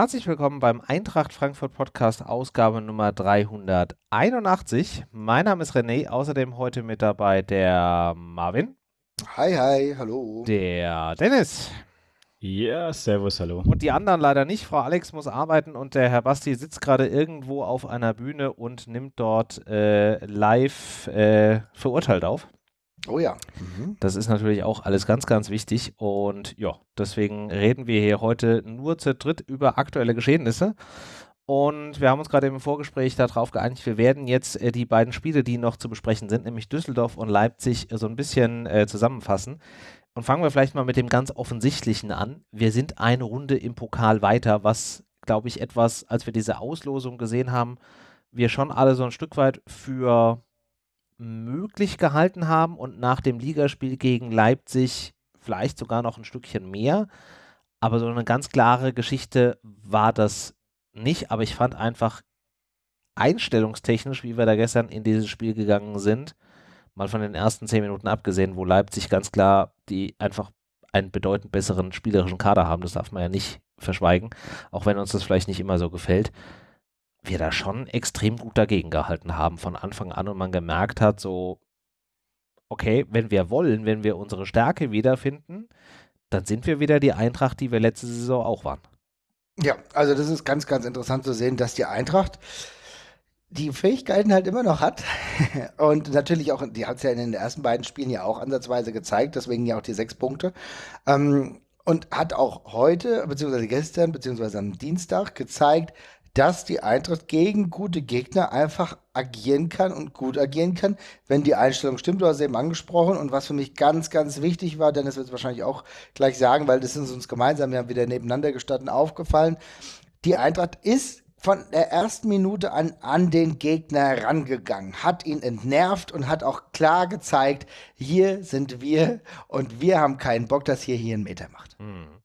Herzlich willkommen beim Eintracht Frankfurt Podcast, Ausgabe Nummer 381. Mein Name ist René, außerdem heute mit dabei der Marvin. Hi, hi, hallo. Der Dennis. Ja, servus, hallo. Und die anderen leider nicht. Frau Alex muss arbeiten und der Herr Basti sitzt gerade irgendwo auf einer Bühne und nimmt dort äh, live äh, verurteilt auf. Oh ja. Mhm. Das ist natürlich auch alles ganz, ganz wichtig. Und ja, deswegen reden wir hier heute nur zu dritt über aktuelle Geschehnisse. Und wir haben uns gerade im Vorgespräch darauf geeinigt, wir werden jetzt äh, die beiden Spiele, die noch zu besprechen sind, nämlich Düsseldorf und Leipzig, äh, so ein bisschen äh, zusammenfassen. Und fangen wir vielleicht mal mit dem ganz Offensichtlichen an. Wir sind eine Runde im Pokal weiter, was, glaube ich, etwas, als wir diese Auslosung gesehen haben, wir schon alle so ein Stück weit für möglich gehalten haben und nach dem Ligaspiel gegen Leipzig vielleicht sogar noch ein Stückchen mehr. Aber so eine ganz klare Geschichte war das nicht. Aber ich fand einfach einstellungstechnisch, wie wir da gestern in dieses Spiel gegangen sind, mal von den ersten zehn Minuten abgesehen, wo Leipzig ganz klar die einfach einen bedeutend besseren spielerischen Kader haben, das darf man ja nicht verschweigen, auch wenn uns das vielleicht nicht immer so gefällt wir da schon extrem gut dagegen gehalten haben von Anfang an und man gemerkt hat, so, okay, wenn wir wollen, wenn wir unsere Stärke wiederfinden, dann sind wir wieder die Eintracht, die wir letzte Saison auch waren. Ja, also das ist ganz, ganz interessant zu sehen, dass die Eintracht die Fähigkeiten halt immer noch hat. Und natürlich auch, die hat es ja in den ersten beiden Spielen ja auch ansatzweise gezeigt, deswegen ja auch die sechs Punkte. Ähm, und hat auch heute, beziehungsweise gestern, beziehungsweise am Dienstag gezeigt, dass die Eintracht gegen gute Gegner einfach agieren kann und gut agieren kann, wenn die Einstellung stimmt. Du hast eben angesprochen und was für mich ganz, ganz wichtig war, Dennis wird es wahrscheinlich auch gleich sagen, weil das ist uns gemeinsam, wir haben wieder nebeneinander gestanden, aufgefallen. Die Eintracht ist von der ersten Minute an an den Gegner herangegangen, hat ihn entnervt und hat auch klar gezeigt, hier sind wir und wir haben keinen Bock, dass hier hier einen Meter macht. Mhm.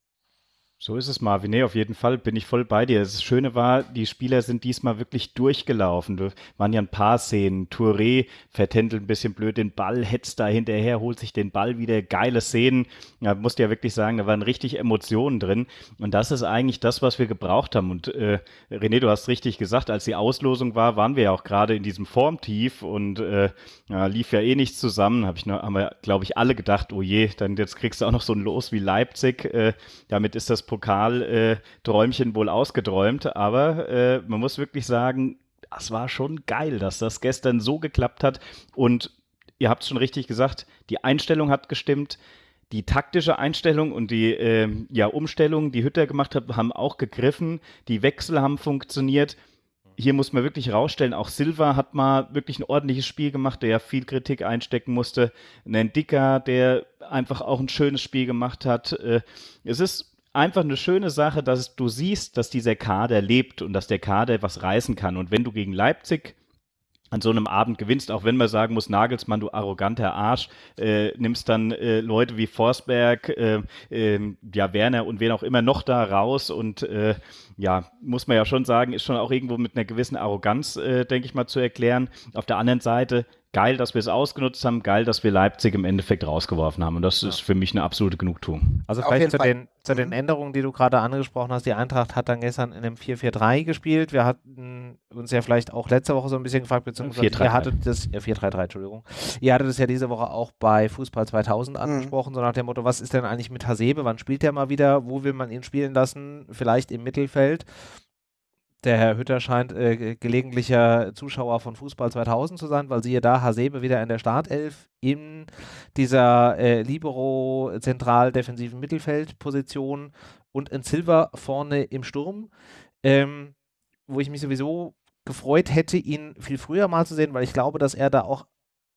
So ist es, Marvin. Nee, auf jeden Fall bin ich voll bei dir. Das Schöne war, die Spieler sind diesmal wirklich durchgelaufen. Da waren ja ein paar Szenen. Touré vertändelt ein bisschen blöd den Ball, hetzt da hinterher, holt sich den Ball wieder. Geile Szenen. Ja, musste ja wirklich sagen, da waren richtig Emotionen drin. Und das ist eigentlich das, was wir gebraucht haben. Und äh, René, du hast richtig gesagt, als die Auslosung war, waren wir ja auch gerade in diesem Formtief und äh, ja, lief ja eh nichts zusammen. Hab ich noch, haben wir, glaube ich, alle gedacht, oh je, dann jetzt kriegst du auch noch so ein Los wie Leipzig. Äh, damit ist das Pokal-Träumchen wohl ausgeträumt, aber äh, man muss wirklich sagen, das war schon geil, dass das gestern so geklappt hat und ihr habt es schon richtig gesagt, die Einstellung hat gestimmt, die taktische Einstellung und die äh, ja, Umstellung, die Hütter gemacht hat, haben auch gegriffen, die Wechsel haben funktioniert. Hier muss man wirklich rausstellen, auch Silva hat mal wirklich ein ordentliches Spiel gemacht, der ja viel Kritik einstecken musste. Ein Dicker, der einfach auch ein schönes Spiel gemacht hat. Äh, es ist einfach eine schöne Sache, dass du siehst, dass dieser Kader lebt und dass der Kader was reißen kann. Und wenn du gegen Leipzig an so einem Abend gewinnst, auch wenn man sagen muss, Nagelsmann, du arroganter Arsch, äh, nimmst dann äh, Leute wie Forsberg, äh, ähm, ja, Werner und wen auch immer noch da raus und äh, ja, muss man ja schon sagen, ist schon auch irgendwo mit einer gewissen Arroganz, äh, denke ich mal, zu erklären. Auf der anderen Seite geil, dass wir es ausgenutzt haben, geil, dass wir Leipzig im Endeffekt rausgeworfen haben. Und das ja. ist für mich eine absolute Genugtuung. Also vielleicht zu den, zu den mhm. Änderungen, die du gerade angesprochen hast. Die Eintracht hat dann gestern in einem 4-4-3 gespielt. Wir hatten uns ja vielleicht auch letzte Woche so ein bisschen gefragt, beziehungsweise 4 -3 ihr hattet das, ja, 4-3-3, Entschuldigung. Ihr hattet es ja diese Woche auch bei Fußball 2000 mhm. angesprochen, mhm. so nach dem Motto, was ist denn eigentlich mit Hasebe? Wann spielt der mal wieder? Wo will man ihn spielen lassen? Vielleicht im Mittelfeld. Der Herr Hütter scheint äh, gelegentlicher Zuschauer von Fußball 2000 zu sein, weil siehe da, Hasebe wieder in der Startelf in dieser äh, Libero-zentral-defensiven Mittelfeldposition und in Silver vorne im Sturm, ähm, wo ich mich sowieso gefreut hätte, ihn viel früher mal zu sehen, weil ich glaube, dass er da auch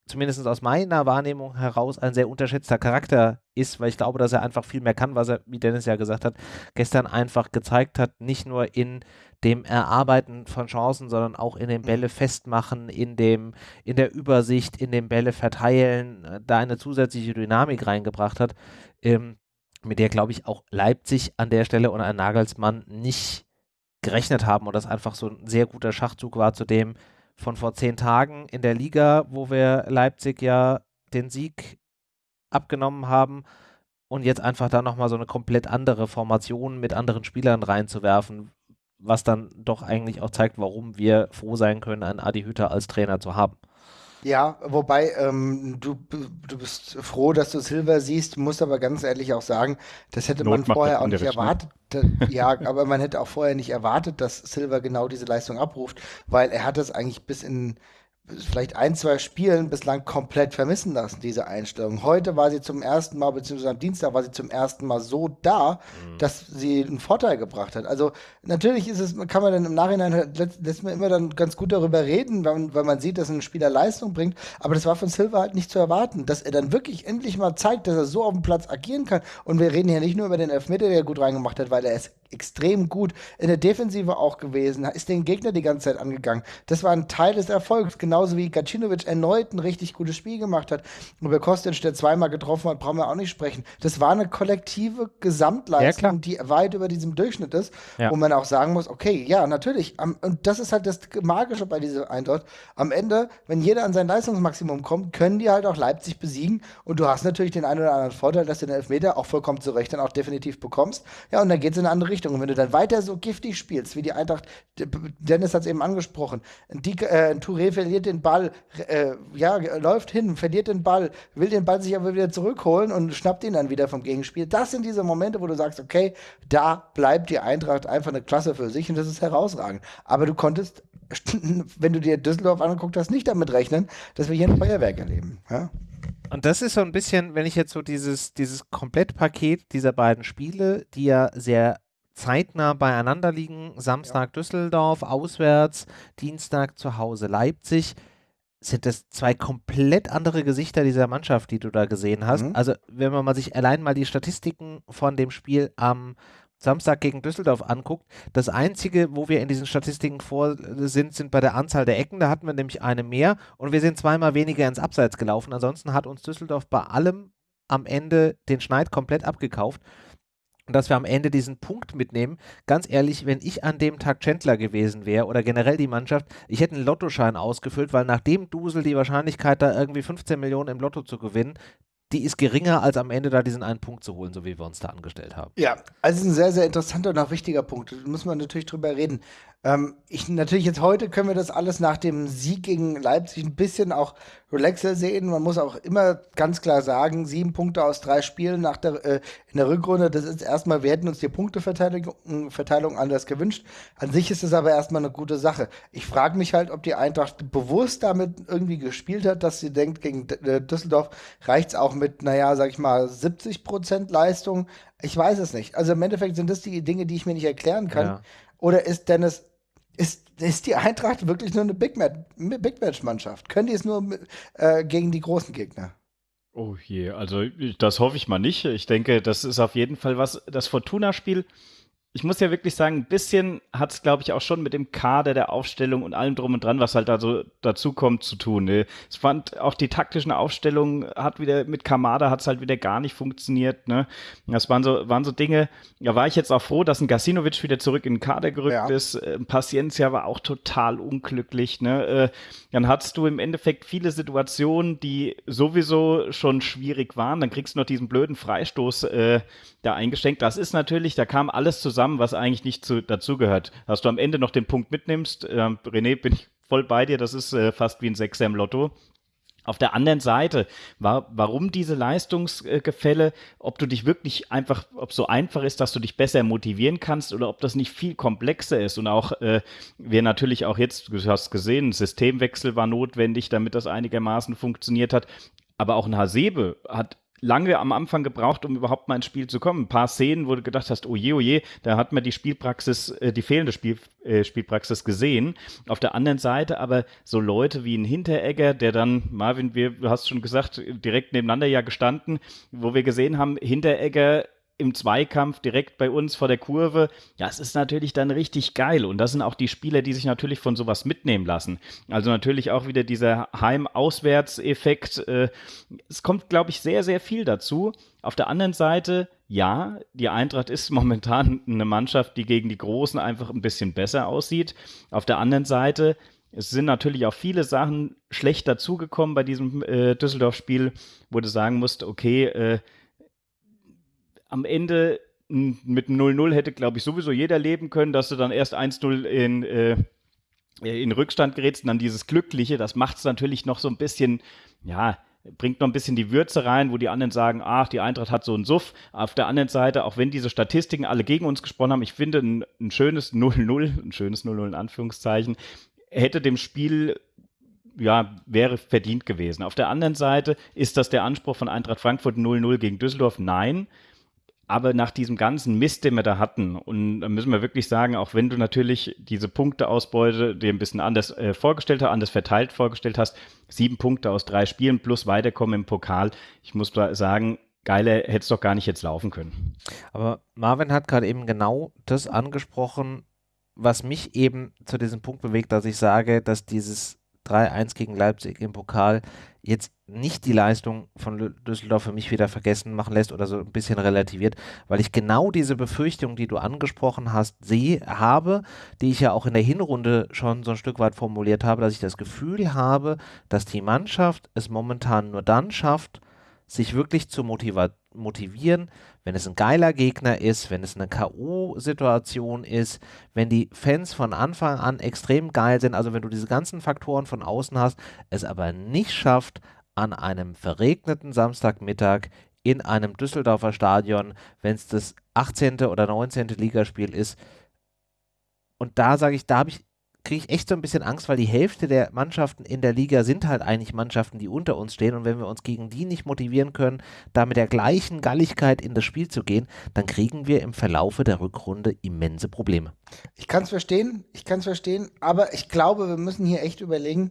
zumindest aus meiner Wahrnehmung heraus ein sehr unterschätzter Charakter ist, weil ich glaube, dass er einfach viel mehr kann, was er, wie Dennis ja gesagt hat, gestern einfach gezeigt hat, nicht nur in dem Erarbeiten von Chancen, sondern auch in den Bälle festmachen, in dem, in der Übersicht, in den Bälle verteilen, äh, da eine zusätzliche Dynamik reingebracht hat, ähm, mit der, glaube ich, auch Leipzig an der Stelle und ein Nagelsmann nicht gerechnet haben und das einfach so ein sehr guter Schachzug war zu dem, von vor zehn Tagen in der Liga, wo wir Leipzig ja den Sieg abgenommen haben und jetzt einfach da nochmal so eine komplett andere Formation mit anderen Spielern reinzuwerfen, was dann doch eigentlich auch zeigt, warum wir froh sein können, einen Adi Hütter als Trainer zu haben. Ja, wobei ähm, du, du bist froh, dass du Silver siehst, musst aber ganz ehrlich auch sagen, das hätte Not man vorher auch nicht erwartet. ja, aber man hätte auch vorher nicht erwartet, dass Silver genau diese Leistung abruft, weil er hat das eigentlich bis in vielleicht ein, zwei Spielen bislang komplett vermissen lassen, diese Einstellung. Heute war sie zum ersten Mal, beziehungsweise am Dienstag war sie zum ersten Mal so da, mhm. dass sie einen Vorteil gebracht hat. Also natürlich ist es, kann man dann im Nachhinein, lässt man immer dann ganz gut darüber reden, weil man, weil man sieht, dass ein Spieler Leistung bringt, aber das war von Silva halt nicht zu erwarten, dass er dann wirklich endlich mal zeigt, dass er so auf dem Platz agieren kann. Und wir reden hier nicht nur über den Elfmeter, der er gut reingemacht hat, weil er ist extrem gut in der Defensive auch gewesen, ist den Gegner die ganze Zeit angegangen. Das war ein Teil des Erfolgs, genauso wie Gacinovic erneut ein richtig gutes Spiel gemacht hat. Über Kostic, der zweimal getroffen hat, brauchen wir auch nicht sprechen. Das war eine kollektive Gesamtleistung, ja, die weit über diesem Durchschnitt ist, ja. wo man auch sagen muss, okay, ja, natürlich. und das ist halt das Magische bei dieser Eintracht. Am Ende, wenn jeder an sein Leistungsmaximum kommt, können die halt auch Leipzig besiegen. Und du hast natürlich den einen oder anderen Vorteil, dass du den Elfmeter auch vollkommen zu Recht dann auch definitiv bekommst. Ja, und dann geht es in eine andere Richtung. Richtung. Und wenn du dann weiter so giftig spielst, wie die Eintracht, Dennis hat es eben angesprochen, die, äh, Touré verliert den Ball, äh, ja, läuft hin, verliert den Ball, will den Ball sich aber wieder zurückholen und schnappt ihn dann wieder vom Gegenspiel. Das sind diese Momente, wo du sagst, okay, da bleibt die Eintracht einfach eine Klasse für sich und das ist herausragend. Aber du konntest, wenn du dir Düsseldorf angeguckt hast, nicht damit rechnen, dass wir hier ein Feuerwerk erleben. Ja? Und das ist so ein bisschen, wenn ich jetzt so dieses, dieses Komplettpaket dieser beiden Spiele, die ja sehr zeitnah beieinander liegen. Samstag ja. Düsseldorf auswärts, Dienstag zu Hause Leipzig. Sind das zwei komplett andere Gesichter dieser Mannschaft, die du da gesehen hast? Mhm. Also, wenn man mal sich allein mal die Statistiken von dem Spiel am Samstag gegen Düsseldorf anguckt, das einzige, wo wir in diesen Statistiken vor sind, sind bei der Anzahl der Ecken. Da hatten wir nämlich eine mehr und wir sind zweimal weniger ins Abseits gelaufen. Ansonsten hat uns Düsseldorf bei allem am Ende den Schneid komplett abgekauft und dass wir am Ende diesen Punkt mitnehmen. Ganz ehrlich, wenn ich an dem Tag Chandler gewesen wäre oder generell die Mannschaft, ich hätte einen Lottoschein ausgefüllt, weil nach dem Dusel die Wahrscheinlichkeit, da irgendwie 15 Millionen im Lotto zu gewinnen, die ist geringer, als am Ende da diesen einen Punkt zu holen, so wie wir uns da angestellt haben. Ja, also ein sehr, sehr interessanter und auch wichtiger Punkt. Da muss man natürlich drüber reden. Ähm, ich natürlich jetzt heute können wir das alles nach dem Sieg gegen Leipzig ein bisschen auch relaxer sehen. Man muss auch immer ganz klar sagen, sieben Punkte aus drei Spielen nach der, äh, in der Rückrunde, das ist erstmal, wir hätten uns die Punkteverteilung Verteilung anders gewünscht. An sich ist es aber erstmal eine gute Sache. Ich frage mich halt, ob die Eintracht bewusst damit irgendwie gespielt hat, dass sie denkt, gegen äh, Düsseldorf reicht es auch mit, naja, sag ich mal, 70 Prozent Leistung. Ich weiß es nicht. Also im Endeffekt sind das die Dinge, die ich mir nicht erklären kann. Ja. Oder ist Dennis ist, ist die Eintracht wirklich nur eine Big, Match-Mannschaft? Können die es nur äh, gegen die großen Gegner? Oh je, also das hoffe ich mal nicht. Ich denke, das ist auf jeden Fall was. Das Fortuna-Spiel ich muss ja wirklich sagen, ein bisschen hat es, glaube ich, auch schon mit dem Kader der Aufstellung und allem drum und dran, was halt da so dazu kommt, zu tun. Ne? Ich fand auch die taktischen Aufstellungen hat wieder mit Kamada hat es halt wieder gar nicht funktioniert. Ne? Das waren so, waren so Dinge, da war ich jetzt auch froh, dass ein Gasinovic wieder zurück in den Kader gerückt ja. ist. Ein ähm, Paciencia war auch total unglücklich. Ne? Äh, dann hattest du im Endeffekt viele Situationen, die sowieso schon schwierig waren. Dann kriegst du noch diesen blöden Freistoß äh, da eingeschenkt. Das ist natürlich, da kam alles zusammen, was eigentlich nicht zu, dazugehört. Dass du am Ende noch den Punkt mitnimmst, äh, René, bin ich voll bei dir, das ist äh, fast wie ein Sechser im Lotto. Auf der anderen Seite, war, warum diese Leistungsgefälle, ob du dich wirklich einfach, ob so einfach ist, dass du dich besser motivieren kannst oder ob das nicht viel komplexer ist und auch äh, wir natürlich auch jetzt, du hast gesehen, ein Systemwechsel war notwendig, damit das einigermaßen funktioniert hat. Aber auch ein Hasebe hat lange am Anfang gebraucht, um überhaupt mal ins Spiel zu kommen. Ein paar Szenen, wo du gedacht hast, oh je, oh je, da hat man die Spielpraxis, äh, die fehlende Spiel, äh, Spielpraxis gesehen. Auf der anderen Seite aber so Leute wie ein Hinteregger, der dann, Marvin, wir, du hast schon gesagt, direkt nebeneinander ja gestanden, wo wir gesehen haben, Hinteregger im Zweikampf direkt bei uns vor der Kurve, das ist natürlich dann richtig geil. Und das sind auch die Spieler, die sich natürlich von sowas mitnehmen lassen. Also natürlich auch wieder dieser Heim-Auswärts-Effekt. Äh, es kommt, glaube ich, sehr, sehr viel dazu. Auf der anderen Seite, ja, die Eintracht ist momentan eine Mannschaft, die gegen die Großen einfach ein bisschen besser aussieht. Auf der anderen Seite, es sind natürlich auch viele Sachen schlecht dazugekommen bei diesem äh, Düsseldorf-Spiel, wo du sagen musst, okay, äh, am Ende mit 0-0 hätte, glaube ich, sowieso jeder leben können, dass du dann erst 1-0 in, äh, in Rückstand gerätst und dann dieses Glückliche, das macht es natürlich noch so ein bisschen, ja, bringt noch ein bisschen die Würze rein, wo die anderen sagen, ach, die Eintracht hat so einen Suff. Auf der anderen Seite, auch wenn diese Statistiken alle gegen uns gesprochen haben, ich finde ein, ein schönes 0-0, ein schönes 0-0 in Anführungszeichen, hätte dem Spiel ja, wäre verdient gewesen. Auf der anderen Seite ist das der Anspruch von Eintracht Frankfurt 0-0 gegen Düsseldorf? Nein. Aber nach diesem ganzen Mist, den wir da hatten, und da müssen wir wirklich sagen, auch wenn du natürlich diese Punkteausbeute dir ein bisschen anders äh, vorgestellt hast, anders verteilt vorgestellt hast, sieben Punkte aus drei Spielen plus weiterkommen im Pokal, ich muss sagen, geiler hätte es doch gar nicht jetzt laufen können. Aber Marvin hat gerade eben genau das angesprochen, was mich eben zu diesem Punkt bewegt, dass ich sage, dass dieses 3-1 gegen Leipzig im Pokal jetzt nicht die Leistung von Düsseldorf für mich wieder vergessen machen lässt oder so ein bisschen relativiert, weil ich genau diese Befürchtung, die du angesprochen hast, sehe, habe, die ich ja auch in der Hinrunde schon so ein Stück weit formuliert habe, dass ich das Gefühl habe, dass die Mannschaft es momentan nur dann schafft, sich wirklich zu motivieren, wenn es ein geiler Gegner ist, wenn es eine K.O.-Situation ist, wenn die Fans von Anfang an extrem geil sind, also wenn du diese ganzen Faktoren von außen hast, es aber nicht schafft, an einem verregneten Samstagmittag in einem Düsseldorfer Stadion, wenn es das 18. oder 19. Ligaspiel ist. Und da sage ich, da habe ich kriege ich echt so ein bisschen Angst, weil die Hälfte der Mannschaften in der Liga sind halt eigentlich Mannschaften, die unter uns stehen. Und wenn wir uns gegen die nicht motivieren können, da mit der gleichen Galligkeit in das Spiel zu gehen, dann kriegen wir im Verlaufe der Rückrunde immense Probleme. Ich kann es verstehen, ich kann es verstehen, aber ich glaube, wir müssen hier echt überlegen,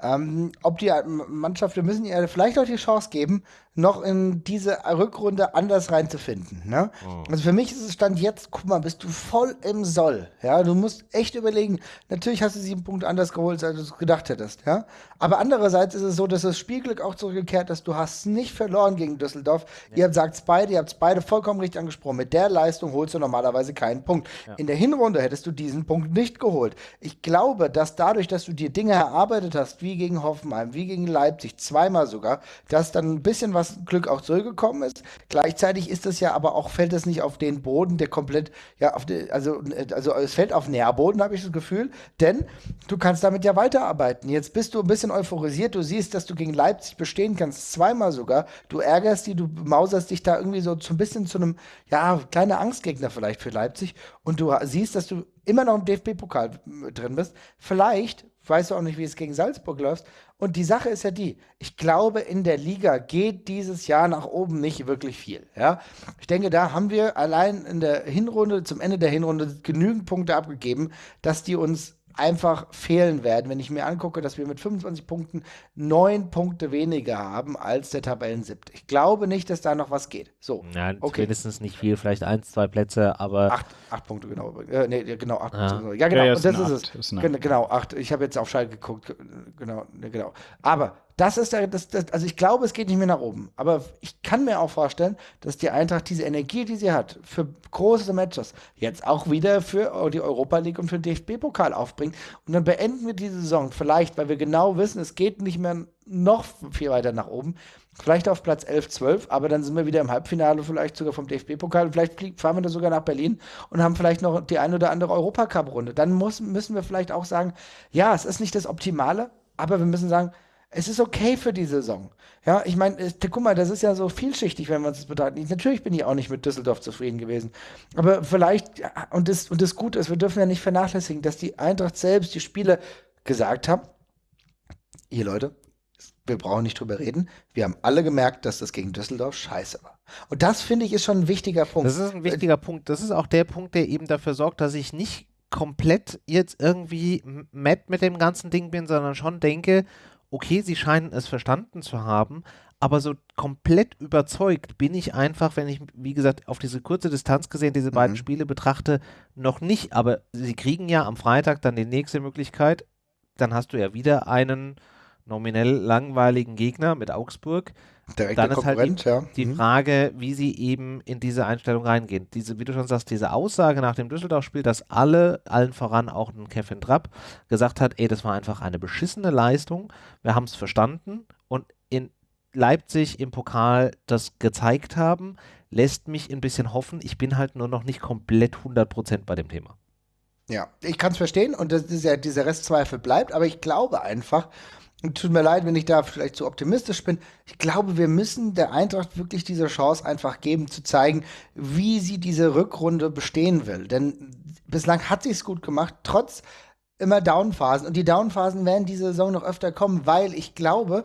ähm, ob die Mannschaften müssen ihr vielleicht auch die Chance geben, noch in diese Rückrunde anders reinzufinden. Ne? Oh. Also für mich ist es Stand jetzt, guck mal, bist du voll im Soll. Ja, du musst echt überlegen. Natürlich hast du sieben Punkte anders geholt, als du es gedacht hättest. Ja, aber andererseits ist es so, dass das Spielglück auch zurückgekehrt ist. Du hast nicht verloren gegen Düsseldorf. Ja. Ihr sagt es beide, ihr habt es beide vollkommen richtig angesprochen. Mit der Leistung holst du normalerweise keinen Punkt. Ja. In der Hinrunde hättest du diesen Punkt nicht geholt. Ich glaube, dass dadurch, dass du dir Dinge erarbeitet hast, wie gegen Hoffenheim, wie gegen Leipzig, zweimal sogar, dass dann ein bisschen was was Glück auch zurückgekommen ist. Gleichzeitig ist es ja aber auch, fällt es nicht auf den Boden, der komplett, ja, auf die, also, also es fällt auf Nährboden, habe ich das Gefühl, denn du kannst damit ja weiterarbeiten. Jetzt bist du ein bisschen euphorisiert, du siehst, dass du gegen Leipzig bestehen kannst, zweimal sogar. Du ärgerst die, du mauserst dich da irgendwie so ein bisschen zu einem, ja, kleiner Angstgegner vielleicht für Leipzig und du siehst, dass du immer noch im DFB-Pokal drin bist. Vielleicht weißt du auch nicht, wie es gegen Salzburg läuft. Und die Sache ist ja die, ich glaube, in der Liga geht dieses Jahr nach oben nicht wirklich viel. Ja? Ich denke, da haben wir allein in der Hinrunde, zum Ende der Hinrunde, genügend Punkte abgegeben, dass die uns einfach fehlen werden, wenn ich mir angucke, dass wir mit 25 Punkten neun Punkte weniger haben als der Tabellensiebte. Ich glaube nicht, dass da noch was geht. So, ja, okay. mindestens nicht viel, vielleicht eins, zwei Plätze, aber acht, acht Punkte genau. Äh, nee, genau acht. Ja, Punkte. ja genau. Ja, und das ist es. Ist genau acht. Ich habe jetzt auf Schalke geguckt. Genau, genau. Aber das ist der, das, das, also ich glaube, es geht nicht mehr nach oben. Aber ich kann mir auch vorstellen, dass die Eintracht diese Energie, die sie hat, für große Matches, jetzt auch wieder für die Europa League und für den DFB-Pokal aufbringt. Und dann beenden wir die Saison vielleicht, weil wir genau wissen, es geht nicht mehr noch viel weiter nach oben. Vielleicht auf Platz 11, 12, aber dann sind wir wieder im Halbfinale, vielleicht sogar vom DFB-Pokal. Vielleicht fahren wir da sogar nach Berlin und haben vielleicht noch die ein oder andere Europacup-Runde. Dann muss, müssen wir vielleicht auch sagen, ja, es ist nicht das Optimale, aber wir müssen sagen, es ist okay für die Saison. Ja, ich meine, guck mal, das ist ja so vielschichtig, wenn wir uns das betrachten. Natürlich bin ich auch nicht mit Düsseldorf zufrieden gewesen. Aber vielleicht, und das, und das Gute ist, wir dürfen ja nicht vernachlässigen, dass die Eintracht selbst, die Spieler gesagt haben, ihr Leute, wir brauchen nicht drüber reden. Wir haben alle gemerkt, dass das gegen Düsseldorf scheiße war. Und das finde ich ist schon ein wichtiger Punkt. Das ist ein wichtiger Punkt. Das ist auch der Punkt, der eben dafür sorgt, dass ich nicht komplett jetzt irgendwie matt mit dem ganzen Ding bin, sondern schon denke, okay, sie scheinen es verstanden zu haben, aber so komplett überzeugt bin ich einfach, wenn ich, wie gesagt, auf diese kurze Distanz gesehen diese beiden mhm. Spiele betrachte, noch nicht. Aber sie kriegen ja am Freitag dann die nächste Möglichkeit. Dann hast du ja wieder einen nominell langweiligen Gegner mit Augsburg. Direkter dann ist halt die, ja. die mhm. Frage, wie sie eben in diese Einstellung reingehen. Diese, wie du schon sagst, diese Aussage nach dem Düsseldorf-Spiel, dass alle, allen voran auch ein Kevin Trapp, gesagt hat, ey, das war einfach eine beschissene Leistung, wir haben es verstanden und in Leipzig im Pokal das gezeigt haben, lässt mich ein bisschen hoffen. Ich bin halt nur noch nicht komplett 100% bei dem Thema. Ja, ich kann es verstehen und das ist ja, dieser Restzweifel bleibt, aber ich glaube einfach, tut mir leid, wenn ich da vielleicht zu optimistisch bin. Ich glaube, wir müssen der Eintracht wirklich diese Chance einfach geben, zu zeigen, wie sie diese Rückrunde bestehen will. Denn bislang hat sie es gut gemacht, trotz immer Downphasen. Und die Downphasen werden diese Saison noch öfter kommen, weil ich glaube,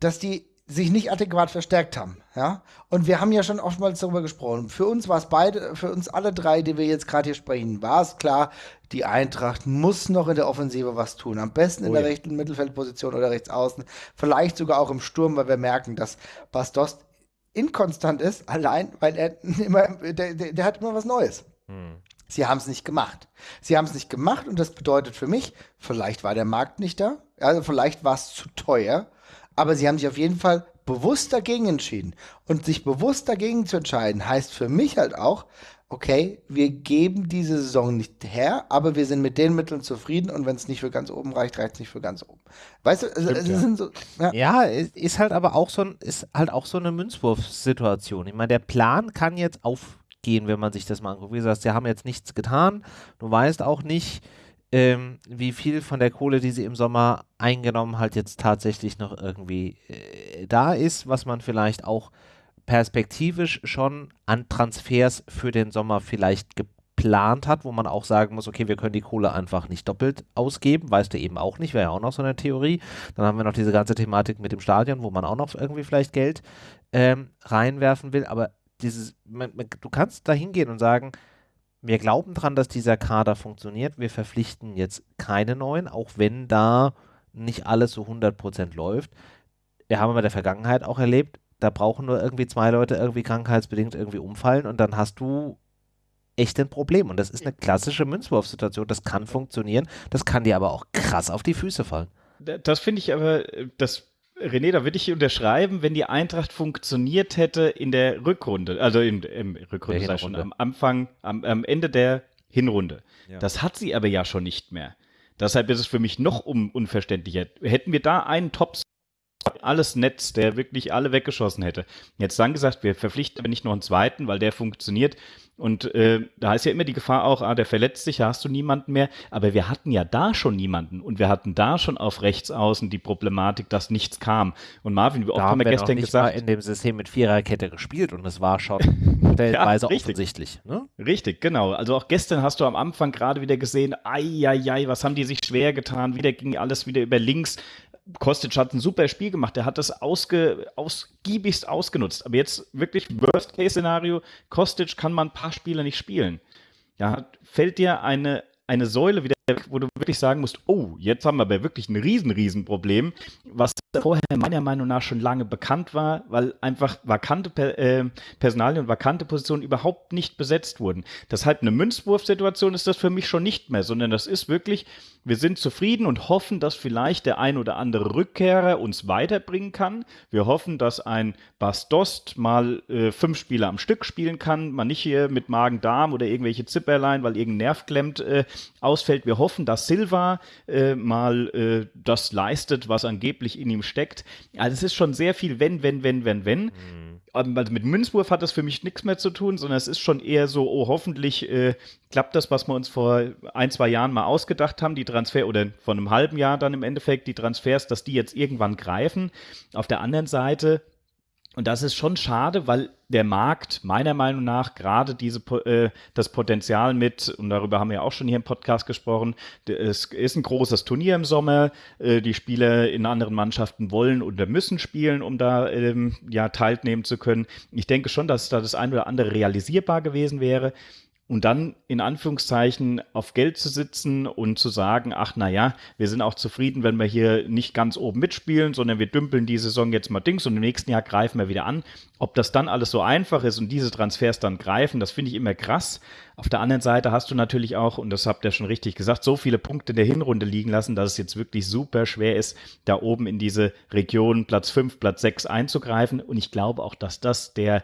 dass die sich nicht adäquat verstärkt haben. Ja? Und wir haben ja schon oftmals darüber gesprochen. Für uns war es beide, für uns alle drei, die wir jetzt gerade hier sprechen, war es klar, die Eintracht muss noch in der Offensive was tun. Am besten in oh, der ja. rechten Mittelfeldposition oder rechts außen. Vielleicht sogar auch im Sturm, weil wir merken, dass Bastos inkonstant ist, allein, weil er immer, der, der, der hat immer was Neues. Hm. Sie haben es nicht gemacht. Sie haben es nicht gemacht und das bedeutet für mich, vielleicht war der Markt nicht da, also vielleicht war es zu teuer aber sie haben sich auf jeden Fall bewusst dagegen entschieden. Und sich bewusst dagegen zu entscheiden, heißt für mich halt auch, okay, wir geben diese Saison nicht her, aber wir sind mit den Mitteln zufrieden und wenn es nicht für ganz oben reicht, reicht es nicht für ganz oben. Weißt du, es, Stimmt, es ja. sind so. Ja. ja, ist halt aber auch so ein, ist halt auch so eine Münzwurfsituation. Ich meine, der Plan kann jetzt aufgehen, wenn man sich das mal anguckt. Wie gesagt, sie haben jetzt nichts getan. Du weißt auch nicht, ähm, wie viel von der Kohle, die sie im Sommer eingenommen hat, jetzt tatsächlich noch irgendwie äh, da ist, was man vielleicht auch perspektivisch schon an Transfers für den Sommer vielleicht geplant hat, wo man auch sagen muss, okay, wir können die Kohle einfach nicht doppelt ausgeben, weißt du eben auch nicht, wäre ja auch noch so eine Theorie. Dann haben wir noch diese ganze Thematik mit dem Stadion, wo man auch noch irgendwie vielleicht Geld ähm, reinwerfen will, aber dieses, man, man, du kannst da hingehen und sagen, wir glauben dran, dass dieser Kader funktioniert. Wir verpflichten jetzt keine neuen, auch wenn da nicht alles so 100% läuft. Wir haben in der Vergangenheit auch erlebt, da brauchen nur irgendwie zwei Leute irgendwie krankheitsbedingt irgendwie umfallen und dann hast du echt ein Problem. Und das ist eine klassische Münzwurfsituation. Das kann funktionieren, das kann dir aber auch krass auf die Füße fallen. Das finde ich aber, das René, da würde ich unterschreiben, wenn die Eintracht funktioniert hätte in der Rückrunde, also im, im Rückrunde, sei schon, am Anfang, am, am Ende der Hinrunde. Ja. Das hat sie aber ja schon nicht mehr. Deshalb ist es für mich noch un unverständlicher. Hätten wir da einen Top alles Netz, der wirklich alle weggeschossen hätte. Jetzt dann gesagt, wir verpflichten aber nicht noch einen zweiten, weil der funktioniert. Und äh, da ist ja immer die Gefahr auch, ah, der verletzt sich, da hast du niemanden mehr. Aber wir hatten ja da schon niemanden und wir hatten da schon auf rechts außen die Problematik, dass nichts kam. Und Marvin, wie oft da haben wir gestern nicht gesagt, mal in dem System mit Viererkette gespielt und es war schon stellenweise ja, offensichtlich. Ne? Richtig, genau. Also auch gestern hast du am Anfang gerade wieder gesehen, ai, ai, ai, was haben die sich schwer getan? Wieder ging alles wieder über links. Kostic hat ein super Spiel gemacht. Der hat das ausge, ausgiebigst ausgenutzt. Aber jetzt wirklich Worst-Case-Szenario: Kostic kann man ein paar Spiele nicht spielen. Ja, fällt dir eine, eine Säule wieder, wo du wirklich sagen musst, oh, jetzt haben wir aber wirklich ein riesen, riesen Problem, was vorher meiner Meinung nach schon lange bekannt war, weil einfach vakante per, äh, Personalien und vakante Positionen überhaupt nicht besetzt wurden. Deshalb eine Münzwurfsituation ist das für mich schon nicht mehr, sondern das ist wirklich, wir sind zufrieden und hoffen, dass vielleicht der ein oder andere Rückkehrer uns weiterbringen kann. Wir hoffen, dass ein Bastost mal äh, fünf Spiele am Stück spielen kann, man nicht hier mit Magen-Darm oder irgendwelche Zipperlein, weil irgendein Nerv klemmt, äh, ausfällt. Wir hoffen, dass Silva äh, mal äh, das leistet, was angeblich in ihm steckt. Also es ist schon sehr viel wenn, wenn, wenn, wenn, wenn. Mhm also mit Münzwurf hat das für mich nichts mehr zu tun, sondern es ist schon eher so, oh, hoffentlich äh, klappt das, was wir uns vor ein, zwei Jahren mal ausgedacht haben, die Transfer oder von einem halben Jahr dann im Endeffekt die Transfers, dass die jetzt irgendwann greifen. Auf der anderen Seite und das ist schon schade, weil der Markt meiner Meinung nach gerade diese äh, das Potenzial mit und darüber haben wir auch schon hier im Podcast gesprochen. Es ist ein großes Turnier im Sommer. Äh, die Spieler in anderen Mannschaften wollen oder müssen spielen, um da ähm, ja teilnehmen zu können. Ich denke schon, dass da das eine oder andere realisierbar gewesen wäre. Und dann in Anführungszeichen auf Geld zu sitzen und zu sagen, ach na ja, wir sind auch zufrieden, wenn wir hier nicht ganz oben mitspielen, sondern wir dümpeln die Saison jetzt mal Dings und im nächsten Jahr greifen wir wieder an. Ob das dann alles so einfach ist und diese Transfers dann greifen, das finde ich immer krass. Auf der anderen Seite hast du natürlich auch, und das habt ihr schon richtig gesagt, so viele Punkte in der Hinrunde liegen lassen, dass es jetzt wirklich super schwer ist, da oben in diese Region Platz 5, Platz 6 einzugreifen. Und ich glaube auch, dass das der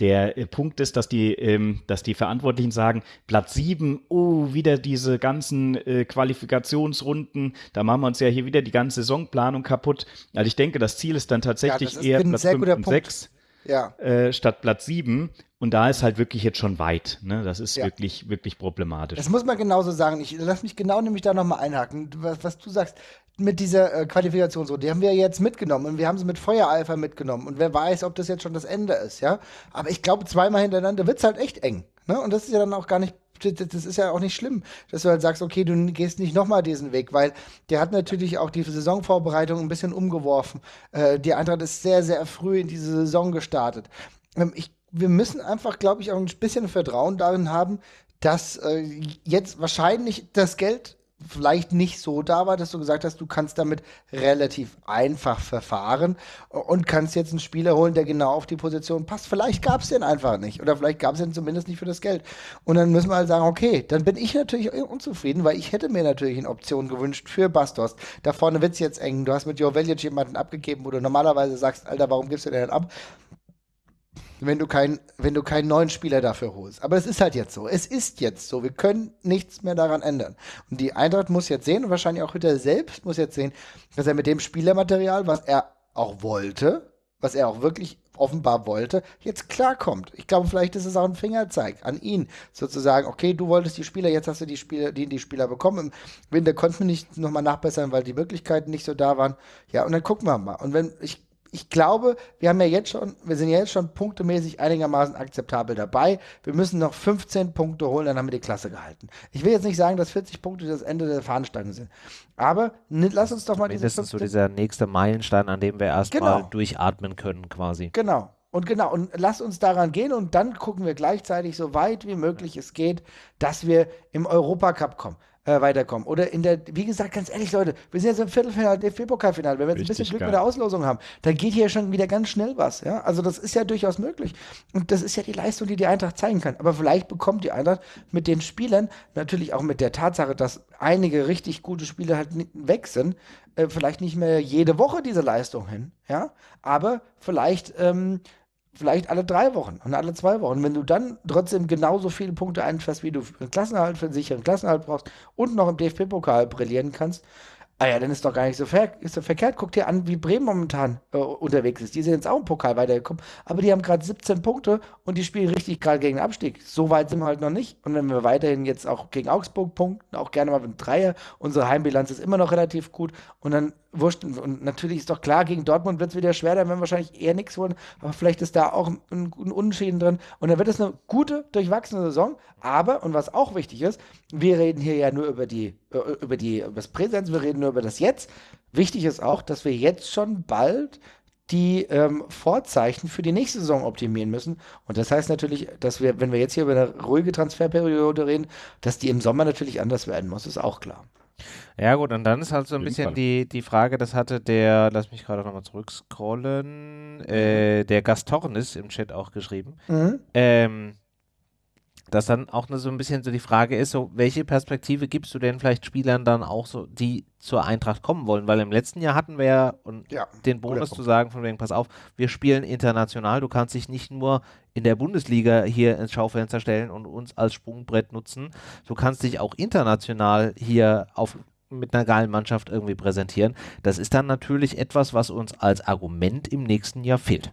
der äh, Punkt ist, dass die, ähm, dass die Verantwortlichen sagen, Platz 7, oh, wieder diese ganzen äh, Qualifikationsrunden, da machen wir uns ja hier wieder die ganze Saisonplanung kaputt. Also ich denke, das Ziel ist dann tatsächlich ja, eher Platz 5 und 6 ja. äh, statt Platz 7. Und da ist halt wirklich jetzt schon weit. Ne? Das ist ja. wirklich, wirklich problematisch. Das muss man genauso sagen. Ich lass mich genau nämlich da nochmal einhaken. Was, was, du sagst mit dieser äh, Qualifikationsrunde, die haben wir jetzt mitgenommen und wir haben sie mit Feuereifer mitgenommen. Und wer weiß, ob das jetzt schon das Ende ist, ja. Aber ich glaube, zweimal hintereinander wird es halt echt eng. Ne? Und das ist ja dann auch gar nicht das ist ja auch nicht schlimm, dass du halt sagst, okay, du gehst nicht nochmal diesen Weg, weil der hat natürlich auch die Saisonvorbereitung ein bisschen umgeworfen. Äh, die Eintracht ist sehr, sehr früh in diese Saison gestartet. Ähm, ich wir müssen einfach, glaube ich, auch ein bisschen Vertrauen darin haben, dass äh, jetzt wahrscheinlich das Geld vielleicht nicht so da war, dass du gesagt hast, du kannst damit relativ einfach verfahren und kannst jetzt einen Spieler holen, der genau auf die Position passt. Vielleicht gab es den einfach nicht oder vielleicht gab es den zumindest nicht für das Geld. Und dann müssen wir halt sagen, okay, dann bin ich natürlich unzufrieden, weil ich hätte mir natürlich eine Option gewünscht für Bastos. Da vorne wird es jetzt eng. Du hast mit Joe Veljic jemanden abgegeben, wo du normalerweise sagst, Alter, warum gibst du den denn ab? Wenn du, kein, wenn du keinen neuen Spieler dafür holst. Aber es ist halt jetzt so. Es ist jetzt so. Wir können nichts mehr daran ändern. Und die Eintracht muss jetzt sehen, und wahrscheinlich auch Hütter selbst muss jetzt sehen, dass er mit dem Spielermaterial, was er auch wollte, was er auch wirklich offenbar wollte, jetzt klarkommt. Ich glaube, vielleicht ist es auch ein Fingerzeig an ihn, sozusagen, okay, du wolltest die Spieler, jetzt hast du die Spieler, die, die Spieler bekommen. Im Winter konnten wir nicht nochmal nachbessern, weil die Möglichkeiten nicht so da waren. Ja, und dann gucken wir mal. Und wenn ich ich glaube, wir haben ja jetzt schon, wir sind ja jetzt schon punktemäßig einigermaßen akzeptabel dabei. Wir müssen noch 15 Punkte holen, dann haben wir die Klasse gehalten. Ich will jetzt nicht sagen, dass 40 Punkte das Ende der Fahnenstange sind. Aber lass uns doch mal diese. Das ist so dieser nächste Meilenstein, an dem wir erstmal genau. durchatmen können, quasi. Genau. Und genau, und lass uns daran gehen und dann gucken wir gleichzeitig so weit wie möglich es geht, dass wir im Europacup kommen äh, weiterkommen. Oder in der, wie gesagt, ganz ehrlich, Leute, wir sind jetzt im Viertelfinale, DFB-Pokalfinale. Wenn wir jetzt ein bisschen Glück geil. mit der Auslosung haben, dann geht hier schon wieder ganz schnell was. Ja? Also das ist ja durchaus möglich. Und das ist ja die Leistung, die die Eintracht zeigen kann. Aber vielleicht bekommt die Eintracht mit den Spielern, natürlich auch mit der Tatsache, dass einige richtig gute Spieler halt weg sind, äh, vielleicht nicht mehr jede Woche diese Leistung hin. Ja? Aber vielleicht ähm, vielleicht alle drei Wochen und alle zwei Wochen. Wenn du dann trotzdem genauso viele Punkte einfährst, wie du einen Klassenhalt, für einen sicheren Klassenhalt brauchst und noch im DFB-Pokal brillieren kannst, Ah ja, dann ist doch gar nicht so, ver so verkehrt. Guck dir an, wie Bremen momentan äh, unterwegs ist. Die sind jetzt auch im Pokal weitergekommen, aber die haben gerade 17 Punkte und die spielen richtig gerade gegen den Abstieg. So weit sind wir halt noch nicht. Und wenn wir weiterhin jetzt auch gegen Augsburg punkten, auch gerne mal mit Dreier, unsere Heimbilanz ist immer noch relativ gut und dann wurscht. Und natürlich ist doch klar, gegen Dortmund wird es wieder schwer, da werden wir wahrscheinlich eher nichts holen, aber vielleicht ist da auch ein, ein, ein Unentschieden drin. Und dann wird es eine gute, durchwachsene Saison. Aber, und was auch wichtig ist, wir reden hier ja nur über die, über die, über das Präsenz, wir reden nur über das Jetzt. Wichtig ist auch, dass wir jetzt schon bald die ähm, Vorzeichen für die nächste Saison optimieren müssen. Und das heißt natürlich, dass wir, wenn wir jetzt hier über eine ruhige Transferperiode reden, dass die im Sommer natürlich anders werden muss, ist auch klar. Ja gut, und dann ist halt so ein bisschen die, die Frage, das hatte der, lass mich gerade nochmal zurückscrollen, äh, der Gastornis im Chat auch geschrieben. Mhm. Ähm, dass dann auch so ein bisschen so die Frage ist, so welche Perspektive gibst du denn vielleicht Spielern dann auch so, die zur Eintracht kommen wollen? Weil im letzten Jahr hatten wir ja, und ja, den Bonus zu sagen, von wegen, pass auf, wir spielen international, du kannst dich nicht nur in der Bundesliga hier ins Schaufenster stellen und uns als Sprungbrett nutzen, du kannst dich auch international hier auf mit einer geilen Mannschaft irgendwie präsentieren. Das ist dann natürlich etwas, was uns als Argument im nächsten Jahr fehlt.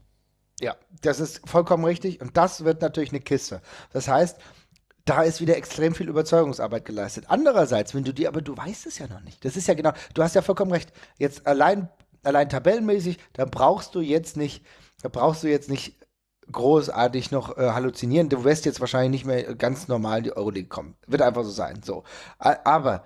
Ja, das ist vollkommen richtig und das wird natürlich eine Kiste. Das heißt, da ist wieder extrem viel Überzeugungsarbeit geleistet. Andererseits, wenn du dir, aber du weißt es ja noch nicht. Das ist ja genau, du hast ja vollkommen recht. Jetzt allein, allein tabellenmäßig, da brauchst du jetzt nicht, da brauchst du jetzt nicht großartig noch äh, halluzinieren. Du wirst jetzt wahrscheinlich nicht mehr ganz normal in die Euroleague kommen. Wird einfach so sein. So. Aber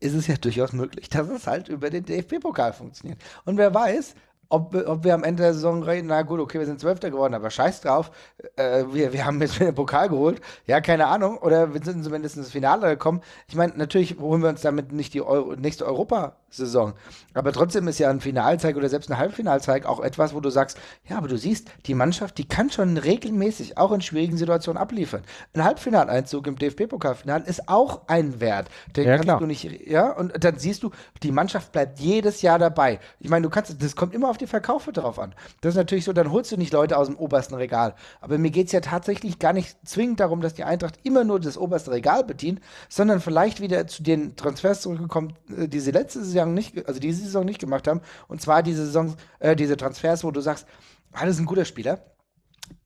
ist es ja durchaus möglich, dass es halt über den DFB-Pokal funktioniert. Und wer weiß, ob, ob wir am Ende der Saison reden, na gut, okay, wir sind Zwölfter geworden, aber scheiß drauf, äh, wir, wir haben jetzt den Pokal geholt. Ja, keine Ahnung. Oder wir sind zumindest ins Finale gekommen. Ich meine, natürlich holen wir uns damit nicht die Euro, nächste Europa-Saison. Aber trotzdem ist ja ein Finalzeig oder selbst ein Halbfinalzeig auch etwas, wo du sagst, ja, aber du siehst, die Mannschaft, die kann schon regelmäßig auch in schwierigen Situationen abliefern. Ein Halbfinaleinzug im DFB-Pokalfinale ist auch ein Wert. Den ja, kannst du nicht, ja, und dann siehst du, die Mannschaft bleibt jedes Jahr dabei. Ich meine, du kannst, das kommt immer auf die die Verkaufe darauf an. Das ist natürlich so, dann holst du nicht Leute aus dem obersten Regal. Aber mir geht es ja tatsächlich gar nicht zwingend darum, dass die Eintracht immer nur das oberste Regal bedient, sondern vielleicht wieder zu den Transfers zurückgekommen, äh, die sie letzte Saison nicht, also diese Saison nicht gemacht haben. Und zwar diese Saison, äh, diese Transfers, wo du sagst, ah, das ist ein guter Spieler.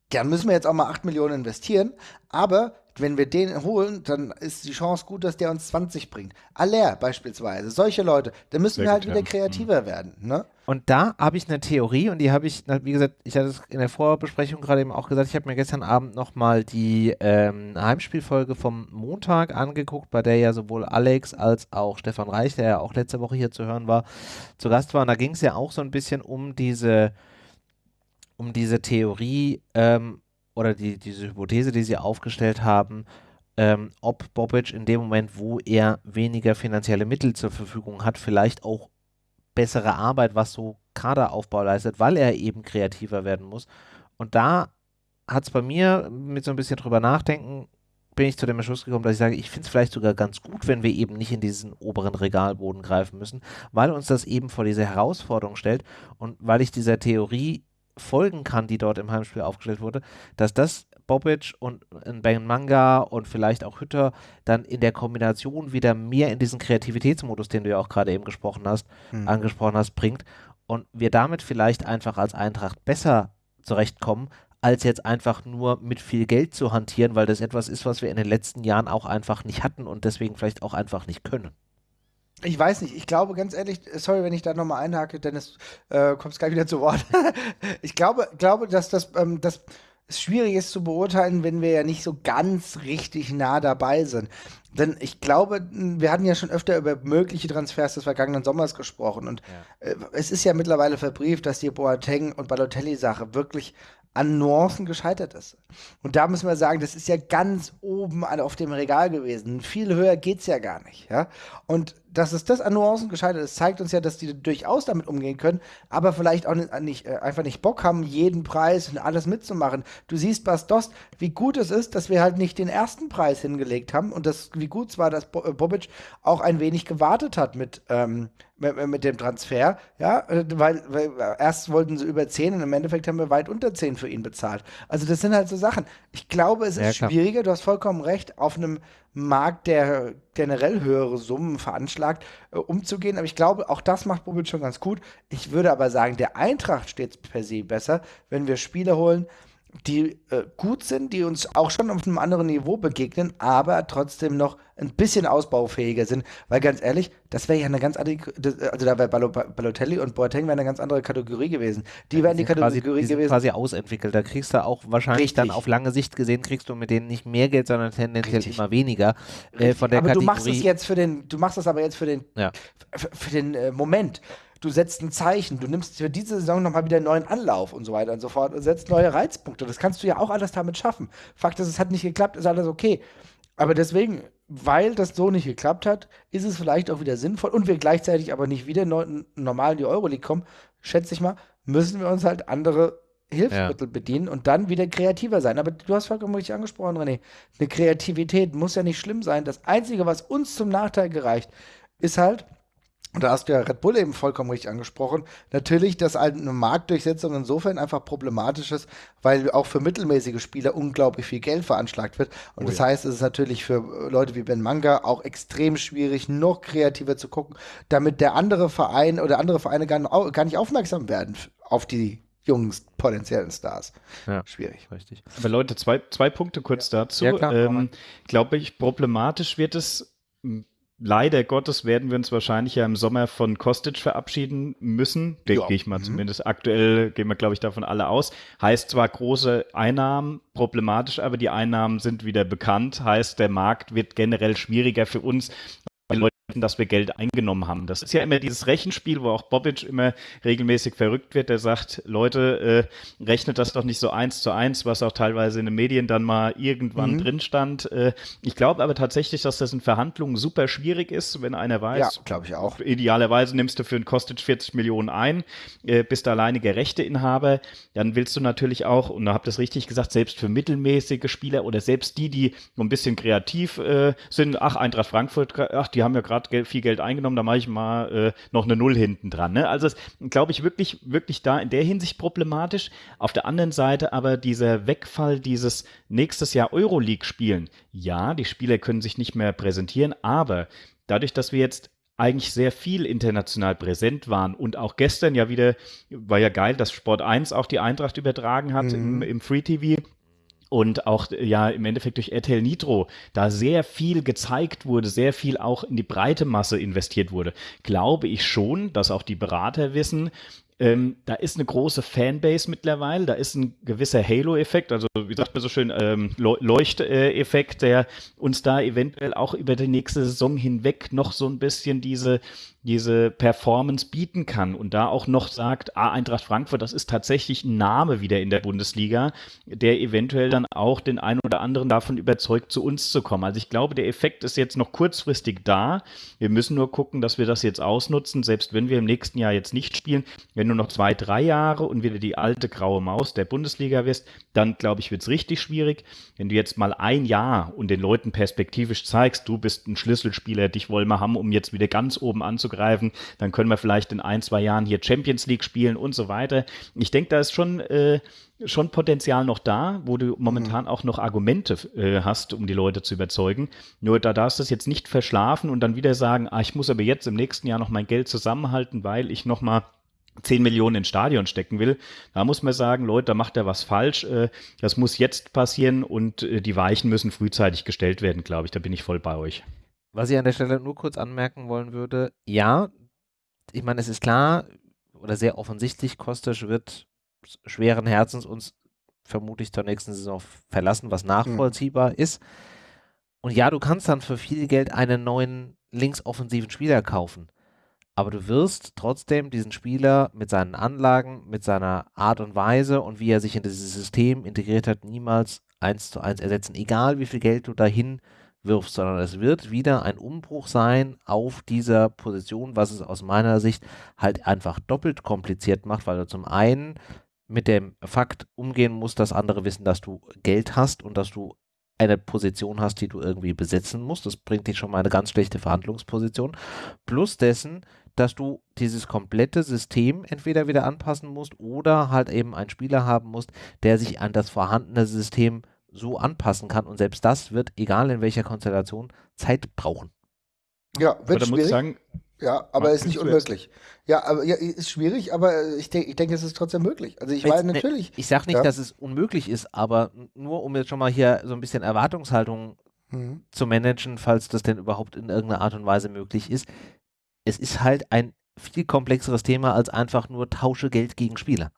Dann müssen wir jetzt auch mal 8 Millionen investieren. Aber wenn wir den holen, dann ist die Chance gut, dass der uns 20 bringt. Aller beispielsweise, solche Leute, da müssen Sehr wir halt wieder kreativer mhm. werden. Ne? Und da habe ich eine Theorie und die habe ich, wie gesagt, ich hatte es in der Vorbesprechung gerade eben auch gesagt, ich habe mir gestern Abend nochmal die ähm, Heimspielfolge vom Montag angeguckt, bei der ja sowohl Alex als auch Stefan Reich, der ja auch letzte Woche hier zu hören war, zu Gast war. Und da ging es ja auch so ein bisschen um diese, um diese Theorie, ähm, oder die, diese Hypothese, die sie aufgestellt haben, ähm, ob Bobic in dem Moment, wo er weniger finanzielle Mittel zur Verfügung hat, vielleicht auch bessere Arbeit, was so Kaderaufbau leistet, weil er eben kreativer werden muss. Und da hat es bei mir mit so ein bisschen drüber nachdenken, bin ich zu dem Entschluss gekommen, dass ich sage, ich finde es vielleicht sogar ganz gut, wenn wir eben nicht in diesen oberen Regalboden greifen müssen, weil uns das eben vor diese Herausforderung stellt und weil ich dieser Theorie folgen kann, die dort im Heimspiel aufgestellt wurde, dass das Bobic und Ben Manga und vielleicht auch Hütter dann in der Kombination wieder mehr in diesen Kreativitätsmodus, den du ja auch gerade eben gesprochen hast, mhm. angesprochen hast, bringt und wir damit vielleicht einfach als Eintracht besser zurechtkommen, als jetzt einfach nur mit viel Geld zu hantieren, weil das etwas ist, was wir in den letzten Jahren auch einfach nicht hatten und deswegen vielleicht auch einfach nicht können. Ich weiß nicht, ich glaube ganz ehrlich, sorry, wenn ich da nochmal einhake, Dennis, äh, kommst gleich wieder zu Wort. ich glaube, glaube, dass das, ähm, das schwierig ist zu beurteilen, wenn wir ja nicht so ganz richtig nah dabei sind. Denn ich glaube, wir hatten ja schon öfter über mögliche Transfers des vergangenen Sommers gesprochen und ja. äh, es ist ja mittlerweile verbrieft, dass die Boateng und Balotelli-Sache wirklich an Nuancen gescheitert ist. Und da müssen wir sagen, das ist ja ganz oben auf dem Regal gewesen. Viel höher geht es ja gar nicht. Ja? Und dass es das an Nuancen gescheitert ist, zeigt uns ja, dass die durchaus damit umgehen können, aber vielleicht auch nicht, äh, einfach nicht Bock haben, jeden Preis und alles mitzumachen. Du siehst, Bastos, wie gut es ist, dass wir halt nicht den ersten Preis hingelegt haben und das, wie gut es war, dass äh, Bobic auch ein wenig gewartet hat mit, ähm, mit, mit, dem Transfer, ja, äh, weil, weil erst wollten sie über 10 und im Endeffekt haben wir weit unter 10 für ihn bezahlt. Also das sind halt so Sachen. Ich glaube, es ist ja, schwieriger, du hast vollkommen recht, auf einem Markt, der generell höhere Summen veranschlagt, äh, umzugehen. Aber ich glaube, auch das macht Bobic schon ganz gut. Ich würde aber sagen, der Eintracht steht per se besser, wenn wir Spieler holen, die äh, gut sind, die uns auch schon auf einem anderen Niveau begegnen, aber trotzdem noch ein bisschen ausbaufähiger sind. Weil ganz ehrlich, das wäre ja eine ganz andere, also da wäre Balotelli und Boateng wäre eine ganz andere Kategorie gewesen. Die ja, wären die Kategorie quasi, die gewesen. quasi ausentwickelt. Da kriegst du auch wahrscheinlich Richtig. dann auf lange Sicht gesehen, kriegst du mit denen nicht mehr Geld, sondern tendenziell Richtig. immer weniger. Äh, von der aber Kategorie. du machst es jetzt für den, du machst das aber jetzt für den, ja. für den äh, Moment du setzt ein Zeichen, du nimmst für diese Saison nochmal wieder einen neuen Anlauf und so weiter und so fort und setzt neue Reizpunkte. Das kannst du ja auch alles damit schaffen. Fakt ist, es hat nicht geklappt, ist alles okay. Aber deswegen, weil das so nicht geklappt hat, ist es vielleicht auch wieder sinnvoll und wir gleichzeitig aber nicht wieder normal in die Euroleague kommen, schätze ich mal, müssen wir uns halt andere Hilfsmittel ja. bedienen und dann wieder kreativer sein. Aber du hast vollkommen richtig angesprochen, René. Eine Kreativität muss ja nicht schlimm sein. Das Einzige, was uns zum Nachteil gereicht, ist halt, und da hast du ja Red Bull eben vollkommen richtig angesprochen. Natürlich, dass eine Marktdurchsetzung insofern einfach problematisch ist, weil auch für mittelmäßige Spieler unglaublich viel Geld veranschlagt wird. Und oh, das heißt, es ist natürlich für Leute wie Ben Manga auch extrem schwierig, noch kreativer zu gucken, damit der andere Verein oder andere Vereine gar, gar nicht aufmerksam werden auf die jungen potenziellen Stars. Ja, schwierig. Richtig. Aber Leute, zwei, zwei Punkte kurz ja. dazu. Ja, ähm, Glaube ich, problematisch wird es leider Gottes werden wir uns wahrscheinlich ja im Sommer von Kostic verabschieden müssen. Ja. Gehe ich mal mhm. zumindest. Aktuell gehen wir, glaube ich, davon alle aus. Heißt zwar große Einnahmen, problematisch, aber die Einnahmen sind wieder bekannt. Heißt, der Markt wird generell schwieriger für uns, dass wir Geld eingenommen haben. Das ist ja immer dieses Rechenspiel, wo auch Bobic immer regelmäßig verrückt wird, der sagt, Leute, äh, rechnet das doch nicht so eins zu eins, was auch teilweise in den Medien dann mal irgendwann mhm. drin stand. Äh, ich glaube aber tatsächlich, dass das in Verhandlungen super schwierig ist, wenn einer weiß, ja, glaube ich auch. Idealerweise nimmst du für ein Kostet 40 Millionen ein, äh, bist alleiniger Rechteinhaber, dann willst du natürlich auch, und da habt ihr es richtig gesagt, selbst für mittelmäßige Spieler oder selbst die, die so ein bisschen kreativ äh, sind, ach, Eintracht Frankfurt, ach, die haben ja gerade gerade viel Geld eingenommen, da mache ich mal äh, noch eine Null hinten dran. Ne? Also glaube ich wirklich, wirklich da in der Hinsicht problematisch. Auf der anderen Seite aber dieser Wegfall dieses nächstes Jahr Euroleague spielen. Ja, die Spieler können sich nicht mehr präsentieren, aber dadurch, dass wir jetzt eigentlich sehr viel international präsent waren und auch gestern ja wieder, war ja geil, dass Sport 1 auch die Eintracht übertragen hat mhm. im, im Free TV und auch ja im Endeffekt durch RTL Nitro da sehr viel gezeigt wurde, sehr viel auch in die breite Masse investiert wurde, glaube ich schon, dass auch die Berater wissen, ähm, da ist eine große Fanbase mittlerweile, da ist ein gewisser Halo-Effekt, also wie sagt man so schön, ähm, Leuchteffekt, der uns da eventuell auch über die nächste Saison hinweg noch so ein bisschen diese diese Performance bieten kann und da auch noch sagt, ah, Eintracht Frankfurt, das ist tatsächlich ein Name wieder in der Bundesliga, der eventuell dann auch den einen oder anderen davon überzeugt, zu uns zu kommen. Also ich glaube, der Effekt ist jetzt noch kurzfristig da. Wir müssen nur gucken, dass wir das jetzt ausnutzen, selbst wenn wir im nächsten Jahr jetzt nicht spielen. Wenn du noch zwei, drei Jahre und wieder die alte graue Maus der Bundesliga wirst, dann glaube ich, wird es richtig schwierig. Wenn du jetzt mal ein Jahr und den Leuten perspektivisch zeigst, du bist ein Schlüsselspieler, dich wollen wir haben, um jetzt wieder ganz oben anzukommen, anzugreifen. Dann können wir vielleicht in ein, zwei Jahren hier Champions League spielen und so weiter. Ich denke, da ist schon, äh, schon Potenzial noch da, wo du momentan mhm. auch noch Argumente äh, hast, um die Leute zu überzeugen. Nur da darfst du es jetzt nicht verschlafen und dann wieder sagen, ah, ich muss aber jetzt im nächsten Jahr noch mein Geld zusammenhalten, weil ich noch mal 10 Millionen ins Stadion stecken will, da muss man sagen, Leute, da macht er was falsch. Äh, das muss jetzt passieren und äh, die Weichen müssen frühzeitig gestellt werden, glaube ich. Da bin ich voll bei euch. Was ich an der Stelle nur kurz anmerken wollen würde, ja, ich meine, es ist klar oder sehr offensichtlich, Kostic wird schweren Herzens uns vermutlich zur nächsten Saison verlassen, was nachvollziehbar mhm. ist. Und ja, du kannst dann für viel Geld einen neuen linksoffensiven Spieler kaufen. Aber du wirst trotzdem diesen Spieler mit seinen Anlagen, mit seiner Art und Weise und wie er sich in dieses System integriert hat, niemals eins zu eins ersetzen. Egal wie viel Geld du dahin wirfst, sondern es wird wieder ein Umbruch sein auf dieser Position, was es aus meiner Sicht halt einfach doppelt kompliziert macht, weil du zum einen mit dem Fakt umgehen musst, dass andere wissen, dass du Geld hast und dass du eine Position hast, die du irgendwie besetzen musst. Das bringt dich schon mal eine ganz schlechte Verhandlungsposition. Plus dessen, dass du dieses komplette System entweder wieder anpassen musst oder halt eben einen Spieler haben musst, der sich an das vorhandene System so anpassen kann. Und selbst das wird, egal in welcher Konstellation, Zeit brauchen. Ja, wird schwierig. Sagen, ja, aber ist nicht unmöglich. Ja, aber ja, ist schwierig, aber ich, denke, ich denke, es ist trotzdem möglich. Also ich meine ne, natürlich. Ich sage nicht, ja. dass es unmöglich ist, aber nur um jetzt schon mal hier so ein bisschen Erwartungshaltung mhm. zu managen, falls das denn überhaupt in irgendeiner Art und Weise möglich ist. Es ist halt ein viel komplexeres Thema als einfach nur tausche Geld gegen Spieler.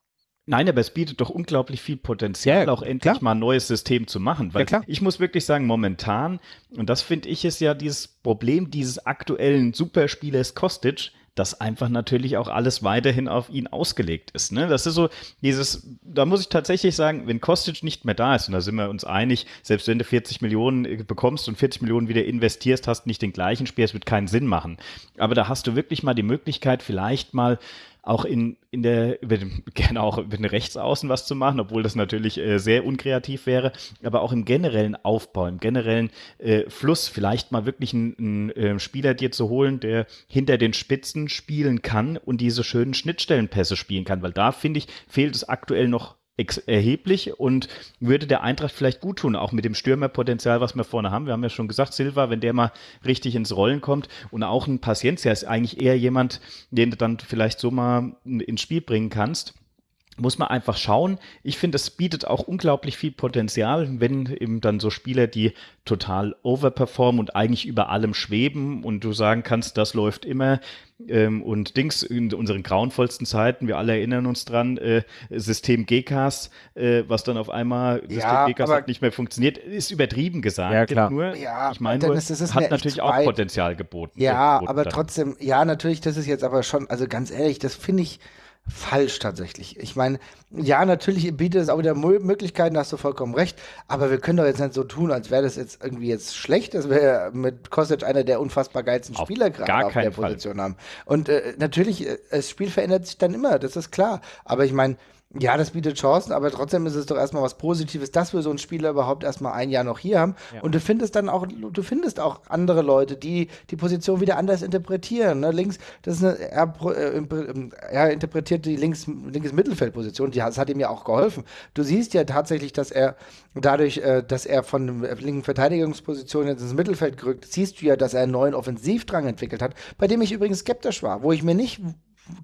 Nein, aber es bietet doch unglaublich viel Potenzial, ja, auch endlich klar. mal ein neues System zu machen. Weil ja, ich muss wirklich sagen, momentan, und das finde ich ist ja dieses Problem dieses aktuellen Superspielers Kostic, dass einfach natürlich auch alles weiterhin auf ihn ausgelegt ist. Ne? Das ist so dieses, da muss ich tatsächlich sagen, wenn Kostic nicht mehr da ist, und da sind wir uns einig, selbst wenn du 40 Millionen äh, bekommst und 40 Millionen wieder investierst, hast nicht den gleichen Spiel, es wird keinen Sinn machen. Aber da hast du wirklich mal die Möglichkeit, vielleicht mal auch in, in der, gerne auch den Rechtsaußen was zu machen, obwohl das natürlich äh, sehr unkreativ wäre, aber auch im generellen Aufbau, im generellen äh, Fluss vielleicht mal wirklich einen, einen äh, Spieler dir zu holen, der hinter den Spitzen spielen kann und diese schönen Schnittstellenpässe spielen kann, weil da finde ich, fehlt es aktuell noch erheblich und würde der Eintracht vielleicht gut tun, auch mit dem Stürmerpotenzial, was wir vorne haben. Wir haben ja schon gesagt, Silva, wenn der mal richtig ins Rollen kommt und auch ein Paciencia ist eigentlich eher jemand, den du dann vielleicht so mal ins Spiel bringen kannst muss man einfach schauen. Ich finde, es bietet auch unglaublich viel Potenzial, wenn eben dann so Spieler, die total overperformen und eigentlich über allem schweben und du sagen kannst, das läuft immer. Ähm, und Dings in unseren grauenvollsten Zeiten, wir alle erinnern uns dran, äh, System GCAS, äh, was dann auf einmal ja, System GCAS hat nicht mehr funktioniert, ist übertrieben gesagt. Ja, klar. Nur, ja, ich meine, nur, hat natürlich auch Potenzial geboten. Ja, geboten aber dann. trotzdem, ja, natürlich, das ist jetzt aber schon, also ganz ehrlich, das finde ich, falsch tatsächlich. Ich meine, ja, natürlich bietet es auch wieder Möglichkeiten, da hast du vollkommen recht, aber wir können doch jetzt nicht so tun, als wäre das jetzt irgendwie jetzt schlecht, dass wir mit Kostic einer der unfassbar geilsten Spieler gerade auf der Fall. Position haben. Und äh, natürlich, äh, das Spiel verändert sich dann immer, das ist klar. Aber ich meine, Ja, das bietet Chancen, aber trotzdem ist es doch erstmal was Positives, dass wir so einen Spieler überhaupt erstmal ein Jahr noch hier haben. Ja. Und du findest dann auch, du findest auch andere Leute, die die Position wieder anders interpretieren. Ne? Links, das ist eine, er, äh, er interpretiert die links, linkes Mittelfeldposition, die, das hat ihm ja auch geholfen. Du siehst ja tatsächlich, dass er dadurch, äh, dass er von der linken Verteidigungsposition ins Mittelfeld gerückt, siehst du ja, dass er einen neuen Offensivdrang entwickelt hat, bei dem ich übrigens skeptisch war, wo ich mir nicht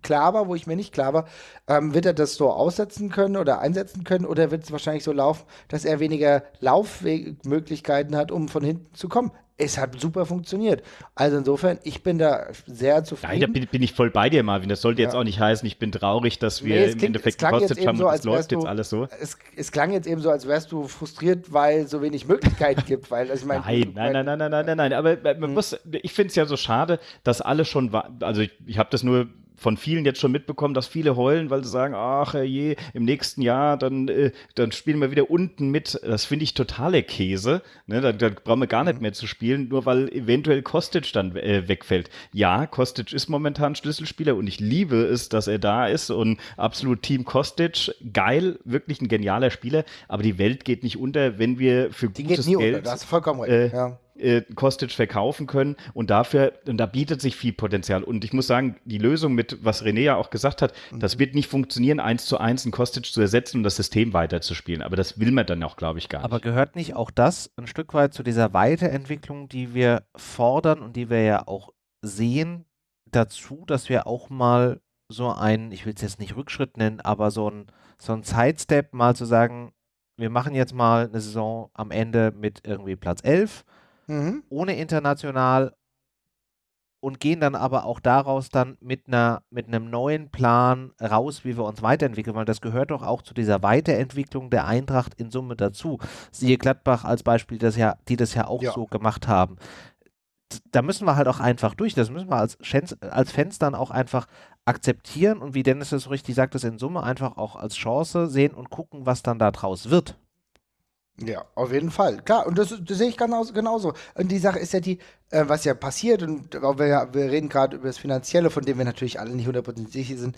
klar war, wo ich mir nicht klar war, ähm, wird er das so aussetzen können oder einsetzen können oder wird es wahrscheinlich so laufen, dass er weniger Laufmöglichkeiten hat, um von hinten zu kommen. Es hat super funktioniert. Also insofern, ich bin da sehr zufrieden. Ja, da bin, bin, ich voll bei dir, Marvin. Das sollte ja. jetzt auch nicht heißen, ich bin traurig, dass wir nee, im klingt, Endeffekt gekostet haben so, und es läuft jetzt alles so. Es, es, klang jetzt eben so, als wärst du frustriert, weil es so wenig Möglichkeiten gibt. Weil, also ich mein, nein, nein, nein, nein, nein, nein, nein, nein. Aber man hm. muss, ich finde es ja so schade, dass alle schon, also ich, ich habe das nur von vielen jetzt schon mitbekommen, dass viele heulen, weil sie sagen, ach je, im nächsten Jahr, dann, äh, dann spielen wir wieder unten mit. Das finde ich totale Käse. Ne? Dann, dann brauchen wir gar nicht mehr zu spielen, nur weil eventuell Kostic dann äh, wegfällt. Ja, Kostic ist momentan Schlüsselspieler und ich liebe es, dass er da ist und absolut Team Kostic, geil, wirklich ein genialer Spieler, aber die Welt geht nicht unter, wenn wir für die gutes geht nie Geld... Unter. Da hast du vollkommen recht, äh, ja äh, Kostic verkaufen können und dafür, und da bietet sich viel Potenzial. Und ich muss sagen, die Lösung mit, was René ja auch gesagt hat, mhm. das wird nicht funktionieren, eins zu eins einen Kostic zu ersetzen und das System weiterzuspielen. Aber das will man dann auch, glaube ich, gar nicht. Aber gehört nicht auch das ein Stück weit zu dieser Weiterentwicklung, die wir fordern und die wir ja auch sehen, dazu, dass wir auch mal so einen, ich will es jetzt nicht Rückschritt nennen, aber so ein, so ein Sidestep mal zu sagen, wir machen jetzt mal eine Saison am Ende mit irgendwie Platz 11 mhm. ohne international und gehen dann aber auch daraus dann mit einer mit einem neuen Plan raus, wie wir uns weiterentwickeln, weil das gehört doch auch zu dieser Weiterentwicklung der Eintracht in Summe dazu. Siehe Gladbach als Beispiel, das ja, die das ja auch ja. so gemacht haben. Da müssen wir halt auch einfach durch. Das müssen wir als Fans, als Fans dann auch einfach akzeptieren und wie Dennis es so richtig sagt, das in Summe einfach auch als Chance sehen und gucken, was dann da draus wird. Ja, auf jeden Fall. Klar, und das, das sehe ich genauso, genauso. Und die Sache ist ja die, äh, was ja passiert, und wir, wir reden gerade über das Finanzielle, von dem wir natürlich alle nicht hundertprozentig sicher sind,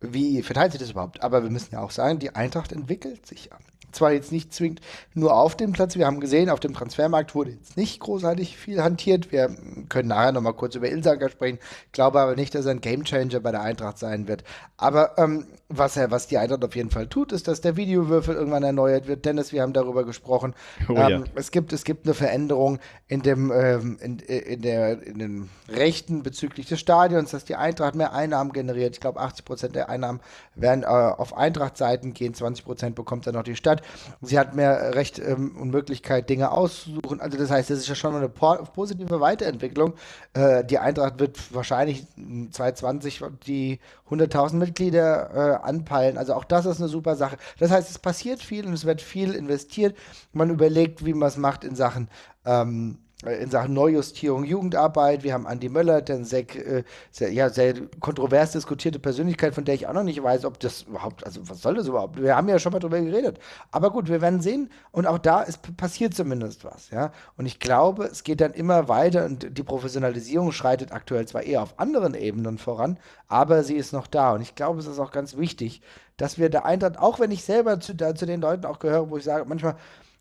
wie verteilt sich das überhaupt? Aber wir müssen ja auch sagen, die Eintracht entwickelt sich ja zwar jetzt nicht zwingend nur auf dem Platz. Wir haben gesehen, auf dem Transfermarkt wurde jetzt nicht großartig viel hantiert. Wir können nachher nochmal kurz über Ilsanker sprechen. Ich glaube aber nicht, dass er ein Gamechanger bei der Eintracht sein wird. Aber ähm, was, er, was die Eintracht auf jeden Fall tut, ist, dass der Videowürfel irgendwann erneuert wird. Dennis, wir haben darüber gesprochen. Oh, ähm, ja. es, gibt, es gibt eine Veränderung in, dem, ähm, in, in, der, in den Rechten bezüglich des Stadions, dass die Eintracht mehr Einnahmen generiert. Ich glaube, 80 Prozent der Einnahmen werden äh, auf Eintracht-Seiten gehen, 20 Prozent bekommt dann noch die Stadt. Sie hat mehr Recht ähm, und Möglichkeit, Dinge auszusuchen. Also das heißt, das ist ja schon eine positive Weiterentwicklung. Äh, die Eintracht wird wahrscheinlich 2020 die 100.000 Mitglieder äh, anpeilen. Also auch das ist eine super Sache. Das heißt, es passiert viel und es wird viel investiert. Man überlegt, wie man es macht in Sachen ähm, in Sachen Neujustierung Jugendarbeit. Wir haben Andi Möller, der sehr, äh, sehr, ja, sehr kontrovers diskutierte Persönlichkeit, von der ich auch noch nicht weiß, ob das überhaupt, also was soll das überhaupt? Wir haben ja schon mal drüber geredet. Aber gut, wir werden sehen. Und auch da ist, passiert zumindest was, ja. Und ich glaube, es geht dann immer weiter und die Professionalisierung schreitet aktuell zwar eher auf anderen Ebenen voran, aber sie ist noch da. Und ich glaube, es ist auch ganz wichtig, dass wir der Eintracht, auch wenn ich selber zu, da, zu den Leuten auch gehöre, wo ich sage, manchmal,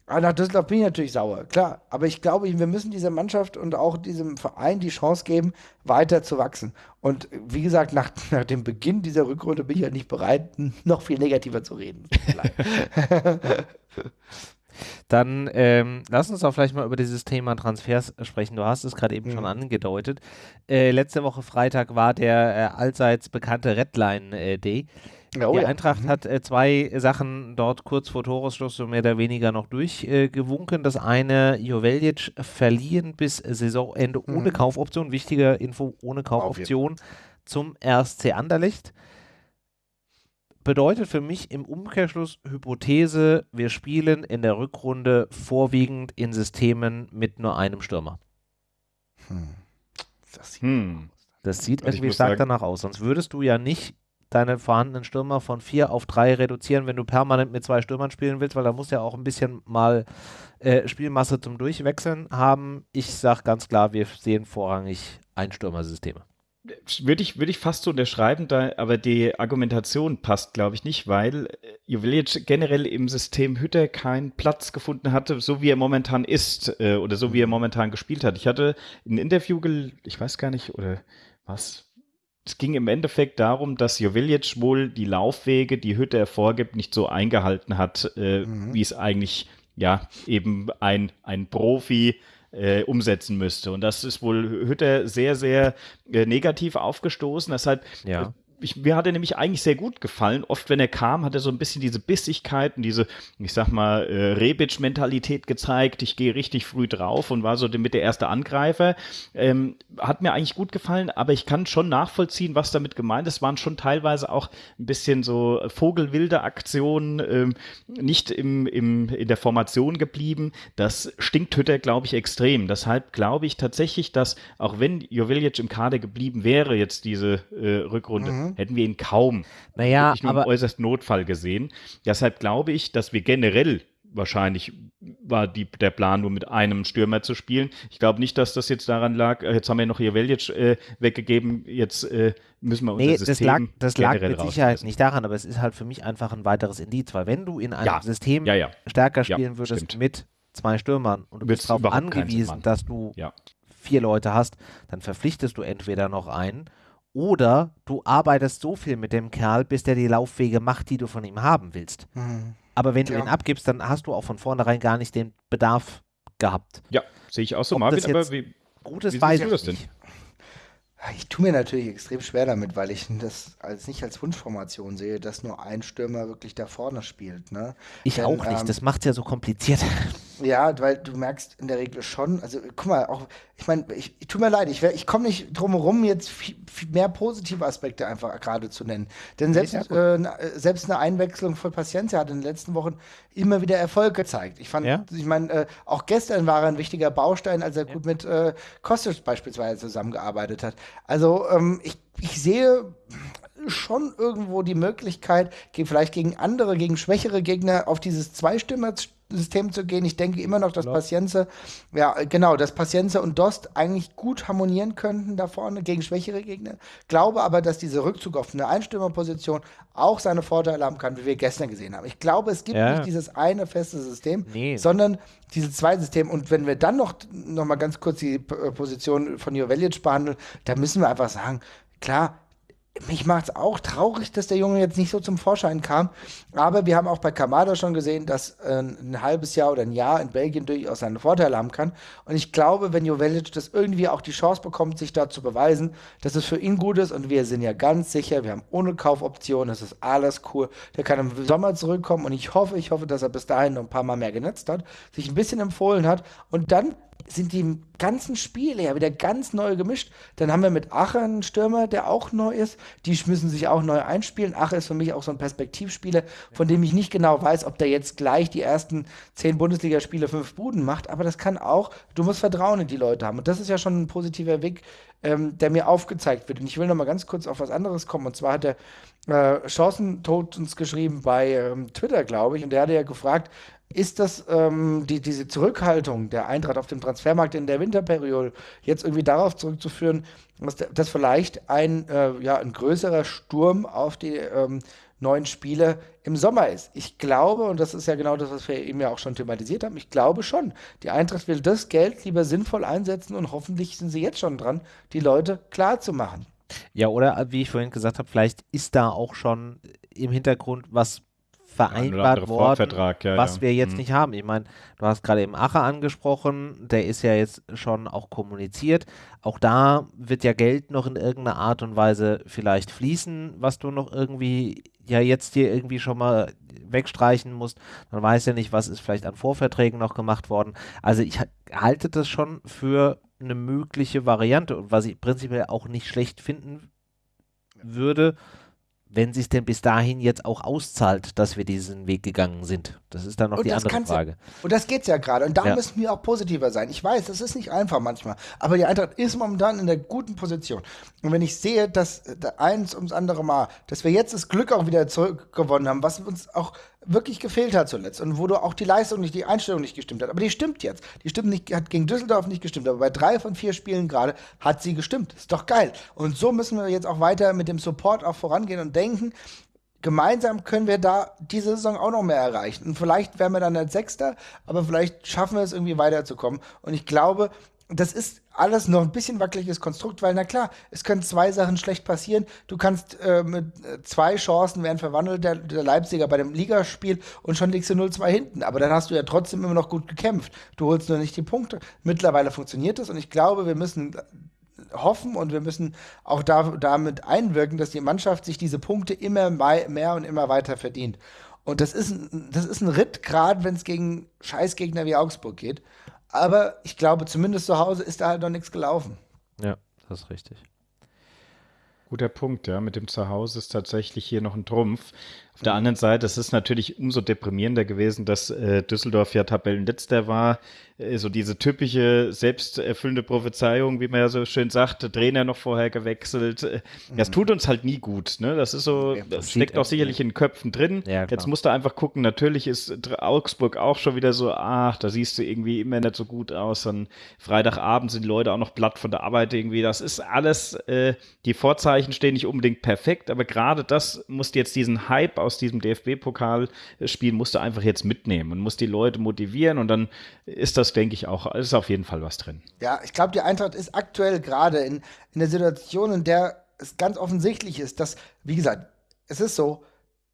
aber ah, nach Düsseldorf bin ich natürlich sauer, klar. Aber ich glaube, wir müssen dieser Mannschaft und auch diesem Verein die Chance geben, weiter zu wachsen. Und wie gesagt, nach, nach dem Beginn dieser Rückrunde bin ich halt nicht bereit, noch viel negativer zu reden. Dann ähm, lass uns auch vielleicht mal über dieses Thema Transfers sprechen. Du hast es gerade eben mhm. schon angedeutet. Äh, letzte Woche Freitag war der äh, allseits bekannte Redline äh, Day. Oh, die ja. Eintracht mhm. hat äh, zwei Sachen dort kurz vor Toresschluss so mehr oder weniger noch durchgewunken. Äh, das eine, Joveljic verliehen bis Saisonende mhm. ohne Kaufoption. Wichtige Info, ohne Kaufoption zum RSC Anderlecht. Bedeutet für mich im Umkehrschluss Hypothese, wir spielen in der Rückrunde vorwiegend in Systemen mit nur einem Stürmer. Hm. Das sieht, hm. das sieht irgendwie stark danach aus. Sonst würdest du ja nicht deine vorhandenen Stürmer von vier auf drei reduzieren, wenn du permanent mit zwei Stürmern spielen willst, weil da muss ja auch ein bisschen mal äh, Spielmasse zum Durchwechseln haben. Ich sage ganz klar, wir sehen vorrangig Einstürmersysteme. würde ich, würde ich fast so unterschreiben, da, aber die Argumentation passt, glaube ich, nicht, weil äh, Jovilic generell im System Hütter keinen Platz gefunden hatte, so wie er momentan ist äh, oder so wie er mhm. momentan gespielt hat. Ich hatte ein Interview, ich weiß gar nicht, oder was? Es ging im Endeffekt darum, dass Jovilic wohl die Laufwege, die Hütter vorgibt, nicht so eingehalten hat, äh, mhm. wie es eigentlich ja eben ein, ein Profi äh, umsetzen müsste. Und das ist wohl Hütter sehr, sehr äh, negativ aufgestoßen. Deshalb ja ich, mir hat er nämlich eigentlich sehr gut gefallen. Oft, wenn er kam, hat er so ein bisschen diese Bissigkeit und diese, ich sag mal, äh, Rebic-Mentalität gezeigt. Ich gehe richtig früh drauf und war so mit der erste Angreifer. Ähm, hat mir eigentlich gut gefallen, aber ich kann schon nachvollziehen, was damit gemeint ist. Es waren schon teilweise auch ein bisschen so vogelwilde Aktionen, ähm, nicht im, im, in der Formation geblieben. Das stinkt Hütter, glaube ich, extrem. Deshalb glaube ich tatsächlich, dass auch wenn Jovilic im Kader geblieben wäre, jetzt diese äh, Rückrunde, mhm hätten wir ihn kaum naja, aber, im äußersten Notfall gesehen. Deshalb glaube ich, dass wir generell wahrscheinlich war die, der Plan, nur mit einem Stürmer zu spielen. Ich glaube nicht, dass das jetzt daran lag, äh, jetzt haben wir noch hier Veljic äh, weggegeben, jetzt äh, müssen wir unser nee, System das lag, das lag mit Sicherheit nicht daran, aber es ist halt für mich einfach ein weiteres Indiz, weil wenn du in einem ja, System ja, ja. stärker spielen würdest stimmt. mit zwei Stürmern und du bist darauf angewiesen, dass du vier Leute hast, dann verpflichtest du entweder noch einen oder du arbeitest so viel mit dem Kerl, bis der die Laufwege macht, die du von ihm haben willst. Mhm. Aber wenn du ja. ihn abgibst, dann hast du auch von vornherein gar nicht den Bedarf gehabt. Ja, sehe ich auch so, Ob Marvin, aber wie, Gutes wie weiß ich das denn? Nicht. Ich tue mir natürlich extrem schwer damit, weil ich das als nicht als Wunschformation sehe, dass nur ein Stürmer wirklich da vorne spielt. Ne? Ich Denn, auch nicht. Ähm, das macht es ja so kompliziert. Ja, weil du merkst in der Regel schon, also guck mal, auch, ich meine, ich, ich tut mir leid, ich, ich komme nicht drum herum, jetzt viel, viel mehr positive Aspekte einfach gerade zu nennen. Denn selbst, ja, äh, selbst eine Einwechslung von Paciencia hat in den letzten Wochen immer wieder Erfolg gezeigt. Ich fand, ja? ich meine, äh, auch gestern war er ein wichtiger Baustein, als er ja. gut mit äh, Kostic beispielsweise zusammengearbeitet hat. Also ähm, ich, ich sehe schon irgendwo die Möglichkeit, vielleicht gegen andere, gegen schwächere Gegner auf dieses Zweistimmer System zu gehen. Ich denke immer noch, dass Klar. Pacienza, ja, genau, dass Pacienza und Dost eigentlich gut harmonieren könnten da vorne gegen schwächere Gegner. Glaube aber, dass dieser Rückzug auf eine Einstürmerposition auch seine Vorteile haben kann, wie wir gestern gesehen haben. Ich glaube, es gibt ja. nicht dieses eine feste System, nee. sondern diese zwei Systeme. Und wenn wir dann noch, noch mal ganz kurz die Position von Jovelic behandeln, da müssen wir einfach sagen, klar, mich macht es auch traurig, dass der Junge jetzt nicht so zum Vorschein kam. Aber wir haben auch bei Kamada schon gesehen, dass äh, ein halbes Jahr oder ein Jahr in Belgien durchaus seine Vorteile haben kann. Und ich glaube, wenn Jovelic das irgendwie auch die Chance bekommt, sich da zu beweisen, dass es für ihn gut ist. Und wir sind ja ganz sicher, wir haben ohne Kaufoption, das ist alles cool. Der kann im Sommer zurückkommen. Und ich hoffe, ich hoffe, dass er bis dahin noch ein paar Mal mehr genetzt hat, sich ein bisschen empfohlen hat und dann sind die ganzen Spiele ja wieder ganz neu gemischt. Dann haben wir mit Ache einen Stürmer, der auch neu ist. Die müssen sich auch neu einspielen. Ache ist für mich auch so ein Perspektivspieler, von dem ich nicht genau weiß, ob der jetzt gleich die ersten zehn Bundesligaspiele fünf Buden macht. Aber das kann auch, du musst Vertrauen in die Leute haben. Und das ist ja schon ein positiver Weg, ähm, der mir aufgezeigt wird. Und ich will noch mal ganz kurz auf was anderes kommen. Und zwar hat der äh, Chancentod uns geschrieben bei ähm, Twitter, glaube ich. Und der hatte ja gefragt, ist das ähm, die, diese Zurückhaltung der Eintracht auf dem Transfermarkt in der Winterperiode jetzt irgendwie darauf zurückzuführen, dass, dass vielleicht ein, äh, ja, ein größerer Sturm auf die ähm, neuen Spiele im Sommer ist? Ich glaube, und das ist ja genau das, was wir eben ja auch schon thematisiert haben, ich glaube schon, die Eintracht will das Geld lieber sinnvoll einsetzen und hoffentlich sind sie jetzt schon dran, die Leute klar zu machen. Ja, oder wie ich vorhin gesagt habe, vielleicht ist da auch schon im Hintergrund was vereinbart worden, ja, was ja. wir jetzt mhm. nicht haben. Ich meine, du hast gerade eben Ache angesprochen, der ist ja jetzt schon auch kommuniziert. Auch da wird ja Geld noch in irgendeiner Art und Weise vielleicht fließen, was du noch irgendwie ja jetzt hier irgendwie schon mal wegstreichen musst. Man weiß ja nicht, was ist vielleicht an Vorverträgen noch gemacht worden. Also ich halte das schon für eine mögliche Variante und was ich prinzipiell auch nicht schlecht finden würde, wenn sich denn bis dahin jetzt auch auszahlt, dass wir diesen Weg gegangen sind. Das ist dann noch und die andere Frage. und das geht es ja gerade. Und da ja. müssen wir auch positiver sein. Ich weiß, das ist nicht einfach manchmal. Aber die Eintracht ist momentan in der guten Position. Und wenn ich sehe, dass eins ums andere Mal, dass wir jetzt das Glück auch wieder zurückgewonnen haben, was uns auch wirklich gefehlt hat zuletzt und wo du auch die Leistung nicht, die Einstellung nicht gestimmt hat. Aber die stimmt jetzt. Die stimmt nicht, hat gegen Düsseldorf nicht gestimmt, aber bei drei von vier Spielen gerade hat sie gestimmt. Ist doch geil. Und so müssen wir jetzt auch weiter mit dem Support auch vorangehen und denken, gemeinsam können wir da diese Saison auch noch mehr erreichen. Und vielleicht werden wir dann als Sechster, aber vielleicht schaffen wir es irgendwie weiterzukommen. Und ich glaube, das ist alles noch ein bisschen wackeliges Konstrukt, weil na klar, es können zwei Sachen schlecht passieren. Du kannst äh, mit äh, zwei Chancen werden verwandelt, der, der, Leipziger bei dem Ligaspiel und schon liegst du 0-2 hinten. Aber dann hast du ja trotzdem immer noch gut gekämpft. Du holst nur nicht die Punkte. Mittlerweile funktioniert es und ich glaube, wir müssen hoffen und wir müssen auch da, damit einwirken, dass die Mannschaft sich diese Punkte immer mehr und immer weiter verdient. Und das ist ein, das ist ein Ritt, gerade wenn es gegen Scheißgegner wie Augsburg geht. Aber ich glaube, zumindest zu Hause ist da halt noch nichts gelaufen. Ja, das ist richtig. Guter Punkt, ja. Mit dem Zuhause ist tatsächlich hier noch ein Trumpf. Auf der anderen Seite, es ist natürlich umso deprimierender gewesen, dass äh, Düsseldorf ja Tabellenletzter war. Äh, so diese typische selbsterfüllende Prophezeiung, wie man ja so schön sagt, Trainer noch vorher gewechselt. Äh, das mhm. tut uns halt nie gut. Ne? Das ist so, das steckt auch sicherlich in den Köpfen drin. Ja, Jetzt musst du einfach gucken, natürlich ist Augsburg auch schon wieder so, ach, da siehst du irgendwie immer nicht so gut aus. Dann Freitagabend sind die Leute auch noch platt von der Arbeit irgendwie. Das ist alles, äh, die Vorzeichen stehen nicht unbedingt perfekt, aber gerade das musst jetzt diesen Hype aus aus diesem DFB-Pokalspiel musst du einfach jetzt mitnehmen und musst die Leute motivieren und dann ist das, denke ich, auch, ist auf jeden Fall was drin. Ja, ich glaube, die Eintracht ist aktuell gerade in, in der Situation, in der es ganz offensichtlich ist, dass, wie gesagt, es ist so,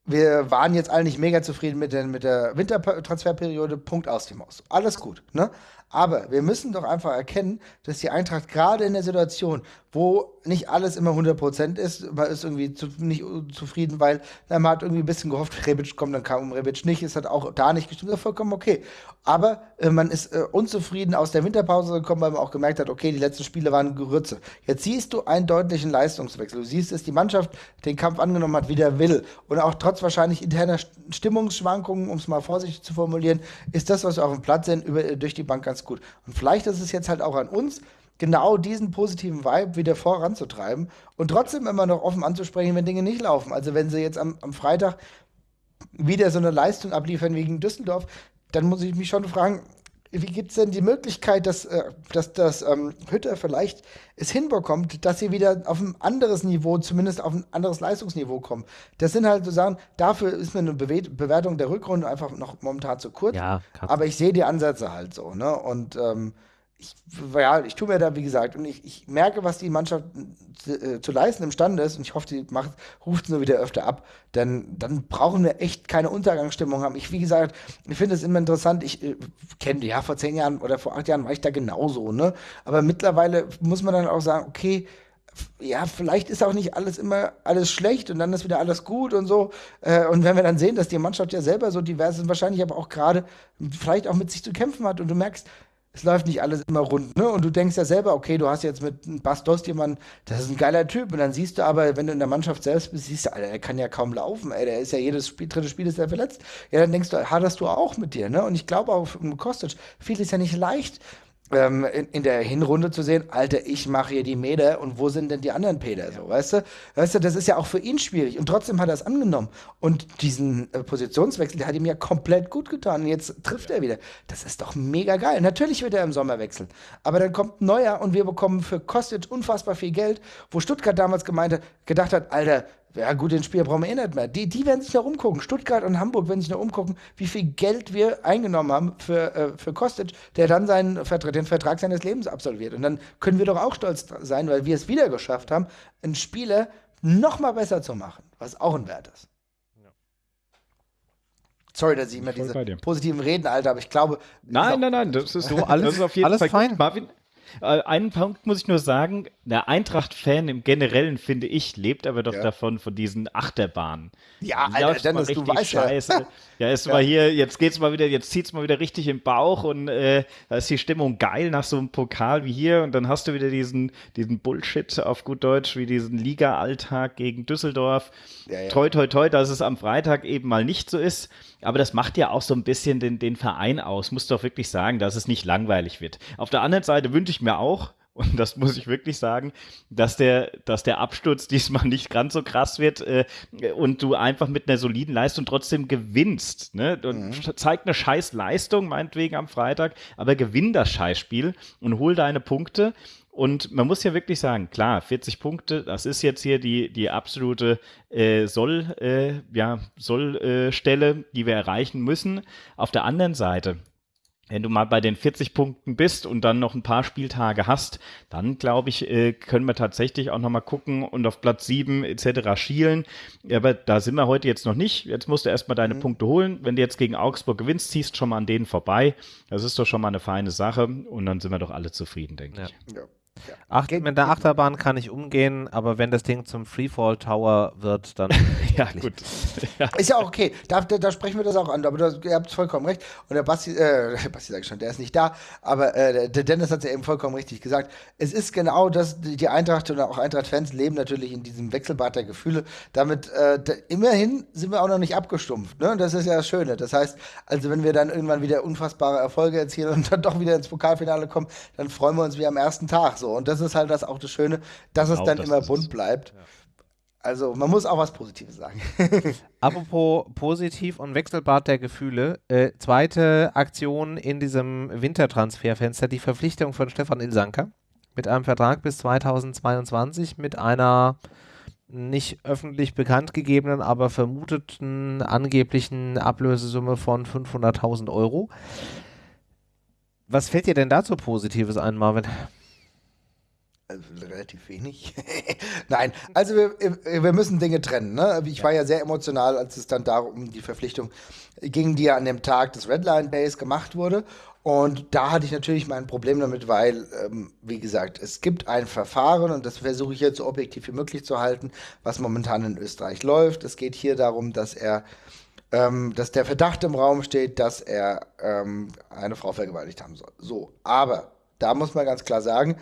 wir waren jetzt alle nicht mega zufrieden mit der, mit der Wintertransferperiode, Punkt aus dem Haus. Alles gut, ne? Aber wir müssen doch einfach erkennen, dass die Eintracht gerade in der Situation, wo nicht alles immer 100% ist, man ist irgendwie zu, nicht zufrieden, weil na, man hat irgendwie ein bisschen gehofft, Rebic kommt, dann kam Rebic nicht, es hat auch da nicht gestimmt, das ist vollkommen okay. Aber äh, man ist äh, unzufrieden aus der Winterpause gekommen, weil man auch gemerkt hat, okay, die letzten Spiele waren Gerütze. Jetzt siehst du einen deutlichen Leistungswechsel. Du siehst, dass die Mannschaft den Kampf angenommen hat, wie der will. Und auch trotz wahrscheinlich interner Stimmungsschwankungen, um es mal vorsichtig zu formulieren, ist das, was wir auf dem Platz sehen, über, durch die Bank ganz ganz gut. Und vielleicht ist es jetzt halt auch an uns, genau diesen positiven Vibe wieder voranzutreiben und trotzdem immer noch offen anzusprechen, wenn Dinge nicht laufen. Also wenn sie jetzt am, am Freitag wieder so eine Leistung abliefern wegen Düsseldorf, dann muss ich mich schon fragen, wie gibt es denn die Möglichkeit, dass, äh, dass, dass ähm, Hütter vielleicht es hinbekommt, dass sie wieder auf ein anderes Niveau, zumindest auf ein anderes Leistungsniveau kommen? Das sind halt so Sachen, dafür ist mir eine Bewe Bewertung der Rückrunde einfach noch momentan zu kurz. Ja, aber ich sehe die Ansätze halt so, ne? Und ähm, ich, ja, ich tue mir da, wie gesagt, und ich, ich merke, was die Mannschaft zu, äh, zu leisten imstande ist, und ich hoffe, die macht, ruft es nur wieder öfter ab, denn dann brauchen wir echt keine Untergangsstimmung haben. Ich, wie gesagt, ich finde es immer interessant, ich äh, kenne die, ja, vor zehn Jahren oder vor acht Jahren war ich da genauso, ne? Aber mittlerweile muss man dann auch sagen, okay, ja, vielleicht ist auch nicht alles immer alles schlecht und dann ist wieder alles gut und so. Äh, und wenn wir dann sehen, dass die Mannschaft ja selber so divers ist, wahrscheinlich aber auch gerade vielleicht auch mit sich zu kämpfen hat und du merkst, es läuft nicht alles immer rund, ne? Und du denkst ja selber, okay, du hast jetzt mit Bas Dost jemanden, das ist ein geiler Typ. Und dann siehst du aber, wenn du in der Mannschaft selbst bist, siehst du, Alter, der kann ja kaum laufen, ey, der ist ja jedes Spiel, dritte Spiel ist er verletzt. Ja, dann denkst du, haderst du auch mit dir, ne? Und ich glaube auch, Kostic, viel ist ja nicht leicht, ähm, in, in, der Hinrunde zu sehen, Alter, ich mache hier die Meter und wo sind denn die anderen Peter? So, weißt du? Weißt du, das ist ja auch für ihn schwierig. Und trotzdem hat er es angenommen. Und diesen äh, Positionswechsel, der hat ihm ja komplett gut getan. Und jetzt trifft er wieder. Das ist doch mega geil. Natürlich wird er im Sommer wechseln. Aber dann kommt ein neuer und wir bekommen für Kostic unfassbar viel Geld, wo Stuttgart damals gemeint hat, gedacht hat, Alter, ja gut, den Spieler brauchen wir eh nicht mehr. Die, die werden sich noch umgucken. Stuttgart und Hamburg werden sich noch umgucken, wie viel Geld wir eingenommen haben für, äh, für Kostic, der dann seinen Vertrag, den Vertrag seines Lebens absolviert. Und dann können wir doch auch stolz sein, weil wir es wieder geschafft haben, einen Spieler noch mal besser zu machen, was auch ein Wert ist. Sorry, dass ich immer diese positiven Reden, Alter, aber ich glaube. Nein, nein, nein, das ist so alles, ist auf jeden alles Fall fein. Marvin, einen Punkt muss ich nur sagen, der Eintracht-Fan im Generellen, finde ich, lebt aber doch ja. davon, von diesen Achterbahnen. Ja, Alter, Dennis, du weißt scheiße. ja. Ja, ist ja. mal hier, jetzt geht's mal wieder, jetzt zieht's mal wieder richtig im Bauch und äh, da ist die Stimmung geil nach so einem Pokal wie hier und dann hast du wieder diesen, diesen Bullshit auf gut Deutsch, wie diesen Liga-Alltag gegen Düsseldorf. Ja, ja. Toi, toi, toi, dass es am Freitag eben mal nicht so ist. Aber das macht ja auch so ein bisschen den, den Verein aus, musst du auch wirklich sagen, dass es nicht langweilig wird. Auf der anderen Seite wünsche ich mir auch, Und das muss ich wirklich sagen, dass der, dass der Absturz diesmal nicht ganz so krass wird äh, und du einfach mit einer soliden Leistung trotzdem gewinnst. Ne? Mhm. zeig eine scheiß Leistung, meinetwegen am Freitag, aber gewinn das Scheißspiel und hol deine Punkte. Und man muss ja wirklich sagen, klar, 40 Punkte, das ist jetzt hier die, die absolute äh, Soll, äh, ja, Sollstelle, äh, die wir erreichen müssen. Auf der anderen Seite, wenn du mal bei den 40 Punkten bist und dann noch ein paar Spieltage hast, dann glaube ich, äh, können wir tatsächlich auch nochmal gucken und auf Platz 7 etc. schielen. Aber da sind wir heute jetzt noch nicht. Jetzt musst du erstmal deine mhm. Punkte holen. Wenn du jetzt gegen Augsburg gewinnst, ziehst schon mal an denen vorbei. Das ist doch schon mal eine feine Sache und dann sind wir doch alle zufrieden, denke ja. ich. Ja. Ja. Ach, mit der Achterbahn kann ich umgehen, aber wenn das Ding zum Freefall Tower wird, dann. ja, gut. Ja. Ist ja auch okay. Da, da, sprechen wir das auch an. Aber das, ihr habt vollkommen recht. Und der Basti, äh, Basti sag ich schon, der ist nicht da. Aber äh, der Dennis hat es ja eben vollkommen richtig gesagt. Es ist genau das, die Eintracht und auch Eintracht-Fans leben natürlich in diesem Wechselbad der Gefühle. Damit, äh, da, immerhin sind wir auch noch nicht abgestumpft. Ne? Das ist ja das Schöne. Das heißt, also wenn wir dann irgendwann wieder unfassbare Erfolge erzielen und dann doch wieder ins Pokalfinale kommen, dann freuen wir uns wie am ersten Tag. So. Und das ist halt das auch das Schöne, dass genau, es dann das immer bunt es. bleibt. Ja. Also man muss auch was Positives sagen. Apropos positiv und Wechselbad der Gefühle. Äh, zweite Aktion in diesem Wintertransferfenster, die Verpflichtung von Stefan Ilsanker mit einem Vertrag bis 2022 mit einer nicht öffentlich bekannt gegebenen, aber vermuteten angeblichen Ablösesumme von 500.000 Euro. Was fällt dir denn dazu Positives ein, Marvin? Also relativ wenig. Nein, also wir, wir müssen Dinge trennen. Ne? Ich war ja sehr emotional, als es dann darum um die Verpflichtung ging, die ja an dem Tag des Redline Base gemacht wurde. Und da hatte ich natürlich mein Problem damit, weil, ähm, wie gesagt, es gibt ein Verfahren und das versuche ich jetzt so objektiv wie möglich zu halten, was momentan in Österreich läuft. Es geht hier darum, dass er, ähm, dass der Verdacht im Raum steht, dass er ähm, eine Frau vergewaltigt haben soll. So, aber da muss man ganz klar sagen,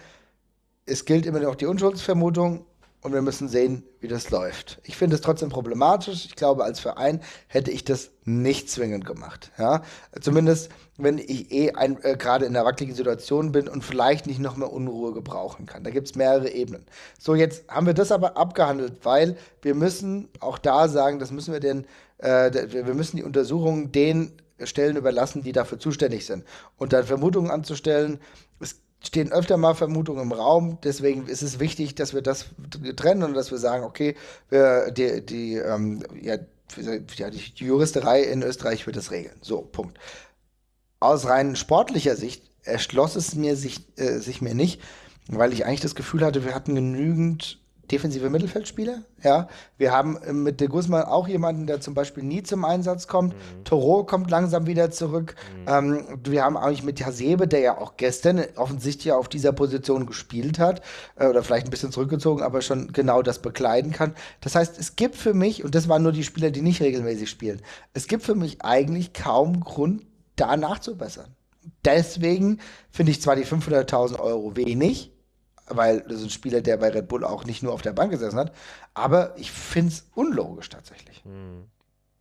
es gilt immer noch die Unschuldsvermutung und wir müssen sehen, wie das läuft. Ich finde es trotzdem problematisch. Ich glaube, als Verein hätte ich das nicht zwingend gemacht. Ja? Zumindest, wenn ich eh äh, gerade in einer wackeligen Situation bin und vielleicht nicht noch mehr Unruhe gebrauchen kann. Da gibt es mehrere Ebenen. So, jetzt haben wir das aber abgehandelt, weil wir müssen auch da sagen, das müssen wir den, äh, wir müssen die Untersuchungen den Stellen überlassen, die dafür zuständig sind. Und dann Vermutungen anzustellen, es stehen öfter mal Vermutungen im Raum. Deswegen ist es wichtig, dass wir das trennen und dass wir sagen, okay, wir, die, die, ähm, ja, die Juristerei in Österreich wird das regeln. So, Punkt. Aus rein sportlicher Sicht erschloss es mir sich, äh, sich mir nicht, weil ich eigentlich das Gefühl hatte, wir hatten genügend defensive Mittelfeldspieler. Ja, wir haben äh, mit De Guzman auch jemanden, der zum Beispiel nie zum Einsatz kommt. Mhm. Toro kommt langsam wieder zurück. Mhm. Ähm, wir haben eigentlich mit Hasebe, der ja auch gestern offensichtlich auf dieser Position gespielt hat äh, oder vielleicht ein bisschen zurückgezogen, aber schon genau das bekleiden kann. Das heißt, es gibt für mich, und das waren nur die Spieler, die nicht regelmäßig spielen, es gibt für mich eigentlich kaum Grund, da nachzubessern. Deswegen finde ich zwar die 500.000 Euro wenig, weil das ist ein Spieler, der bei Red Bull auch nicht nur auf der Bank gesessen hat. Aber ich finde es unlogisch tatsächlich. Mhm.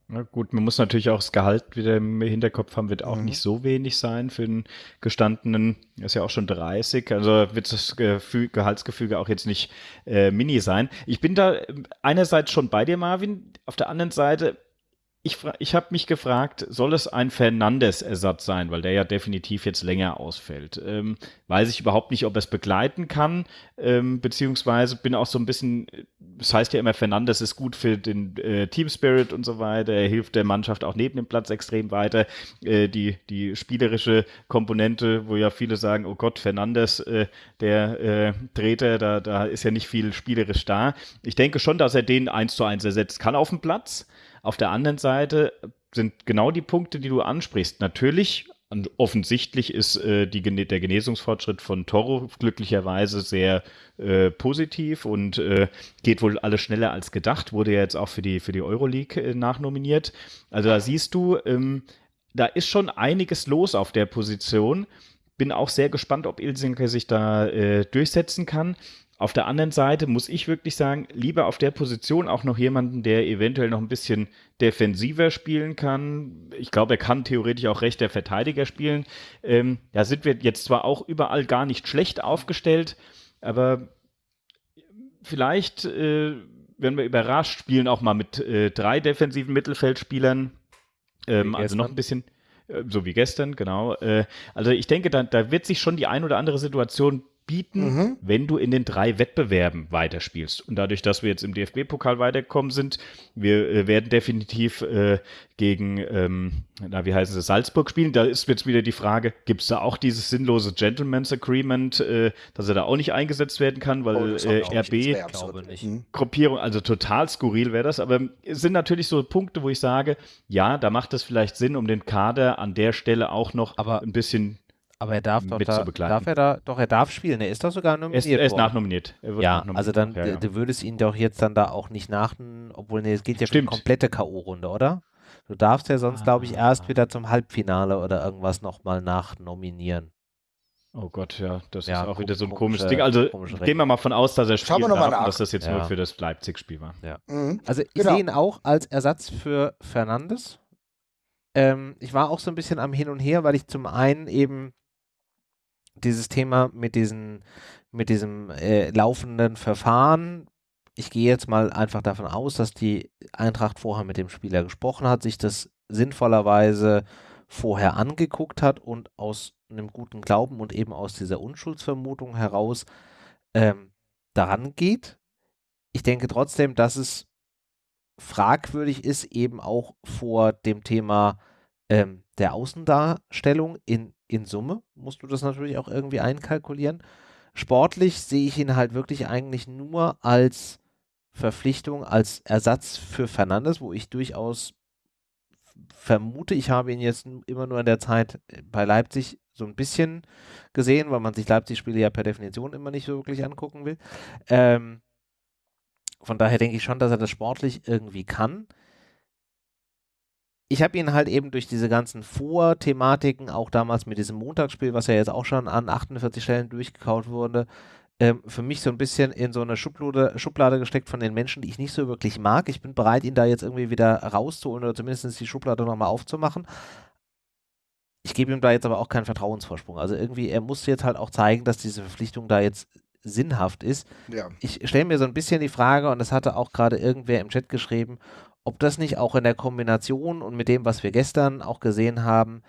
Na gut, man muss natürlich auch das Gehalt wieder im Hinterkopf haben, wird auch mhm. nicht so wenig sein für einen gestandenen, er ist ja auch schon 30, also wird das Gefühl, Gehaltsgefüge auch jetzt nicht äh, mini sein. Ich bin da einerseits schon bei dir, Marvin, auf der anderen Seite ich, ich habe mich gefragt, soll es ein Fernandes-Ersatz sein, weil der ja definitiv jetzt länger ausfällt. Ähm, weiß ich überhaupt nicht, ob er es begleiten kann, ähm, beziehungsweise bin auch so ein bisschen, das heißt ja immer, Fernandes ist gut für den äh, Team Spirit und so weiter, er hilft der Mannschaft auch neben dem Platz extrem weiter. Äh, die, die spielerische Komponente, wo ja viele sagen, oh Gott, Fernandes, äh, der äh, Treter, da, da ist ja nicht viel spielerisch da. Ich denke schon, dass er den eins zu eins ersetzt kann auf dem Platz. Auf der anderen Seite sind genau die Punkte, die du ansprichst. Natürlich, offensichtlich ist äh, die, der Genesungsfortschritt von Toro glücklicherweise sehr äh, positiv und äh, geht wohl alles schneller als gedacht. Wurde ja jetzt auch für die, für die Euroleague äh, nachnominiert. Also da siehst du, ähm, da ist schon einiges los auf der Position. Bin auch sehr gespannt, ob Ilsenke sich da äh, durchsetzen kann. Auf der anderen Seite muss ich wirklich sagen, lieber auf der Position auch noch jemanden, der eventuell noch ein bisschen defensiver spielen kann. Ich glaube, er kann theoretisch auch rechter Verteidiger spielen. Ähm, da sind wir jetzt zwar auch überall gar nicht schlecht aufgestellt, aber vielleicht äh, werden wir überrascht, spielen auch mal mit äh, drei defensiven Mittelfeldspielern. Ähm, also noch ein bisschen, äh, so wie gestern, genau. Äh, also ich denke, da, da wird sich schon die ein oder andere Situation bieten, mhm. wenn du in den drei Wettbewerben weiterspielst. Und dadurch, dass wir jetzt im DFB-Pokal weitergekommen sind, wir äh, werden definitiv äh, gegen, ähm, na, wie heißt es, Salzburg spielen. Da ist jetzt wieder die Frage, gibt es da auch dieses sinnlose Gentleman's Agreement, äh, dass er da auch nicht eingesetzt werden kann, weil oh, äh, RB mhm. Gruppierung, also total skurril wäre das. Aber es sind natürlich so Punkte, wo ich sage, ja, da macht es vielleicht Sinn, um den Kader an der Stelle auch noch aber ein bisschen aber er darf doch da, darf er da, doch er darf spielen. Er ist doch sogar nominiert. Er ist, er ist nachnominiert. Er ja, nachnominiert. also dann, ja, ja. du würdest ihn doch jetzt dann da auch nicht nach, obwohl nee, es geht ja für die komplette K.O.-Runde, oder? Du darfst ja sonst, ah. glaube ich, erst wieder zum Halbfinale oder irgendwas nochmal nachnominieren. Oh Gott, ja, das ja, ist auch wieder so ein komisches Ding. Also gehen wir mal von aus, dass er spielt, dass das jetzt nur für das Leipzig-Spiel war. Ja. Mhm. Also ich genau. sehe ihn auch als Ersatz für Fernandes. Ähm, ich war auch so ein bisschen am Hin und Her, weil ich zum einen eben dieses Thema mit, diesen, mit diesem äh, laufenden Verfahren. Ich gehe jetzt mal einfach davon aus, dass die Eintracht vorher mit dem Spieler gesprochen hat, sich das sinnvollerweise vorher angeguckt hat und aus einem guten Glauben und eben aus dieser Unschuldsvermutung heraus ähm, daran geht. Ich denke trotzdem, dass es fragwürdig ist, eben auch vor dem Thema ähm, der Außendarstellung in in Summe musst du das natürlich auch irgendwie einkalkulieren. Sportlich sehe ich ihn halt wirklich eigentlich nur als Verpflichtung, als Ersatz für Fernandes, wo ich durchaus vermute, ich habe ihn jetzt immer nur in der Zeit bei Leipzig so ein bisschen gesehen, weil man sich Leipzig-Spiele ja per Definition immer nicht so wirklich angucken will. Ähm, von daher denke ich schon, dass er das sportlich irgendwie kann ich habe ihn halt eben durch diese ganzen Vorthematiken, auch damals mit diesem Montagsspiel, was ja jetzt auch schon an 48 Stellen durchgekaut wurde, ähm, für mich so ein bisschen in so eine Schublade, Schublade gesteckt von den Menschen, die ich nicht so wirklich mag. Ich bin bereit, ihn da jetzt irgendwie wieder rauszuholen oder zumindest die Schublade nochmal aufzumachen. Ich gebe ihm da jetzt aber auch keinen Vertrauensvorsprung. Also irgendwie, er muss jetzt halt auch zeigen, dass diese Verpflichtung da jetzt sinnhaft ist. Ja. Ich stelle mir so ein bisschen die Frage, und das hatte auch gerade irgendwer im Chat geschrieben, ob das nicht auch in der Kombination und mit dem, was wir gestern auch gesehen haben,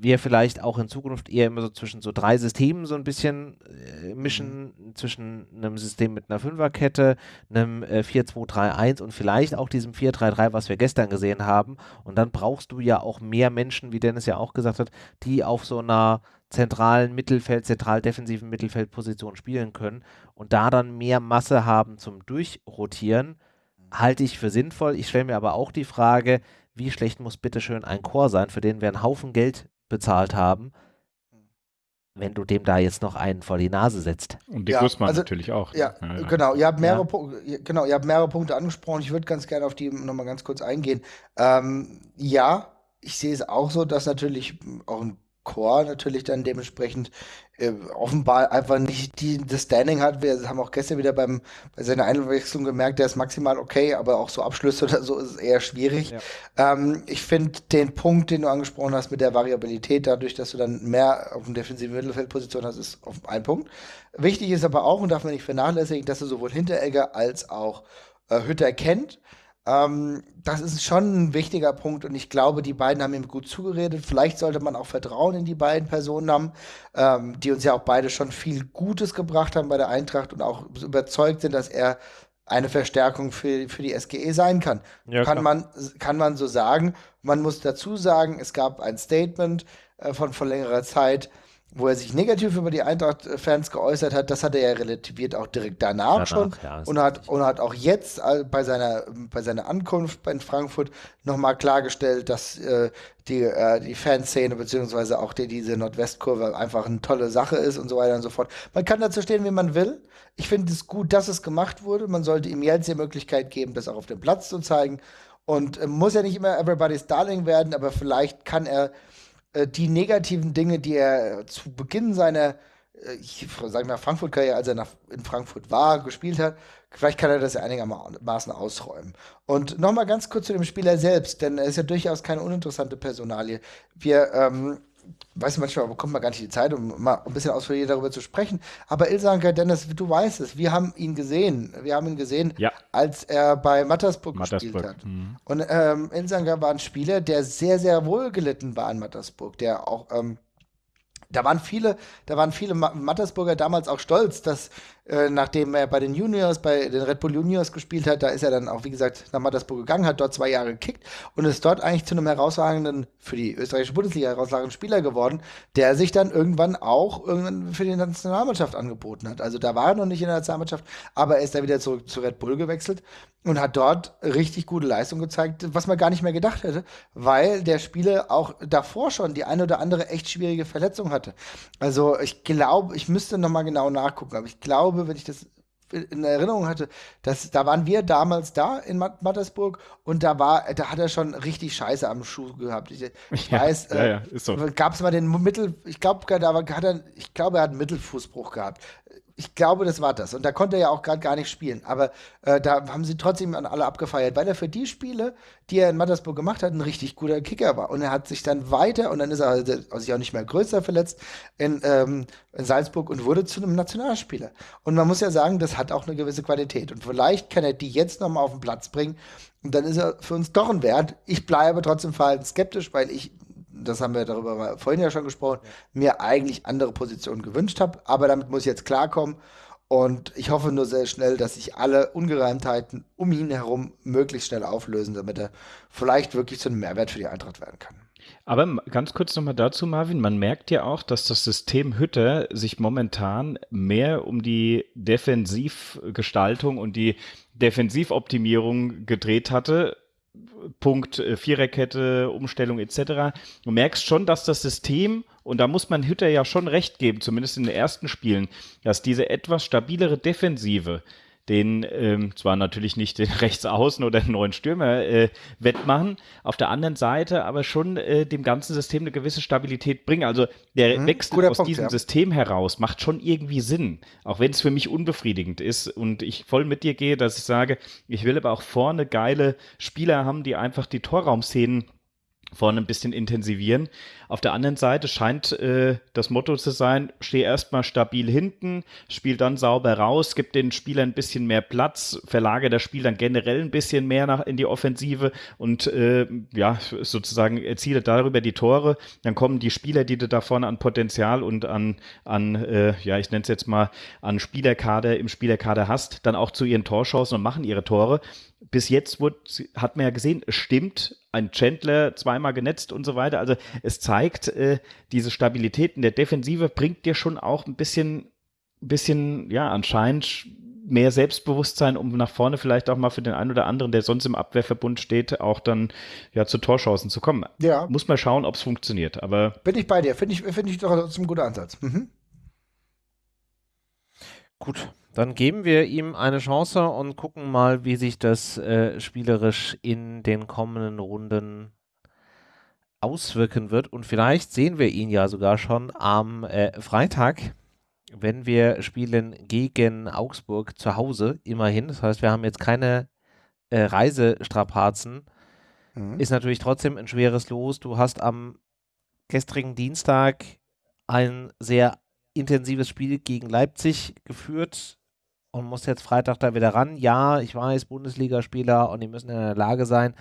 wir vielleicht auch in Zukunft eher immer so zwischen so drei Systemen so ein bisschen äh, mischen, mhm. zwischen einem System mit einer Fünferkette, einem äh, 4-2-3-1 und vielleicht auch diesem 4-3-3, was wir gestern gesehen haben. Und dann brauchst du ja auch mehr Menschen, wie Dennis ja auch gesagt hat, die auf so einer zentralen Mittelfeld, zentral defensiven Mittelfeldposition spielen können und da dann mehr Masse haben zum Durchrotieren halte ich für sinnvoll. Ich stelle mir aber auch die Frage, wie schlecht muss bitteschön ein Chor sein, für den wir einen Haufen Geld bezahlt haben, wenn du dem da jetzt noch einen vor die Nase setzt. Und die ja, Gussmann also, natürlich auch. Ja, ja, ja. genau. Ihr habt mehrere, ja. genau, ihr habt mehrere Punkte angesprochen. Ich würde ganz gerne auf die nochmal ganz kurz eingehen. Ähm, ja, ich sehe es auch so, dass natürlich auch ein Core natürlich dann dementsprechend offenbar einfach nicht die, das Standing hat. Wir haben auch gestern wieder beim, bei seiner Einwechslung gemerkt, der ist maximal okay, aber auch so Abschlüsse oder so ist es eher schwierig. Ja. Ähm, ich finde den Punkt, den du angesprochen hast mit der Variabilität, dadurch, dass du dann mehr auf dem defensiven Mittelfeldposition hast, ist auf ein Punkt. Wichtig ist aber auch, und darf man nicht vernachlässigen, dass du sowohl Hinteregger als auch äh, Hütter kennt. Ähm, das ist schon ein wichtiger Punkt und ich glaube, die beiden haben ihm gut zugeredet. Vielleicht sollte man auch Vertrauen in die beiden Personen haben, ähm, die uns ja auch beide schon viel Gutes gebracht haben bei der Eintracht und auch überzeugt sind, dass er eine Verstärkung für, für die SGE sein kann. Ja, kann, man, kann man so sagen. Man muss dazu sagen, es gab ein Statement äh, von vor längerer Zeit, wo er sich negativ über die Eintracht-Fans geäußert hat, das hat er ja relativiert auch direkt danach, danach schon ja, und, hat, und hat auch jetzt bei seiner, bei seiner Ankunft in Frankfurt nochmal klargestellt, dass äh, die, äh, die Fanszene beziehungsweise auch die, diese Nordwestkurve einfach eine tolle Sache ist und so weiter und so fort. Man kann dazu stehen, wie man will. Ich finde es gut, dass es gemacht wurde. Man sollte ihm jetzt die Möglichkeit geben, das auch auf dem Platz zu zeigen. Und äh, muss ja nicht immer Everybody's Darling werden, aber vielleicht kann er äh, die negativen Dinge, die er zu Beginn seiner äh, ich sage mal, Frankfurt-Karriere, als er nach, in Frankfurt war, gespielt hat. Vielleicht kann er das ja einigermaßen ausräumen. Und nochmal ganz kurz zu dem Spieler selbst, denn er ist ja durchaus keine uninteressante Personalie. Wir, ähm, weiß manchmal bekommt man gar nicht die Zeit, um mal ein bisschen ausführlicher darüber zu sprechen. Aber Ilsanker, Dennis, du weißt es, wir haben ihn gesehen. Wir haben ihn gesehen, ja. als er bei Mattersburg, Mattersburg. gespielt hat. Mhm. Und ähm, Ilsanker war ein Spieler, der sehr, sehr wohl gelitten war in Mattersburg, der auch ähm, da waren viele, da waren viele Mattersburger damals auch stolz, dass äh, nachdem er bei den Juniors, bei den Red Bull Juniors gespielt hat, da ist er dann auch, wie gesagt, nach Mattersburg gegangen, hat dort zwei Jahre gekickt und ist dort eigentlich zu einem herausragenden, für die österreichische Bundesliga herausragenden Spieler geworden, der sich dann irgendwann auch irgendwann für die Nationalmannschaft angeboten hat. Also da war er noch nicht in der Nationalmannschaft, aber er ist dann wieder zurück zu Red Bull gewechselt und hat dort richtig gute Leistung gezeigt, was man gar nicht mehr gedacht hätte, weil der Spieler auch davor schon die eine oder andere echt schwierige Verletzung hatte. Also ich glaube, ich müsste noch mal genau nachgucken, aber ich glaube, wenn ich das in Erinnerung hatte, dass da waren wir damals da in Mattersburg und da war, da hat er schon richtig Scheiße am Schuh gehabt. Ich, ich ja, weiß, ja, ja, so. gab es mal den Mittel, ich glaube, da hat er, ich glaube, er hat einen Mittelfußbruch gehabt ich glaube, das war das. Und da konnte er ja auch gerade gar nicht spielen. Aber äh, da haben sie trotzdem an alle abgefeiert, weil er für die Spiele, die er in Mattersburg gemacht hat, ein richtig guter Kicker war. Und er hat sich dann weiter, und dann ist er also sich auch nicht mehr größer verletzt, in, ähm, in Salzburg und wurde zu einem Nationalspieler. Und man muss ja sagen, das hat auch eine gewisse Qualität. Und vielleicht kann er die jetzt nochmal auf den Platz bringen. Und dann ist er für uns doch ein Wert. Ich bleibe trotzdem verhalten skeptisch, weil ich das haben wir darüber vorhin ja schon gesprochen, mir eigentlich andere Positionen gewünscht habe. Aber damit muss ich jetzt klarkommen. Und ich hoffe nur sehr schnell, dass sich alle Ungereimtheiten um ihn herum möglichst schnell auflösen, damit er vielleicht wirklich zu einem Mehrwert für die Eintracht werden kann. Aber ganz kurz nochmal dazu, Marvin. Man merkt ja auch, dass das System Hütte sich momentan mehr um die Defensivgestaltung und die Defensivoptimierung gedreht hatte Punkt äh, Viererkette, Umstellung etc. Du merkst schon, dass das System, und da muss man Hütter ja schon recht geben, zumindest in den ersten Spielen, dass diese etwas stabilere Defensive den ähm, zwar natürlich nicht den Rechtsaußen oder den neuen Stürmer äh, wettmachen, auf der anderen Seite aber schon äh, dem ganzen System eine gewisse Stabilität bringen. Also der mhm, Wechsel aus Punkt, diesem ja. System heraus macht schon irgendwie Sinn, auch wenn es für mich unbefriedigend ist und ich voll mit dir gehe, dass ich sage, ich will aber auch vorne geile Spieler haben, die einfach die Torraumszenen vorne ein bisschen intensivieren. Auf der anderen Seite scheint äh, das Motto zu sein, steh erstmal stabil hinten, spiel dann sauber raus, gib den Spielern ein bisschen mehr Platz, verlage das Spiel dann generell ein bisschen mehr nach, in die Offensive und äh, ja, sozusagen erziele darüber die Tore. Dann kommen die Spieler, die du da vorne an Potenzial und an, an äh, ja, ich nenne es jetzt mal, an Spielerkader im Spielerkader hast, dann auch zu ihren Torchancen und machen ihre Tore bis jetzt wurde, hat man ja gesehen, es stimmt, ein Chandler zweimal genetzt und so weiter. Also es zeigt, äh, diese Stabilität in der Defensive bringt dir schon auch ein bisschen, bisschen, ja, anscheinend mehr Selbstbewusstsein, um nach vorne vielleicht auch mal für den einen oder anderen, der sonst im Abwehrverbund steht, auch dann ja zu Torchancen zu kommen. Ja. Muss man schauen, ob es funktioniert. Aber bin ich bei dir. Finde ich, finde ich doch ein guter Ansatz. Mhm. Gut, dann geben wir ihm eine Chance und gucken mal, wie sich das äh, spielerisch in den kommenden Runden auswirken wird. Und vielleicht sehen wir ihn ja sogar schon am äh, Freitag, wenn wir spielen gegen Augsburg zu Hause, immerhin. Das heißt, wir haben jetzt keine äh, Reisestrapazen. Mhm. Ist natürlich trotzdem ein schweres Los. Du hast am gestrigen Dienstag ein sehr intensives Spiel gegen Leipzig geführt und muss jetzt Freitag da wieder ran. Ja, ich weiß, Bundesligaspieler und die müssen in der Lage sein.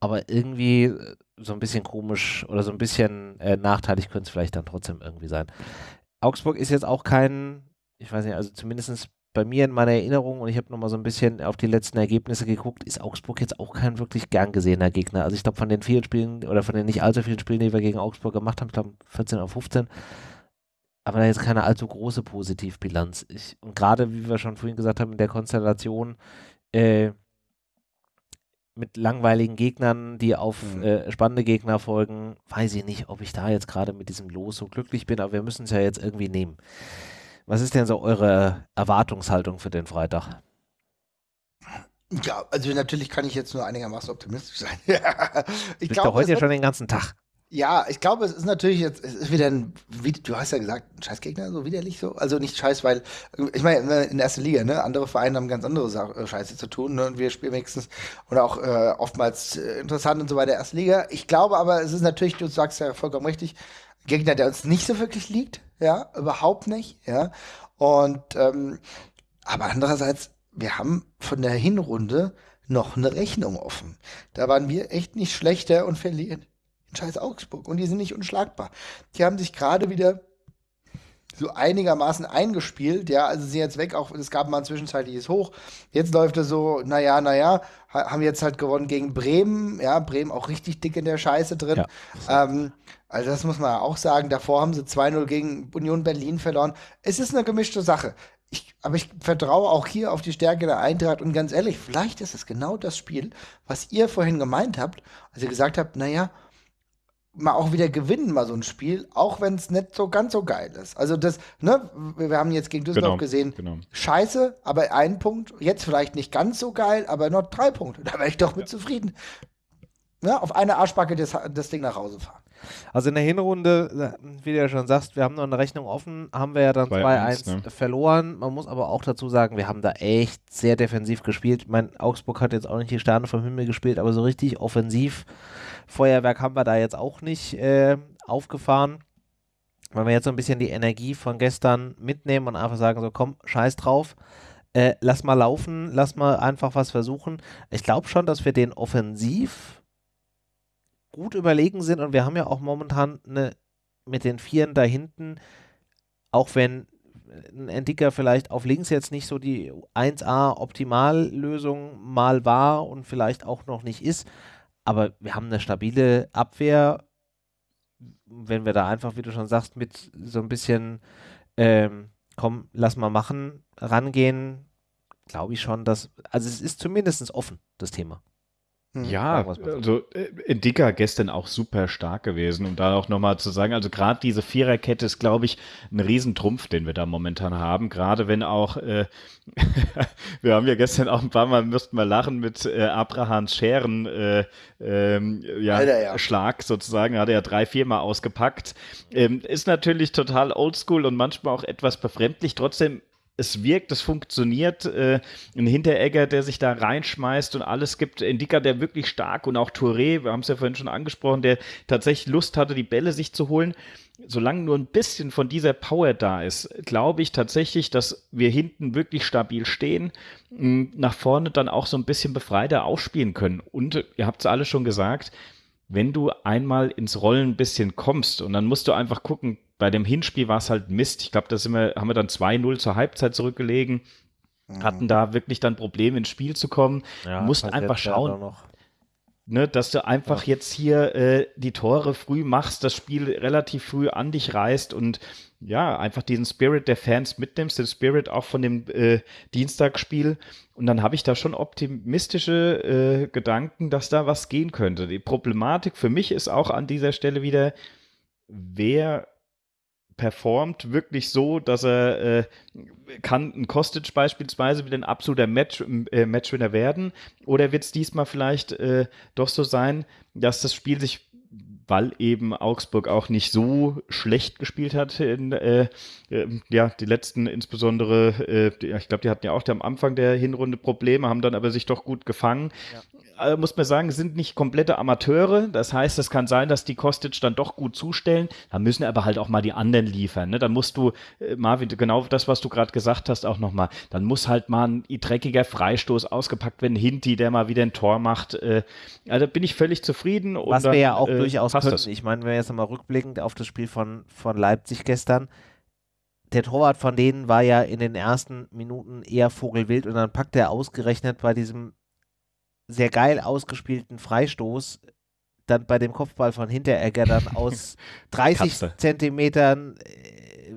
Aber irgendwie äh, so ein bisschen komisch oder so ein bisschen äh, nachteilig könnte es vielleicht dann trotzdem irgendwie sein. Augsburg ist jetzt auch kein, ich weiß nicht, also zumindest bei mir in meiner Erinnerung und ich habe nochmal so ein bisschen auf die letzten Ergebnisse geguckt, ist Augsburg jetzt auch kein wirklich gern gesehener Gegner. Also ich glaube von den vielen Spielen oder von den nicht allzu vielen Spielen, die wir gegen Augsburg gemacht haben, ich glaube 14 auf 15, aber da jetzt keine allzu große Positivbilanz. Ich, und gerade, wie wir schon vorhin gesagt haben, in der Konstellation äh, mit langweiligen Gegnern, die auf mhm. äh, spannende Gegner folgen, weiß ich nicht, ob ich da jetzt gerade mit diesem Los so glücklich bin, aber wir müssen es ja jetzt irgendwie nehmen. Was ist denn so eure Erwartungshaltung für den Freitag? Ja, also natürlich kann ich jetzt nur einigermaßen optimistisch sein. ich glaube, heute ja schon den ganzen Tag. Ja, ich glaube, es ist natürlich jetzt, es ist wieder ein, wie, du hast ja gesagt, ein Scheißgegner, so widerlich so. Also nicht Scheiß, weil, ich meine, in der ersten Liga, ne, andere Vereine haben ganz andere Sa äh, Scheiße zu tun, ne, und wir spielen wenigstens, oder auch äh, oftmals äh, interessant und so weiter, erste Liga. Ich glaube aber, es ist natürlich, du sagst ja vollkommen richtig, ein Gegner, der uns nicht so wirklich liegt, ja, überhaupt nicht, ja. Und, ähm, aber andererseits, wir haben von der Hinrunde noch eine Rechnung offen. Da waren wir echt nicht schlechter und verlieren in scheiß Augsburg. Und die sind nicht unschlagbar. Die haben sich gerade wieder so einigermaßen eingespielt, ja, also sind jetzt weg, auch es gab mal ein zwischenzeitliches Hoch. Jetzt läuft es so, naja, naja, haben jetzt halt gewonnen gegen Bremen, ja, Bremen auch richtig dick in der Scheiße drin. Ja. Ähm, also das muss man auch sagen, davor haben sie 2-0 gegen Union Berlin verloren. Es ist eine gemischte Sache. Ich, aber ich vertraue auch hier auf die Stärke der Eintracht und ganz ehrlich, vielleicht ist es genau das Spiel, was ihr vorhin gemeint habt, als ihr gesagt habt, naja, mal auch wieder gewinnen, mal so ein Spiel, auch wenn es nicht so ganz so geil ist. Also das, ne, wir haben jetzt gegen Düsseldorf genau, gesehen, genau. scheiße, aber ein Punkt, jetzt vielleicht nicht ganz so geil, aber noch drei Punkte, da wäre ich doch mit ja. zufrieden. Ja, auf eine Arschbacke das, das Ding nach Hause fahren. Also in der Hinrunde, wie du ja schon sagst, wir haben noch eine Rechnung offen, haben wir ja dann 2-1 ne? verloren. Man muss aber auch dazu sagen, wir haben da echt sehr defensiv gespielt. Ich meine, Augsburg hat jetzt auch nicht die Sterne vom Himmel gespielt, aber so richtig offensiv Feuerwerk haben wir da jetzt auch nicht äh, aufgefahren. Wenn wir jetzt so ein bisschen die Energie von gestern mitnehmen und einfach sagen, so komm, scheiß drauf, äh, lass mal laufen, lass mal einfach was versuchen. Ich glaube schon, dass wir den offensiv gut überlegen sind und wir haben ja auch momentan eine, mit den Vieren da hinten, auch wenn ein Entdicker vielleicht auf links jetzt nicht so die 1A Optimallösung mal war und vielleicht auch noch nicht ist, aber wir haben eine stabile Abwehr. Wenn wir da einfach, wie du schon sagst, mit so ein bisschen, ähm, komm, lass mal machen, rangehen, glaube ich schon, dass, also es ist zumindest offen, das Thema. Hm, ja, also äh, Dicker gestern auch super stark gewesen, um da auch nochmal zu sagen, also gerade diese Viererkette ist, glaube ich, ein Riesentrumpf, den wir da momentan haben, gerade wenn auch, äh, wir haben ja gestern auch ein paar Mal, müssten wir lachen, mit äh, Abrahams Scheren, äh, ähm, ja, Alter, ja, Schlag sozusagen, hat er ja drei, viermal ausgepackt, ähm, ist natürlich total oldschool und manchmal auch etwas befremdlich, trotzdem es wirkt, es funktioniert. Äh, ein Hinteregger, der sich da reinschmeißt und alles gibt. Indika, der wirklich stark und auch Touré, wir haben es ja vorhin schon angesprochen, der tatsächlich Lust hatte, die Bälle sich zu holen. Solange nur ein bisschen von dieser Power da ist, glaube ich tatsächlich, dass wir hinten wirklich stabil stehen, nach vorne dann auch so ein bisschen befreiter aufspielen können. Und ihr habt es alle schon gesagt, wenn du einmal ins Rollen ein bisschen kommst und dann musst du einfach gucken, bei dem Hinspiel war es halt Mist. Ich glaube, da sind wir, haben wir dann 2-0 zur Halbzeit zurückgelegen, mhm. hatten da wirklich dann Probleme ins Spiel zu kommen. Ja, Mussten einfach schauen. Ne, dass du einfach ja. jetzt hier äh, die Tore früh machst, das Spiel relativ früh an dich reißt und ja, einfach diesen Spirit der Fans mitnimmst, den Spirit auch von dem äh, Dienstagsspiel. Und dann habe ich da schon optimistische äh, Gedanken, dass da was gehen könnte. Die Problematik für mich ist auch an dieser Stelle wieder, wer performt wirklich so, dass er äh, kann ein Kostic beispielsweise wieder ein absoluter Match, äh, Matchwinner werden? Oder wird es diesmal vielleicht äh, doch so sein, dass das Spiel sich weil eben Augsburg auch nicht so schlecht gespielt hat in äh, äh, ja die letzten insbesondere äh, ich glaube die hatten ja auch am Anfang der Hinrunde Probleme haben dann aber sich doch gut gefangen ja äh, muss man sagen, sind nicht komplette Amateure. Das heißt, es kann sein, dass die Kostic dann doch gut zustellen. Da müssen aber halt auch mal die anderen liefern. Ne? Dann musst du, äh, Marvin, genau das, was du gerade gesagt hast, auch nochmal. Dann muss halt mal ein dreckiger Freistoß ausgepackt werden. Hinti, der mal wieder ein Tor macht. Äh, also bin ich völlig zufrieden. was wir ja auch äh, durchaus könnten. Das. Ich meine, wenn wir jetzt nochmal rückblickend auf das Spiel von, von Leipzig gestern, der Torwart von denen war ja in den ersten Minuten eher Vogelwild und dann packt er ausgerechnet bei diesem sehr geil ausgespielten Freistoß dann bei dem Kopfball von Hinteregger dann aus 30 Zentimetern äh,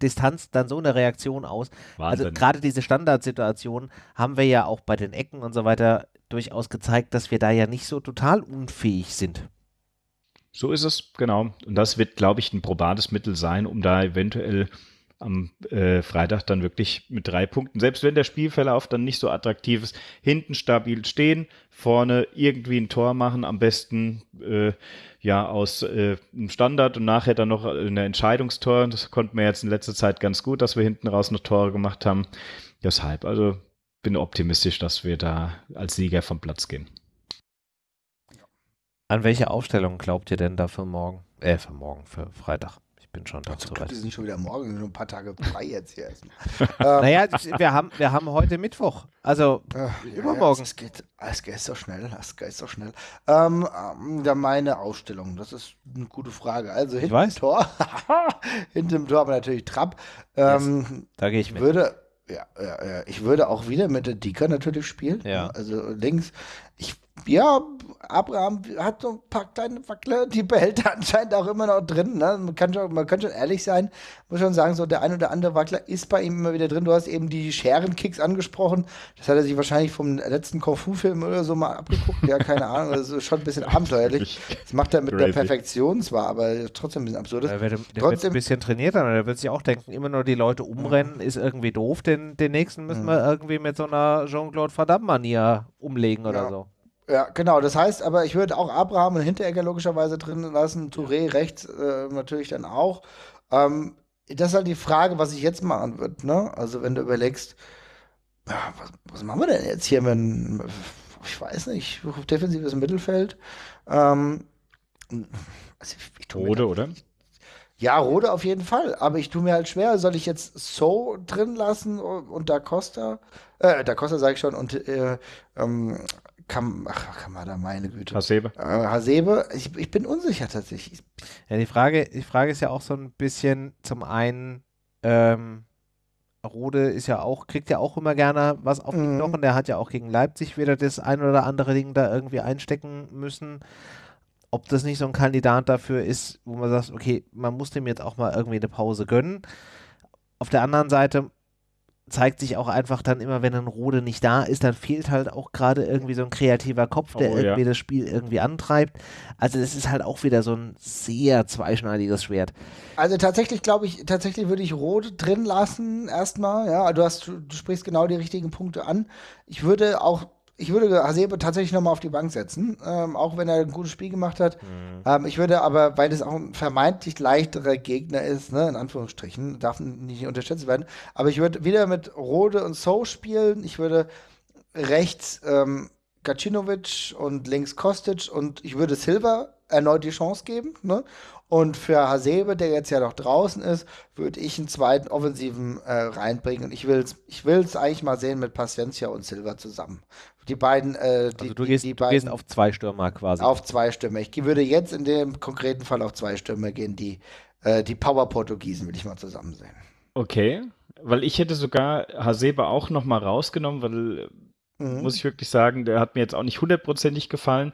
Distanz dann so eine Reaktion aus. Also Wahnsinn. Also gerade diese Standardsituation haben wir ja auch bei den Ecken und so weiter durchaus gezeigt, dass wir da ja nicht so total unfähig sind. So ist es, genau. Und das wird, glaube ich, ein probates Mittel sein, um da eventuell am äh, Freitag dann wirklich mit drei Punkten, selbst wenn der Spielverlauf dann nicht so attraktiv ist, hinten stabil stehen, vorne irgendwie ein Tor machen, am besten äh, ja aus äh, einem Standard und nachher dann noch eine Entscheidungstor. Das konnten wir jetzt in letzter Zeit ganz gut, dass wir hinten raus noch Tore gemacht haben. Deshalb, also bin optimistisch, dass wir da als Sieger vom Platz gehen. An welche Aufstellung glaubt ihr denn da für morgen? Äh, für morgen, für Freitag. Ich bin schon da also, zurecht. Die sind schon wieder morgen, nur ein paar Tage frei jetzt hier erstmal. naja, wir haben, wir haben heute Mittwoch, also Ach, übermorgen. Ja, es, geht, es geht so schnell, es geht so schnell. Ähm, ja, meine Ausstellung, das ist eine gute Frage. Also hinter dem Tor, hinter dem Tor haben wir natürlich Trapp. Ähm, yes, da gehe ich mit. Würde, ja, ja, ja, ich würde auch wieder mit der Dika natürlich spielen. Ja. Also links. Ich ja, Abraham hat so ein paar kleine Wackler, die behält er anscheinend auch immer noch drin. Ne? Man, kann schon, man kann schon ehrlich sein, muss schon sagen, so der ein oder andere Wackler ist bei ihm immer wieder drin. Du hast eben die Scherenkicks angesprochen. Das hat er sich wahrscheinlich vom letzten Kung Fu-Film oder so mal abgeguckt. Ja, keine Ahnung. Das ist schon ein bisschen abenteuerlich. Das macht er mit der Perfektion zwar, aber trotzdem ein bisschen absurd. Der, wird, der trotzdem, wird ein bisschen trainiert, aber der wird sich auch denken, immer nur die Leute umrennen, mhm. ist irgendwie doof. Den, den nächsten müssen mhm. wir irgendwie mit so einer Jean-Claude Van Damme-Manier umlegen oder ja. so. Ja, genau. Das heißt, aber ich würde auch Abraham und Hinteregger logischerweise drin lassen, Touré rechts äh, natürlich dann auch. Ähm, das ist halt die Frage, was ich jetzt machen würde. Ne? Also wenn du überlegst, ja, was, was, machen wir denn jetzt hier, wenn, ich weiß nicht, defensives Mittelfeld. Ähm, also ich, ich Rode, oder? Ja, Rode auf jeden Fall. Aber ich tue mir halt schwer. Soll ich jetzt So drin lassen und Da Costa? Äh, Da Costa sage ich schon und äh, ähm, Kam, ach, Kamada, meine Güte. Hasebe. Äh, Hasebe, ich, ich bin unsicher tatsächlich. Ja, die Frage, die Frage ist ja auch so ein bisschen zum einen, ähm, Rode ist ja auch, kriegt ja auch immer gerne was auf die mhm. Knochen. Der hat ja auch gegen Leipzig wieder das ein oder andere Ding da irgendwie einstecken müssen. Ob das nicht so ein Kandidat dafür ist, wo man sagt, okay, man muss dem jetzt auch mal irgendwie eine Pause gönnen. Auf der anderen Seite zeigt sich auch einfach dann immer, wenn ein Rode nicht da ist, dann fehlt halt auch gerade irgendwie so ein kreativer Kopf, der oh, irgendwie ja. das Spiel irgendwie antreibt. Also das ist halt auch wieder so ein sehr zweischneidiges Schwert. Also tatsächlich glaube ich, tatsächlich würde ich Rode drin lassen erstmal. Ja, du hast, du sprichst genau die richtigen Punkte an. Ich würde auch ich würde Hasebe tatsächlich nochmal auf die Bank setzen, ähm, auch wenn er ein gutes Spiel gemacht hat. Mhm. Ähm, ich würde aber, weil das auch ein vermeintlich leichterer Gegner ist, ne, in Anführungsstrichen, darf nicht unterschätzt werden, aber ich würde wieder mit Rode und So spielen. Ich würde rechts ähm, Gacinovic und links Kostic und ich würde Silva erneut die Chance geben. Ne? Und für Hasebe, der jetzt ja noch draußen ist, würde ich einen zweiten Offensiven äh, reinbringen. Und ich will es ich will's eigentlich mal sehen mit Paciencia und Silva zusammen. Die beiden, äh, die, also du gehst, die, die beiden, gehst auf zwei Stürmer quasi. Auf zwei Stürmer. Ich würde jetzt in dem konkreten Fall auf zwei Stürmer gehen, die, äh, die Power-Portugiesen will ich mal zusammen sehen. Okay, weil ich hätte sogar Hasebe auch noch mal rausgenommen, weil, mhm. muss ich wirklich sagen, der hat mir jetzt auch nicht hundertprozentig gefallen.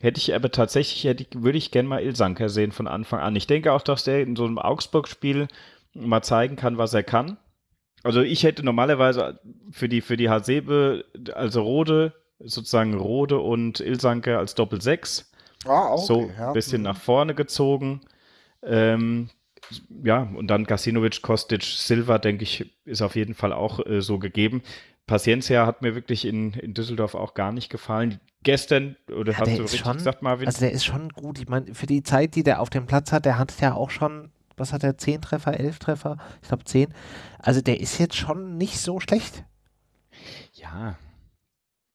Hätte ich aber tatsächlich, hätte ich, würde ich gerne mal Ilsanker sehen von Anfang an. Ich denke auch, dass der in so einem Augsburg-Spiel mal zeigen kann, was er kann. Also ich hätte normalerweise für die, für die Hasebe, also Rode, sozusagen Rode und Ilsanke als Doppel-6. Ah, okay, so ein ja. bisschen mhm. nach vorne gezogen. Ähm, ja, und dann Gasinovic, Kostic, Silva, denke ich, ist auf jeden Fall auch äh, so gegeben. Paciencia hat mir wirklich in, in Düsseldorf auch gar nicht gefallen. Gestern, oder ja, hast du richtig schon, gesagt, Marvin? Also der ist schon gut. Ich meine, für die Zeit, die der auf dem Platz hat, der hat ja auch schon was hat er, 10 Treffer, 11 Treffer? Ich glaube 10. Also der ist jetzt schon nicht so schlecht. Ja.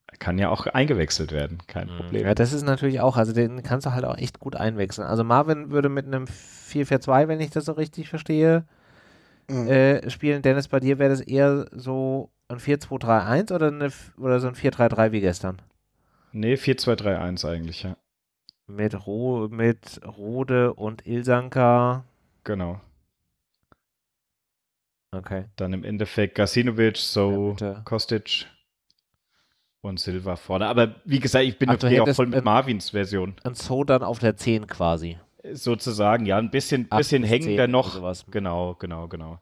Er kann ja auch eingewechselt werden, kein mhm. Problem. Ja, das ist natürlich auch, also den kannst du halt auch echt gut einwechseln. Also Marvin würde mit einem 4-4-2, wenn ich das so richtig verstehe, mhm. äh, spielen. Dennis, bei dir wäre das eher so ein 4-2-3-1 oder, eine, oder so ein 4-3-3 wie gestern? Nee, 4-2-3-1 eigentlich, ja. Mit, Ro mit Rode und Ilsanka. Genau. Okay. Dann im Endeffekt Gasinovic, so ja, Kostic und Silva vorne. Aber wie gesagt, ich bin natürlich auch voll mit Marvins Version. Und so dann auf der 10 quasi. Sozusagen, ja, ein bisschen, bisschen hängender noch. Genau, genau, genau.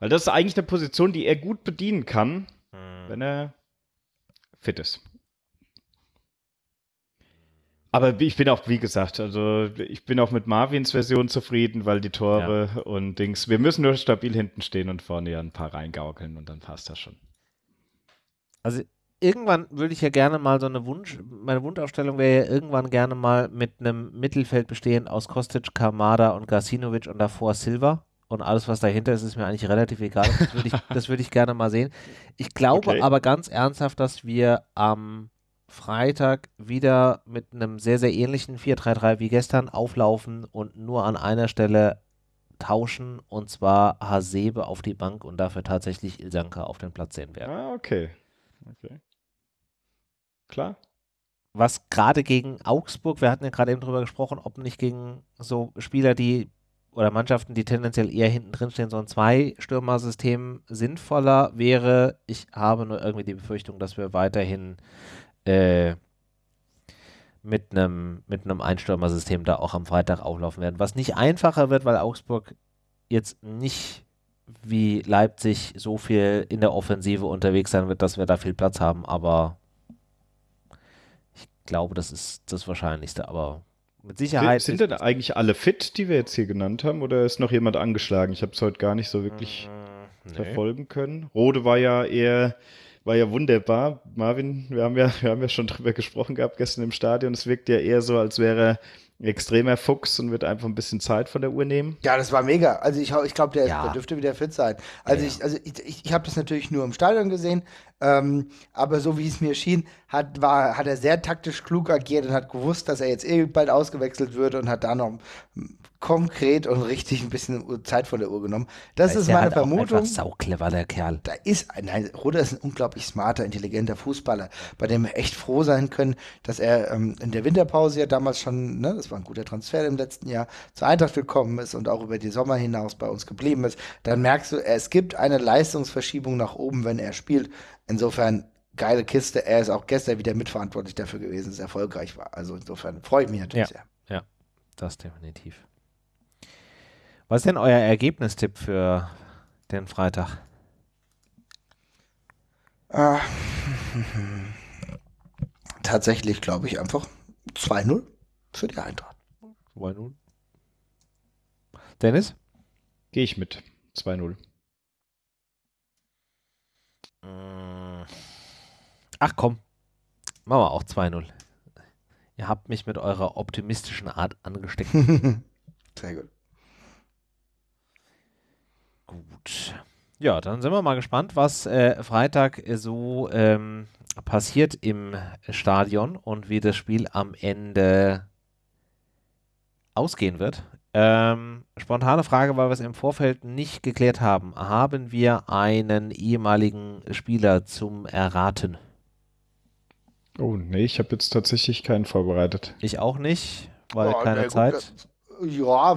Weil das ist eigentlich eine Position, die er gut bedienen kann, hm. wenn er fit ist. Aber ich bin auch, wie gesagt, also ich bin auch mit Marvins Version zufrieden, weil die Tore ja. und Dings, wir müssen nur stabil hinten stehen und vorne ja ein paar reingaukeln und dann passt das schon. Also irgendwann würde ich ja gerne mal so eine Wunsch, meine Wunschaufstellung wäre ja irgendwann gerne mal mit einem Mittelfeld bestehend aus Kostic, Kamada und Gasinovic und davor Silva. Und alles, was dahinter ist, ist mir eigentlich relativ egal. Das würde ich, würd ich gerne mal sehen. Ich glaube okay. aber ganz ernsthaft, dass wir am Freitag wieder mit einem sehr, sehr ähnlichen 4-3-3 wie gestern auflaufen und nur an einer Stelle tauschen und zwar Hasebe auf die Bank und dafür tatsächlich Ilsanka auf den Platz sehen werden. Ah, okay. Okay. Klar. Was gerade gegen Augsburg, wir hatten ja gerade eben drüber gesprochen, ob nicht gegen so Spieler, die oder Mannschaften, die tendenziell eher hinten drin stehen, so ein Zwei-Stürmer-System sinnvoller wäre. Ich habe nur irgendwie die Befürchtung, dass wir weiterhin äh, mit einem mit einem Einstürmer-System da auch am Freitag auflaufen werden. Was nicht einfacher wird, weil Augsburg jetzt nicht wie Leipzig so viel in der Offensive unterwegs sein wird, dass wir da viel Platz haben, aber ich glaube, das ist das Wahrscheinlichste, aber mit Sicherheit. Sind denn eigentlich alle fit, die wir jetzt hier genannt haben, oder ist noch jemand angeschlagen? Ich habe es heute gar nicht so wirklich mm, nee. verfolgen können. Rode war ja eher war ja wunderbar. Marvin, wir haben ja, wir haben ja schon drüber gesprochen gehabt gestern im Stadion. Es wirkt ja eher so, als wäre er extremer Fuchs und wird einfach ein bisschen Zeit von der Uhr nehmen. Ja, das war mega. Also ich, ich glaube, der, ja. der, dürfte wieder fit sein. Also ja. ich, also ich, ich, ich habe das natürlich nur im Stadion gesehen, ähm, aber so wie es mir schien, hat, war, hat er sehr taktisch klug agiert und hat gewusst, dass er jetzt eh bald ausgewechselt wird und hat da noch konkret und richtig ein bisschen Zeit von der Uhr genommen. Das ist meine halt Vermutung. Auch sau clever, der Kerl. Da ist, nein, Ruder ist ein unglaublich smarter, intelligenter Fußballer, bei dem wir echt froh sein können, dass er ähm, in der Winterpause ja damals schon, ne, das war ein guter Transfer im letzten Jahr, zur Eintracht gekommen ist und auch über die Sommer hinaus bei uns geblieben ist. Dann merkst du, es gibt eine Leistungsverschiebung nach oben, wenn er spielt. Insofern geile Kiste. Er ist auch gestern wieder mitverantwortlich dafür gewesen, dass es erfolgreich war. Also insofern freue ich mich natürlich ja, sehr. Ja, das definitiv. Was ist denn euer Ergebnistipp für den Freitag? Äh, tatsächlich glaube ich einfach 2-0 für die Eintracht. 2-0. Dennis? Gehe ich mit 2-0. Ach komm, machen wir auch 2-0. Ihr habt mich mit eurer optimistischen Art angesteckt. Sehr gut. Gut. Ja, dann sind wir mal gespannt, was äh, Freitag so ähm, passiert im Stadion und wie das Spiel am Ende ausgehen wird. Ähm, spontane Frage, weil wir es im Vorfeld nicht geklärt haben. Haben wir einen ehemaligen Spieler zum Erraten? Oh, nee, ich habe jetzt tatsächlich keinen vorbereitet. Ich auch nicht, weil oh, keine Zeit. Gut, ja,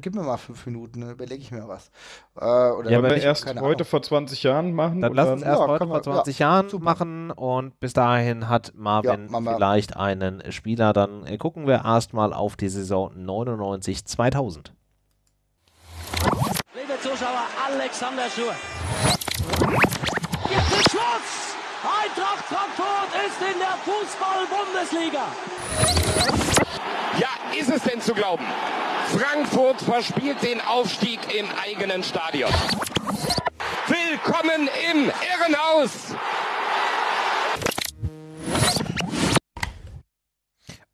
gib mir mal fünf Minuten, dann überlege ich mir was. Äh, oder ja, wir erst heute Ahnung. vor 20 Jahren machen. Dann lass uns erst ja, heute vor 20 ja, Jahren super. machen und bis dahin hat Marvin ja, vielleicht einen Spieler. Dann gucken wir erstmal auf die Saison 99 2000. Liebe Zuschauer, Alexander Schur. Jetzt ist Schwarz! Eintracht Frankfurt ist in der Fußball-Bundesliga. Ja, ist es denn zu glauben? Frankfurt verspielt den Aufstieg im eigenen Stadion. Willkommen im Irrenhaus!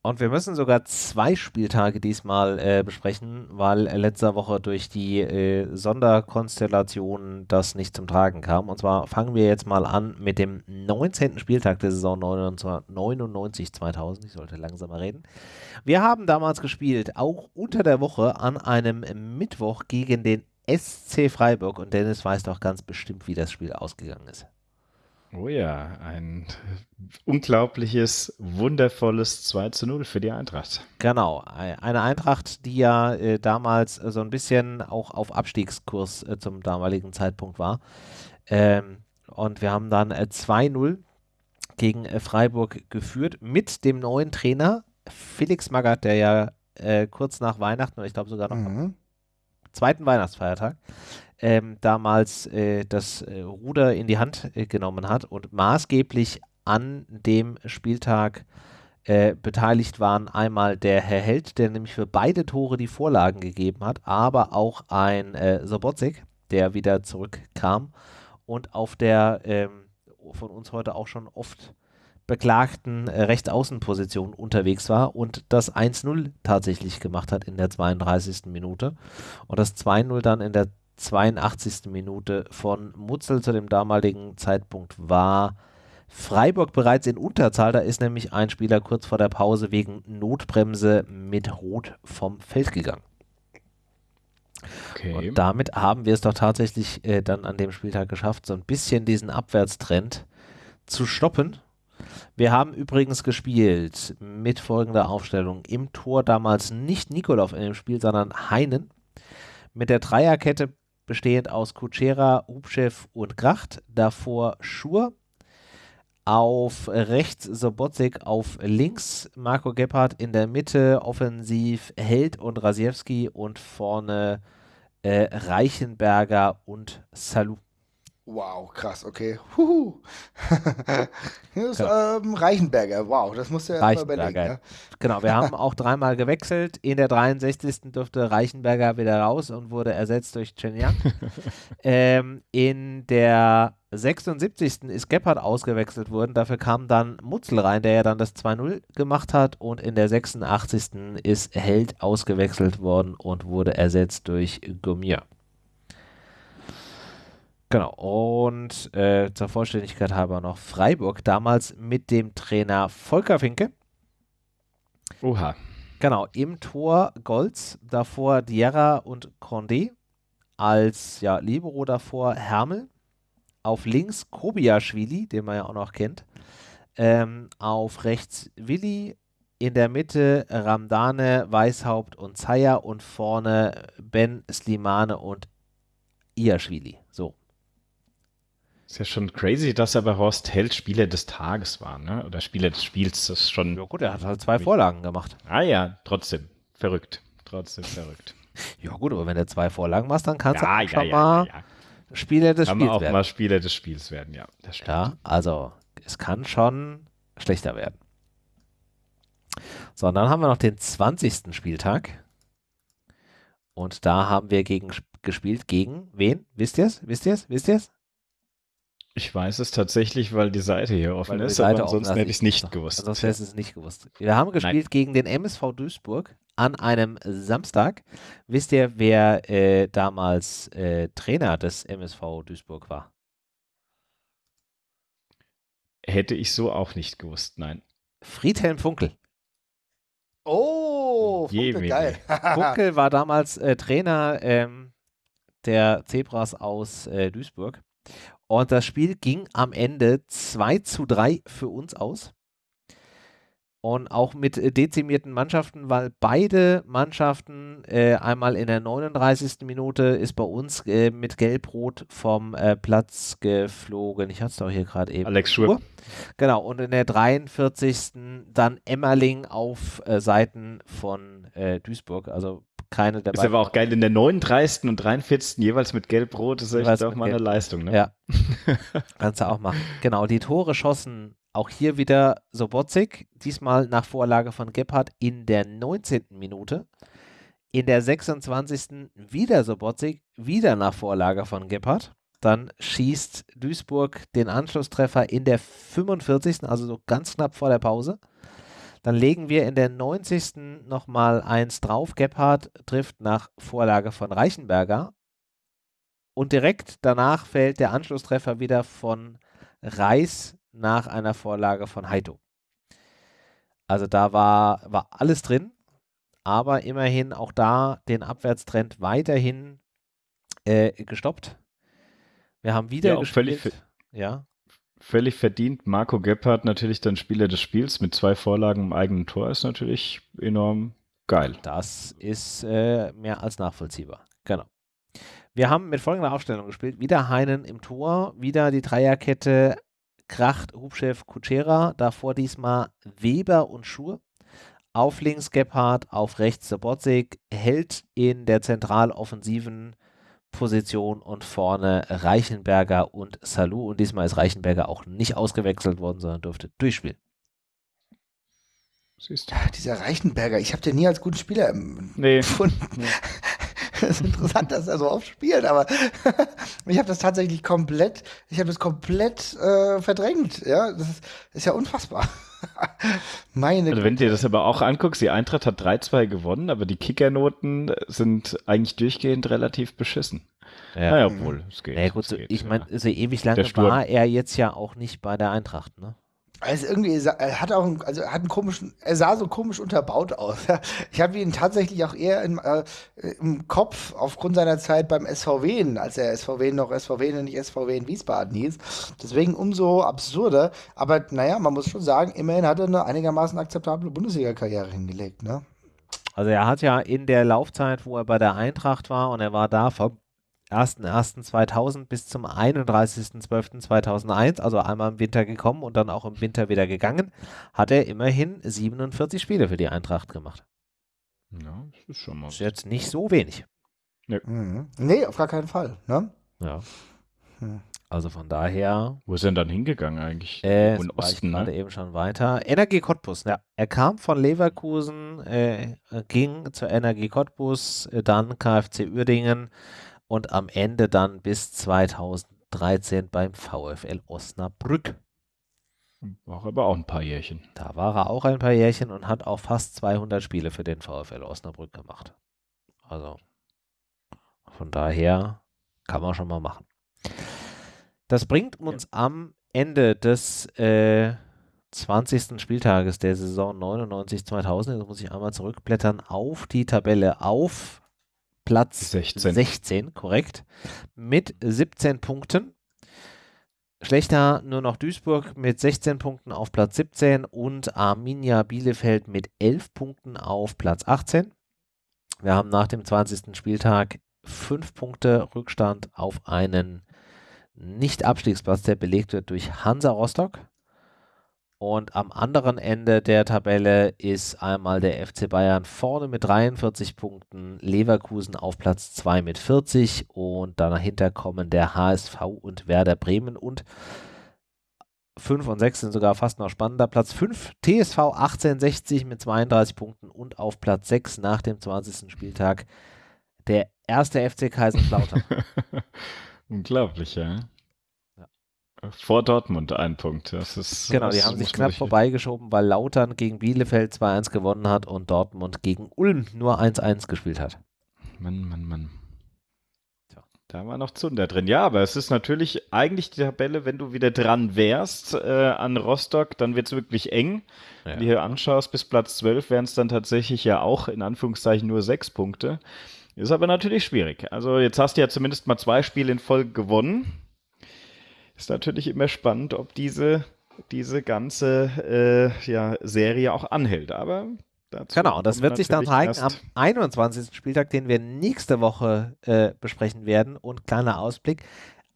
Und wir müssen sogar zwei Spieltage diesmal äh, besprechen, weil letzter Woche durch die äh, Sonderkonstellation das nicht zum Tragen kam. Und zwar fangen wir jetzt mal an mit dem 19. Spieltag der Saison 99-2000. Ich sollte langsamer reden. Wir haben damals gespielt, auch unter der Woche an einem Mittwoch gegen den SC Freiburg. Und Dennis weiß doch ganz bestimmt, wie das Spiel ausgegangen ist. Oh ja, ein unglaubliches, wundervolles 2 zu 0 für die Eintracht. Genau, eine Eintracht, die ja äh, damals so ein bisschen auch auf Abstiegskurs äh, zum damaligen Zeitpunkt war. Ähm, und wir haben dann äh, 2-0 gegen äh, Freiburg geführt mit dem neuen Trainer Felix Magath, der ja äh, kurz nach Weihnachten, oder ich glaube sogar noch mhm. am zweiten Weihnachtsfeiertag, ähm, damals äh, das äh, Ruder in die Hand äh, genommen hat und maßgeblich an dem Spieltag äh, beteiligt waren einmal der Herr Held, der nämlich für beide Tore die Vorlagen gegeben hat, aber auch ein äh, Sobotzik, der wieder zurückkam und auf der ähm, von uns heute auch schon oft beklagten äh, Rechtsaußenposition unterwegs war und das 1-0 tatsächlich gemacht hat in der 32. Minute und das 2-0 dann in der 82. Minute von Mutzel zu dem damaligen Zeitpunkt war Freiburg bereits in Unterzahl. Da ist nämlich ein Spieler kurz vor der Pause wegen Notbremse mit Rot vom Feld gegangen. Okay. Und damit haben wir es doch tatsächlich äh, dann an dem Spieltag geschafft, so ein bisschen diesen Abwärtstrend zu stoppen. Wir haben übrigens gespielt mit folgender Aufstellung. Im Tor damals nicht Nikolov in dem Spiel, sondern Heinen. Mit der Dreierkette bestehend aus Kutschera, Hubchev und Gracht. Davor Schur, auf rechts Sobotzik, auf links Marco Gebhardt, in der Mitte offensiv Held und Rasiewski und vorne äh, Reichenberger und Salou. Wow, krass, okay. Huhu. Hier ist ähm, Reichenberger, wow, das musst du ja Reichenberger. überlegen. Ja? Genau, wir haben auch dreimal gewechselt. In der 63. durfte Reichenberger wieder raus und wurde ersetzt durch Chen Yang. ähm, in der 76. ist Gebhardt ausgewechselt worden. Dafür kam dann Mutzel rein, der ja dann das 2-0 gemacht hat. Und in der 86. ist Held ausgewechselt worden und wurde ersetzt durch Gomier. Genau, und äh, zur Vollständigkeit halber noch Freiburg, damals mit dem Trainer Volker Finke. Oha. Genau, im Tor Golz, davor Diarra und Condé, als ja, Libero davor Hermel, auf links Kobiaschwili, den man ja auch noch kennt, ähm, auf rechts Willi, in der Mitte Ramdane, Weishaupt und Zaya und vorne Ben Slimane und Iaschwili. So, ist ja schon crazy, dass aber Horst Held Spieler des Tages war, ne? Oder Spieler des Spiels. Das ist schon. Ja, gut, er hat halt zwei Vorlagen gemacht. Ah ja, trotzdem. Verrückt. Trotzdem verrückt. Ja, gut, aber wenn du zwei Vorlagen machst, dann kannst ja, du ja, schon ja, mal Spieler des kann Spiels auch werden. mal Spieler des Spiels werden, ja. Das stimmt. Ja, also es kann schon schlechter werden. So, und dann haben wir noch den 20. Spieltag. Und da haben wir gegen, gespielt gegen wen? Wisst ihr es? Wisst ihr es? Wisst ihr es? Ich weiß es tatsächlich, weil die Seite hier offen ist, Seite aber ansonsten hätte ich es nicht gewusst. Sonst hätte ich es nicht gewusst. Wir haben gespielt Nein. gegen den MSV Duisburg an einem Samstag. Wisst ihr, wer äh, damals äh, Trainer des MSV Duisburg war? Hätte ich so auch nicht gewusst, nein. Friedhelm Funkel. Oh, Funkel, geil. Funkel war damals äh, Trainer ähm, der Zebras aus äh, Duisburg. Und das Spiel ging am Ende 2 zu 3 für uns aus. Und auch mit äh, dezimierten Mannschaften, weil beide Mannschaften äh, einmal in der 39. Minute ist bei uns äh, mit Gelb-Rot vom äh, Platz geflogen. Ich hatte es doch hier gerade eben. Alex Schur. Genau, und in der 43. dann Emmerling auf äh, Seiten von äh, Duisburg. Also keine der Ist aber auch geil, in der 39. und 43. jeweils mit Gelb-Rot, das ist echt auch mal eine Leistung, ne? Ja. Kannst du auch machen. Genau, die Tore schossen auch hier wieder Sobotzik, diesmal nach Vorlage von Gebhardt in der 19. Minute. In der 26. wieder Sobotzik, wieder nach Vorlage von Gebhardt. Dann schießt Duisburg den Anschlusstreffer in der 45. also so ganz knapp vor der Pause. Dann legen wir in der 90. nochmal eins drauf. Gebhardt trifft nach Vorlage von Reichenberger. Und direkt danach fällt der Anschlusstreffer wieder von Reis nach einer Vorlage von Heito. Also da war, war alles drin, aber immerhin auch da den Abwärtstrend weiterhin äh, gestoppt. Wir haben wieder ja, gespielt. Völlig, ja völlig verdient. Marco Gebhardt natürlich dann Spieler des Spiels mit zwei Vorlagen im eigenen Tor ist natürlich enorm geil. Das ist äh, mehr als nachvollziehbar. Genau. Wir haben mit folgender Aufstellung gespielt. Wieder Heinen im Tor, wieder die Dreierkette Kracht, Hubchef, Kutschera. Davor diesmal Weber und Schur. Auf links Gebhardt, auf rechts Sobotzig. Hält in der zentraloffensiven Position und vorne Reichenberger und Salou. Und diesmal ist Reichenberger auch nicht ausgewechselt worden, sondern durfte durchspielen. Siehst du. Dieser Reichenberger, ich habe den nie als guten Spieler nee. empfunden. Nee. Es ist interessant, dass er so oft spielt, aber ich habe das tatsächlich komplett, ich habe das komplett äh, verdrängt. Ja, das ist, ist ja unfassbar. Meine also wenn du dir das aber auch anguckst, die Eintracht hat 3-2 gewonnen, aber die Kickernoten sind eigentlich durchgehend relativ beschissen. Ja, naja, obwohl, es geht. Naja, gut, so, geht, ich meine, so ewig lange war er jetzt ja auch nicht bei der Eintracht, ne? Also irgendwie, er hat auch, einen, also hat einen komischen, er sah so komisch unterbaut aus. Ich habe ihn tatsächlich auch eher in, äh, im Kopf aufgrund seiner Zeit beim SVW, als er SVW noch SVW und nicht SVW in Wiesbaden hieß. Deswegen umso absurder. Aber naja, man muss schon sagen, immerhin hat er eine einigermaßen akzeptable Bundesliga-Karriere hingelegt, ne? Also er hat ja in der Laufzeit, wo er bei der Eintracht war und er war da vom 1.1.2000 bis zum 31.12.2001, also einmal im Winter gekommen und dann auch im Winter wieder gegangen, hat er immerhin 47 Spiele für die Eintracht gemacht. Ja, das ist schon mal. Das ist jetzt nicht so wenig. Nee, mhm. nee auf gar keinen Fall. Ne? Ja. Hm. Also von daher. Wo ist er denn dann hingegangen eigentlich? Äh, In Osten, ne? gerade eben schon weiter. Energie Cottbus, ja. Er kam von Leverkusen, äh, ging zur Energie Cottbus, äh, dann KfC Uerdingen, und am Ende dann bis 2013 beim VfL Osnabrück. War aber auch ein paar Jährchen. Da war er auch ein paar Jährchen und hat auch fast 200 Spiele für den VfL Osnabrück gemacht. Also von daher kann man schon mal machen. Das bringt uns ja. am Ende des äh, 20. Spieltages der Saison 99-2000, jetzt muss ich einmal zurückblättern, auf die Tabelle auf Platz 16. 16, korrekt, mit 17 Punkten. Schlechter nur noch Duisburg mit 16 Punkten auf Platz 17 und Arminia Bielefeld mit 11 Punkten auf Platz 18. Wir haben nach dem 20. Spieltag 5 Punkte Rückstand auf einen Nicht-Abstiegsplatz, der belegt wird durch Hansa Rostock. Und am anderen Ende der Tabelle ist einmal der FC Bayern vorne mit 43 Punkten, Leverkusen auf Platz 2 mit 40 und dahinter kommen der HSV und Werder Bremen und 5 und 6 sind sogar fast noch spannender. Platz 5 TSV 1860 mit 32 Punkten und auf Platz 6 nach dem 20. Spieltag der erste FC Kaiserslautern. Unglaublich, ja. Vor Dortmund ein Punkt. Das ist, genau, die haben sich knapp vorbeigeschoben, weil Lautern gegen Bielefeld 2-1 gewonnen hat und Dortmund gegen Ulm nur 1-1 gespielt hat. Mann, Mann, Mann. Da war noch Zunder drin. Ja, aber es ist natürlich eigentlich die Tabelle, wenn du wieder dran wärst äh, an Rostock, dann wird es wirklich eng. Ja. Wenn du hier anschaust, bis Platz 12 wären es dann tatsächlich ja auch in Anführungszeichen nur sechs Punkte. Ist aber natürlich schwierig. Also jetzt hast du ja zumindest mal zwei Spiele in Folge gewonnen ist natürlich immer spannend, ob diese, diese ganze äh, ja, Serie auch anhält. Aber Genau, das wird sich dann zeigen am 21. Spieltag, den wir nächste Woche äh, besprechen werden. Und kleiner Ausblick.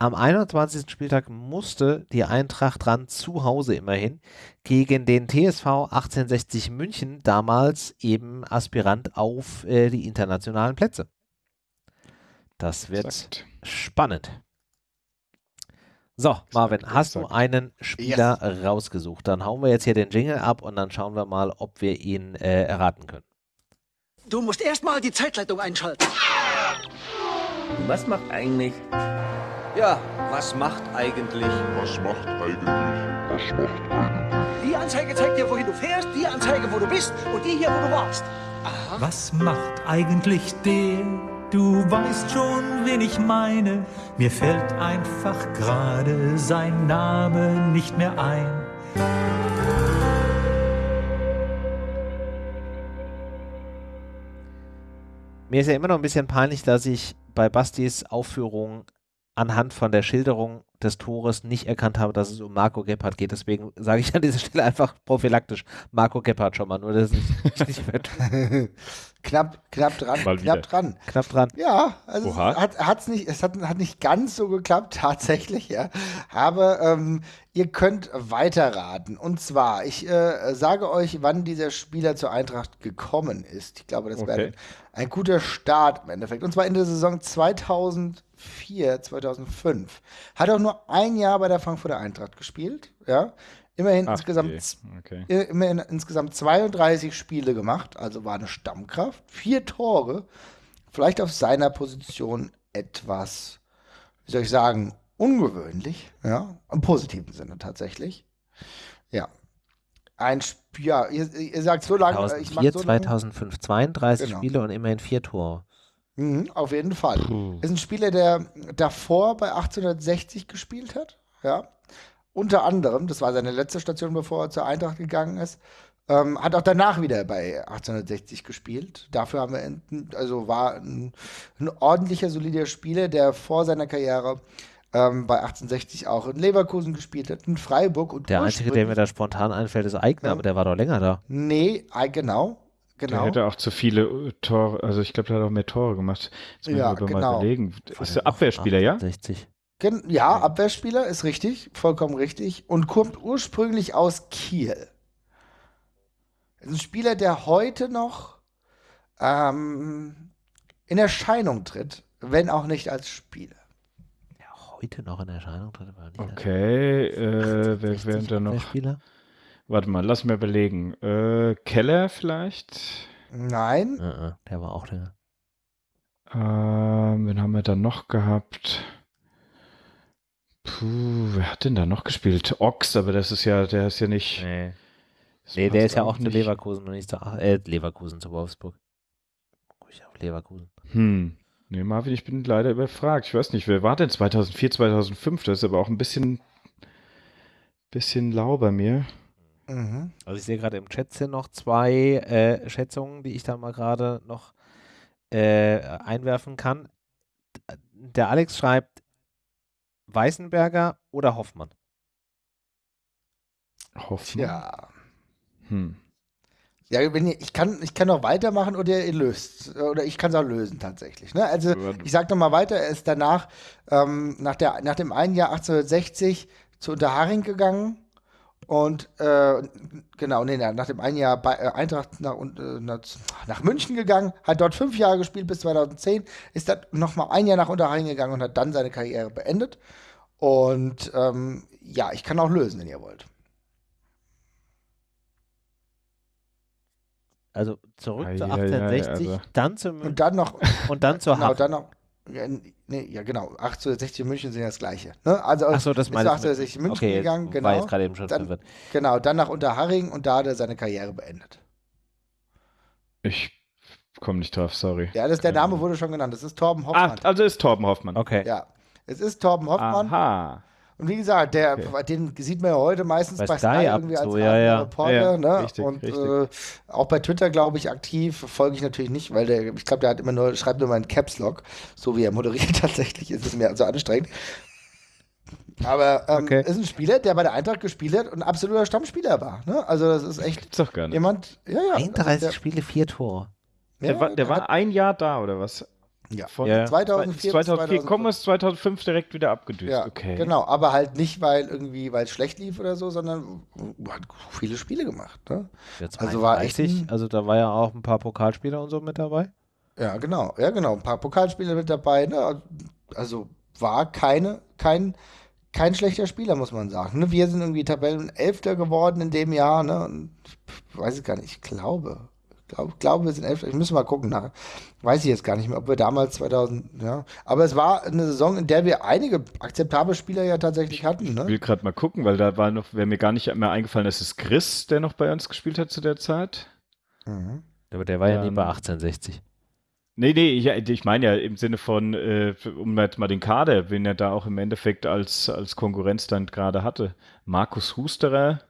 Am 21. Spieltag musste die Eintracht dran zu Hause immerhin gegen den TSV 1860 München, damals eben Aspirant auf äh, die internationalen Plätze. Das wird Exakt. spannend. So, Marvin, hast du einen Spieler yes. rausgesucht? Dann hauen wir jetzt hier den Jingle ab und dann schauen wir mal, ob wir ihn äh, erraten können. Du musst erstmal die Zeitleitung einschalten. Was macht eigentlich? Ja, was macht eigentlich? Was macht eigentlich? Was macht eigentlich? Die Anzeige zeigt dir, wohin du fährst, die Anzeige, wo du bist und die hier, wo du warst. Aha. Was macht eigentlich der? Du weißt schon, wen ich meine. Mir fällt einfach gerade sein Name nicht mehr ein. Mir ist ja immer noch ein bisschen peinlich, dass ich bei Bastis Aufführung anhand von der Schilderung des Tores nicht erkannt habe, dass es um Marco Gebhardt geht. Deswegen sage ich an dieser Stelle einfach prophylaktisch Marco Gebhardt schon mal, nur dass es nicht, wird. knapp, knapp dran, mal knapp dran. Knapp dran. Ja, also Oha. es, hat, hat's nicht, es hat, hat nicht ganz so geklappt, tatsächlich, ja. Aber ähm, ihr könnt weiterraten. Und zwar, ich äh, sage euch, wann dieser Spieler zur Eintracht gekommen ist. Ich glaube, das okay. wäre ein guter Start im Endeffekt. Und zwar in der Saison 2000 2004, 2005. Hat auch nur ein Jahr bei der Frankfurter Eintracht gespielt, ja. Immerhin, Ach, insgesamt, okay. immerhin insgesamt 32 Spiele gemacht, also war eine Stammkraft. Vier Tore, vielleicht auf seiner Position etwas, wie soll ich sagen, ungewöhnlich, ja, im positiven Sinne tatsächlich. Ja. Ein Spiel, ja, ihr, ihr, sagt so lange. 2004, so 2005, 32 genau. Spiele und immerhin vier Tore. Mhm, auf jeden Fall. Puh. Ist ein Spieler, der davor bei 1860 gespielt hat, ja. Unter anderem, das war seine letzte Station, bevor er zur Eintracht gegangen ist. Ähm, hat auch danach wieder bei 1860 gespielt. Dafür haben wir, also war ein, ein ordentlicher, solider Spieler, der vor seiner Karriere ähm, bei 1860 auch in Leverkusen gespielt hat, in Freiburg und Der einzige, der mir da spontan einfällt, ist Eigner, ja. aber der war doch länger da. Nee, genau. Genau. Der hätte auch zu viele äh, Tore, also ich glaube, der hat auch mehr Tore gemacht. Jetzt ja, genau. mal überlegen. Ist der Abwehrspieler, 68. ja? Ja, Abwehrspieler ist richtig, vollkommen richtig und kommt ursprünglich aus Kiel. Ist ein Spieler, der heute noch ähm, in Erscheinung tritt, wenn auch nicht als Spieler heute noch in Erscheinung tritt. Okay, äh, wer wären da noch? Spieler? Warte mal, lass mir überlegen. Äh, Keller vielleicht? Nein. Uh, uh, der war auch der. Ähm, wen haben wir da noch gehabt? Puh, wer hat denn da noch gespielt? Ochs, aber das ist ja, der ist ja nicht. Nee, nee der ist ja auch zu Leverkusen und nicht zu äh, Leverkusen zu Wolfsburg. Ruhig auf Leverkusen. Hm. Nee, Marvin, ich bin leider überfragt. Ich weiß nicht, wer war denn 2004, 2005? Das ist aber auch ein bisschen, bisschen lau bei mir. Mhm. Also ich sehe gerade im Chat sind noch zwei äh, Schätzungen, die ich da mal gerade noch äh, einwerfen kann. Der Alex schreibt Weißenberger oder Hoffmann? Hoffmann? Ja. Hm. Ja, wenn ihr, ich kann, ich kann noch weitermachen oder ihr löst. Oder ich kann es auch lösen tatsächlich. Ne? Also ich sage nochmal weiter, er ist danach, ähm, nach, der, nach dem einen Jahr 1860 zu Unterharing gegangen. Und äh, genau, nee, nach dem einen Jahr bei äh, Eintracht nach, äh, nach, München gegangen, hat dort fünf Jahre gespielt bis 2010, ist dann nochmal ein Jahr nach Unterharing gegangen und hat dann seine Karriere beendet. Und ähm, ja, ich kann auch lösen, wenn ihr wollt. Also zurück ah, zu 1860, ja, also. dann zu München. Und dann noch. Und dann zur Genau, dann noch. Ja, nee, ja, genau. 1860 München sind ja das Gleiche. Ne? Also Ach so, das meine 1860 München okay, gegangen, genau. War jetzt gerade eben schon dann, Genau, dann nach Unterharing und da hat er seine Karriere beendet. Ich komme nicht drauf, sorry. Ja, das, der Name wurde schon genannt. Das ist Torben Hoffmann. Ach, also ist Torben Hoffmann. Okay. Ja. Es ist Torben Hoffmann. Aha. Und wie gesagt, der, okay. den sieht man ja heute meistens bei, bei Sky, Sky irgendwie als so, ja, ja. Reporter. Ja, ne? richtig, und richtig. Äh, auch bei Twitter, glaube ich, aktiv. Folge ich natürlich nicht, weil der, ich glaube, der hat immer nur, schreibt nur mal einen Caps Lock, so wie er moderiert. Tatsächlich ist es mir also anstrengend. Aber ähm, okay. ist ein Spieler, der bei der Eintracht gespielt hat und ein absoluter Stammspieler war. Ne? Also das ist echt Gibt's doch gar nicht. jemand. Ja, ja, 31 der, Spiele, vier Tore. Der, ja, war, der war ein Jahr da oder was? Ja, von ja. 2004 2004 kommen es 2005 direkt wieder abgedüst. Ja, okay. Genau, aber halt nicht, weil irgendwie, weil es schlecht lief oder so, sondern hat viele Spiele gemacht. Ne? also war echt. also da war ja auch ein paar Pokalspieler und so mit dabei. Ja, genau, ja, genau. Ein paar Pokalspieler mit dabei. Ne? Also war keine, kein, kein schlechter Spieler, muss man sagen. Ne? Wir sind irgendwie Tabellenelfter geworden in dem Jahr. Ne? Und ich weiß es gar nicht, ich glaube glaube, glaub, wir sind elf. Ich muss mal gucken nach. Weiß ich jetzt gar nicht mehr, ob wir damals 2000, ja. Aber es war eine Saison, in der wir einige akzeptable Spieler ja tatsächlich hatten. Ne? Ich will gerade mal gucken, weil da war noch, wäre mir gar nicht mehr eingefallen, dass es Chris, der noch bei uns gespielt hat zu der Zeit. Mhm. Aber der war ja nie bei 1860. Nee, nee, ich, ich meine ja im Sinne von, äh, um jetzt mal den Kader, wen er da auch im Endeffekt als, als Konkurrenz dann gerade hatte. Markus Husterer,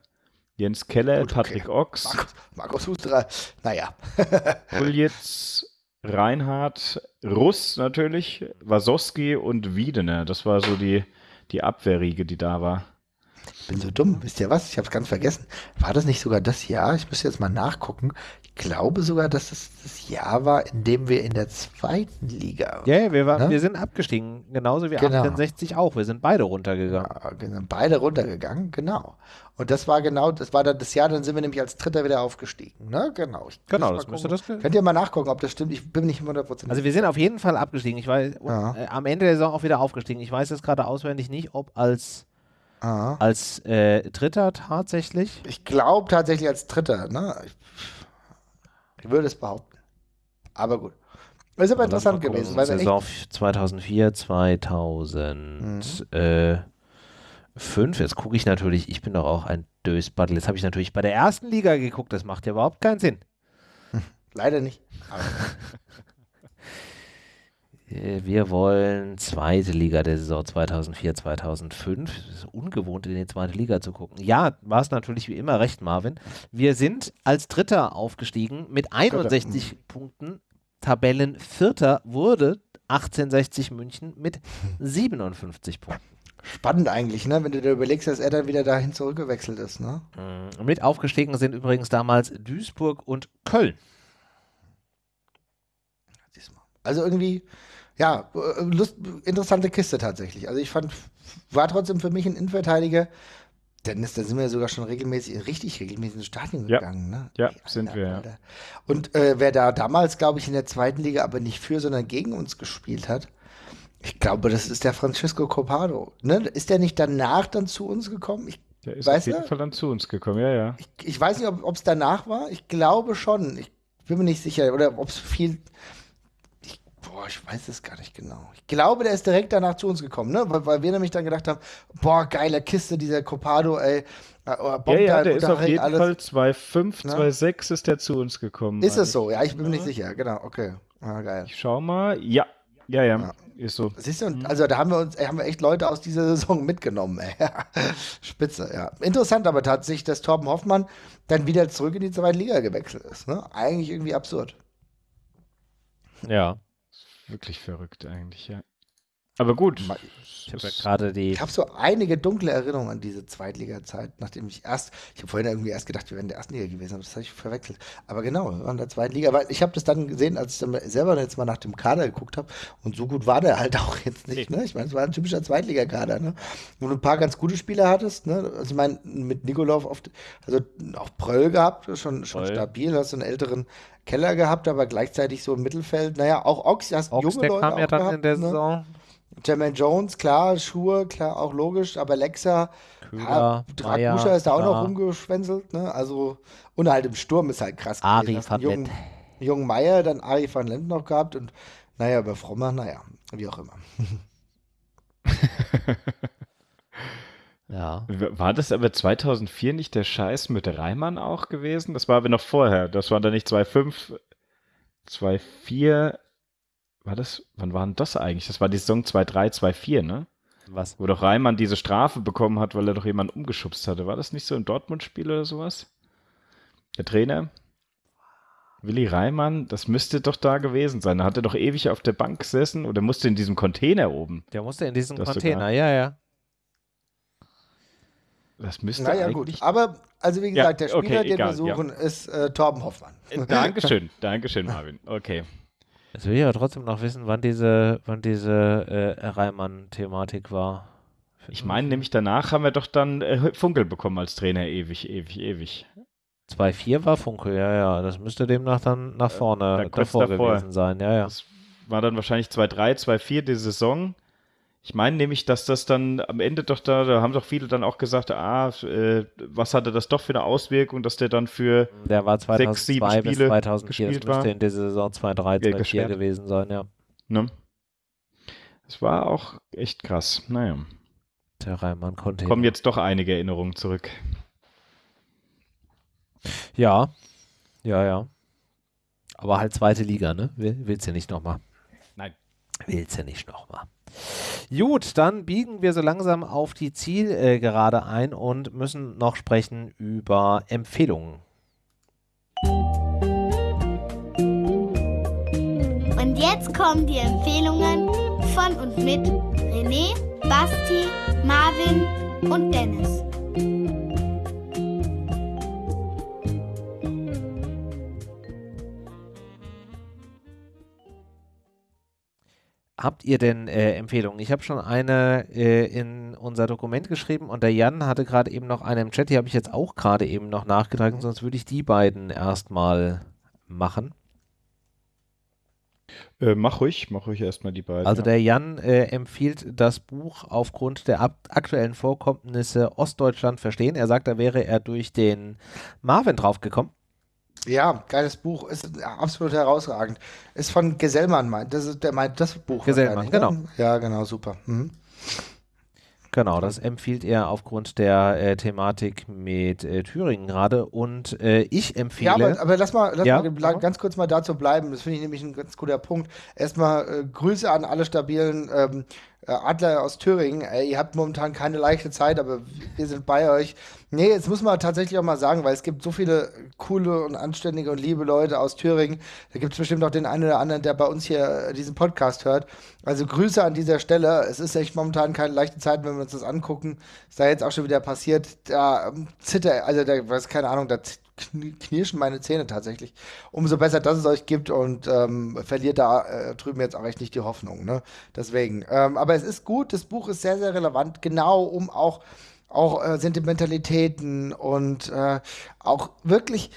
Jens Keller, Gut, Patrick Ochs. Markus, Markus Husterer, naja. Puljitz, Reinhardt, Russ natürlich, Wasowski und Wiedener. Das war so die, die Abwehrriege, die da war. Ich bin so dumm, wisst ihr was? Ich habe es ganz vergessen. War das nicht sogar das Jahr? Ich müsste jetzt mal nachgucken glaube sogar, dass es das Jahr war, in dem wir in der zweiten Liga. Ja, yeah, wir, ne? wir sind abgestiegen, genauso wie genau. 68 auch. Wir sind beide runtergegangen. Ja, wir sind beide runtergegangen, genau. Und das war genau, das war dann das Jahr, dann sind wir nämlich als Dritter wieder aufgestiegen. Ne? Genau. Ich genau, das müsste das. Könnt ihr mal nachgucken, ob das stimmt? Ich bin nicht 100% Also wir sind auf jeden Fall abgestiegen. Ich weiß, ja. äh, am Ende der Saison auch wieder aufgestiegen. Ich weiß jetzt gerade auswendig nicht, ob als Aha. Als äh, Dritter tatsächlich? Ich glaube tatsächlich als Dritter. Ne? Ich, ich würde es behaupten. Aber gut. Ist aber interessant gewesen. Weil Saison 2004, 2005. Mhm. Äh, Jetzt gucke ich natürlich, ich bin doch auch ein Dösbattel. Jetzt habe ich natürlich bei der ersten Liga geguckt. Das macht ja überhaupt keinen Sinn. Leider nicht. Äh, wir wollen zweite Liga der Saison 2004, 2005. Es ist ungewohnt, in die zweite Liga zu gucken. Ja, war es natürlich wie immer recht, Marvin. Wir sind als Dritter aufgestiegen mit 61 Dritter. Punkten. Tabellenvierter wurde 1860 München mit 57 Punkten. Spannend eigentlich, ne? wenn du dir überlegst, dass er dann wieder dahin zurückgewechselt ist. Ne? Mhm. Mit aufgestiegen sind übrigens damals Duisburg und Köln. Also irgendwie, ja, äh, Lust, interessante Kiste tatsächlich. Also ich fand, war trotzdem für mich ein Innenverteidiger. Dennis, da sind wir sogar schon regelmäßig, richtig regelmäßig ins Stadion ja. gegangen. Ne? Ja, Alter, sind wir. Ja. Und äh, wer da damals, glaube ich, in der zweiten Liga aber nicht für, sondern gegen uns gespielt hat, ich glaube, das ist der Francisco Copado. Ne? Ist der nicht danach dann zu uns gekommen? Ich, der ist auf jeden du? Fall dann zu uns gekommen, ja, ja. Ich, ich weiß nicht, ob es danach war. Ich glaube schon. Ich bin mir nicht sicher. Oder ob es viel Boah, ich weiß es gar nicht genau. Ich glaube, der ist direkt danach zu uns gekommen, ne? Weil, weil wir nämlich dann gedacht haben, boah, geile Kiste, dieser Copado, ey. Äh, oh, ja, ja, der ist auf jeden alles. Fall 2,5, ne? 2,6 ist der zu uns gekommen. Ist es so? Ja, ich bin mir nicht sicher. Genau, okay. Ah, geil. Ich schau mal. Ja, ja, ja, ja. Ist so. Siehst du, also da haben wir uns, haben wir echt Leute aus dieser Saison mitgenommen, ey. Spitze, ja. Interessant aber tatsächlich, dass Torben Hoffmann dann wieder zurück in die zweite Liga gewechselt ist. Ne? Eigentlich irgendwie absurd. Ja. Wirklich verrückt eigentlich, ja. Aber gut. Ich habe ja gerade die. Ich habe so einige dunkle Erinnerungen an diese Zweitliga-Zeit, nachdem ich erst, ich habe vorhin irgendwie erst gedacht, wir wären in der ersten Liga gewesen, aber das habe ich verwechselt. Aber genau, wir waren in der zweiten Liga, weil ich habe das dann gesehen, als ich dann selber jetzt mal nach dem Kader geguckt habe und so gut war der halt auch jetzt nicht. Ne? Ich meine, es war ein typischer Zweitligakader, ne? Wo du ein paar ganz gute Spieler hattest, ne? Also ich meine, mit Nikolov oft, also auch Pröll gehabt, schon, schon stabil, hast du einen älteren Keller gehabt, aber gleichzeitig so im Mittelfeld. Naja, auch Ox, hast Ox, junge der Leute kam ja dann gehabt, in der ne? Saison. Jermaine Jones, klar, Schuhe, klar, auch logisch, aber Lexa, ja, Dragusha ist da auch noch rumgeschwänzelt, ne? Also, und halt im Sturm ist halt krass. Ari van Lent. Jungen Meier, dann Ari van Lent noch gehabt und naja, bei Frommer, naja, wie auch immer. ja. War das aber 2004 nicht der Scheiß mit Reimann auch gewesen? Das war aber noch vorher. Das war dann nicht 2,5, 2,4 war das, wann war denn das eigentlich? Das war die Saison 2-3, 2-4, ne? Was? Wo doch Reimann diese Strafe bekommen hat, weil er doch jemanden umgeschubst hatte. War das nicht so im Dortmund-Spiel oder sowas? Der Trainer? Willi Reimann, das müsste doch da gewesen sein. Da hat er doch ewig auf der Bank gesessen oder musste in diesem Container oben. Der musste in diesem Container, sogar. ja, ja. Das müsste naja, eigentlich... gut. Aber, also wie gesagt, ja, der Spieler, okay, den wir suchen, ja. ist äh, Torben Hoffmann. Äh, Dankeschön, Dankeschön, Marvin. Okay. Jetzt will ich aber trotzdem noch wissen, wann diese, wann diese äh, Reimann-Thematik war. Ich meine, nämlich danach haben wir doch dann äh, Funkel bekommen als Trainer, ewig, ewig, ewig. 2-4 war Funkel, ja, ja. Das müsste demnach dann nach vorne äh, davor, davor, gewesen sein, ja, ja. Das war dann wahrscheinlich 2-3, 2-4 die Saison. Ich meine nämlich, dass das dann am Ende doch da, da haben doch viele dann auch gesagt, ah, äh, was hatte das doch für eine Auswirkung, dass der dann für der war 2002 sechs, sieben Spiele bis 2004, gespielt das müsste war. in dieser Saison 2-3, 2-4 gewesen sein, ja. Ne? Es war auch echt krass, naja. Der Reimann konnte. Kommen jetzt doch einige Erinnerungen zurück. Ja, ja, ja. Aber halt zweite Liga, ne? Willst du nicht nochmal? Nein. Willst du nicht nochmal. Gut, dann biegen wir so langsam auf die Zielgerade ein und müssen noch sprechen über Empfehlungen. Und jetzt kommen die Empfehlungen von und mit René, Basti, Marvin und Dennis. Habt ihr denn äh, Empfehlungen? Ich habe schon eine äh, in unser Dokument geschrieben und der Jan hatte gerade eben noch eine im Chat, die habe ich jetzt auch gerade eben noch nachgetragen, sonst würde ich die beiden erstmal machen. Äh, mach ruhig, mach ruhig erstmal die beiden. Also der Jan äh, empfiehlt das Buch aufgrund der aktuellen Vorkommnisse Ostdeutschland verstehen. Er sagt, da wäre er durch den Marvin draufgekommen. Ja, geiles Buch, ist absolut herausragend. Ist von Gesellmann, meint. Das ist der meint das Buch. Gesellmann, ne? genau. Ja, genau, super. Mhm. Genau, das empfiehlt er aufgrund der äh, Thematik mit äh, Thüringen gerade. Und äh, ich empfehle. Ja, aber, aber lass mal, lass ja? mal ganz kurz mal dazu bleiben. Das finde ich nämlich ein ganz guter Punkt. Erstmal äh, Grüße an alle stabilen ähm, äh, Adler aus Thüringen, ihr habt momentan keine leichte Zeit, aber wir sind bei euch. Nee, jetzt muss man tatsächlich auch mal sagen, weil es gibt so viele coole und anständige und liebe Leute aus Thüringen. Da gibt es bestimmt auch den einen oder anderen, der bei uns hier diesen Podcast hört. Also Grüße an dieser Stelle. Es ist echt momentan keine leichte Zeit, wenn wir uns das angucken. Ist da jetzt auch schon wieder passiert. Da zitter, also da, weiß keine Ahnung, da knirschen meine Zähne tatsächlich. Umso besser, dass es euch gibt und ähm, verliert da äh, drüben jetzt auch echt nicht die Hoffnung. Ne? Deswegen. Ähm, aber es ist gut, das Buch ist sehr, sehr relevant, genau um auch, auch äh, Sentimentalitäten und äh, auch wirklich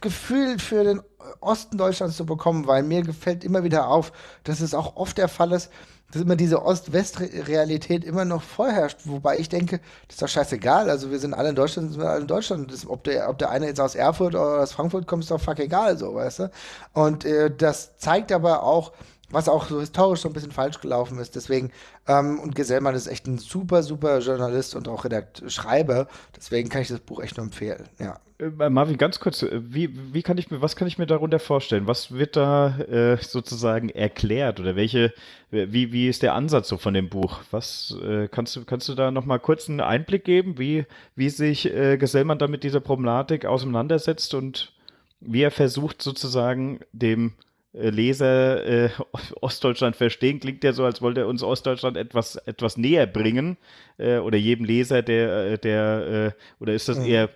Gefühl für den Osten Deutschlands zu bekommen, weil mir gefällt immer wieder auf, dass es auch oft der Fall ist, dass immer diese Ost-West-Realität immer noch vorherrscht. Wobei ich denke, das ist doch scheißegal. Also wir sind alle in Deutschland, sind alle in Deutschland. Das, ob, der, ob der eine jetzt aus Erfurt oder aus Frankfurt kommt, ist doch fuck egal, so, weißt du? Und äh, das zeigt aber auch, was auch so historisch so ein bisschen falsch gelaufen ist. Deswegen, ähm, und Gesellmann ist echt ein super, super Journalist und auch Redakt Schreiber. Deswegen kann ich das Buch echt nur empfehlen, ja. Äh, Marvin, ganz kurz, äh, wie, wie kann ich mir, was kann ich mir darunter vorstellen? Was wird da äh, sozusagen erklärt oder welche, wie, wie ist der Ansatz so von dem Buch? Was äh, kannst du, kannst du da nochmal kurz einen Einblick geben, wie, wie sich äh, Gesellmann da mit dieser Problematik auseinandersetzt und wie er versucht sozusagen dem äh, Leser äh, Ostdeutschland verstehen, klingt ja so, als wollte er uns Ostdeutschland etwas, etwas näher bringen. Äh, oder jedem Leser, der, der äh, oder ist das mhm. eher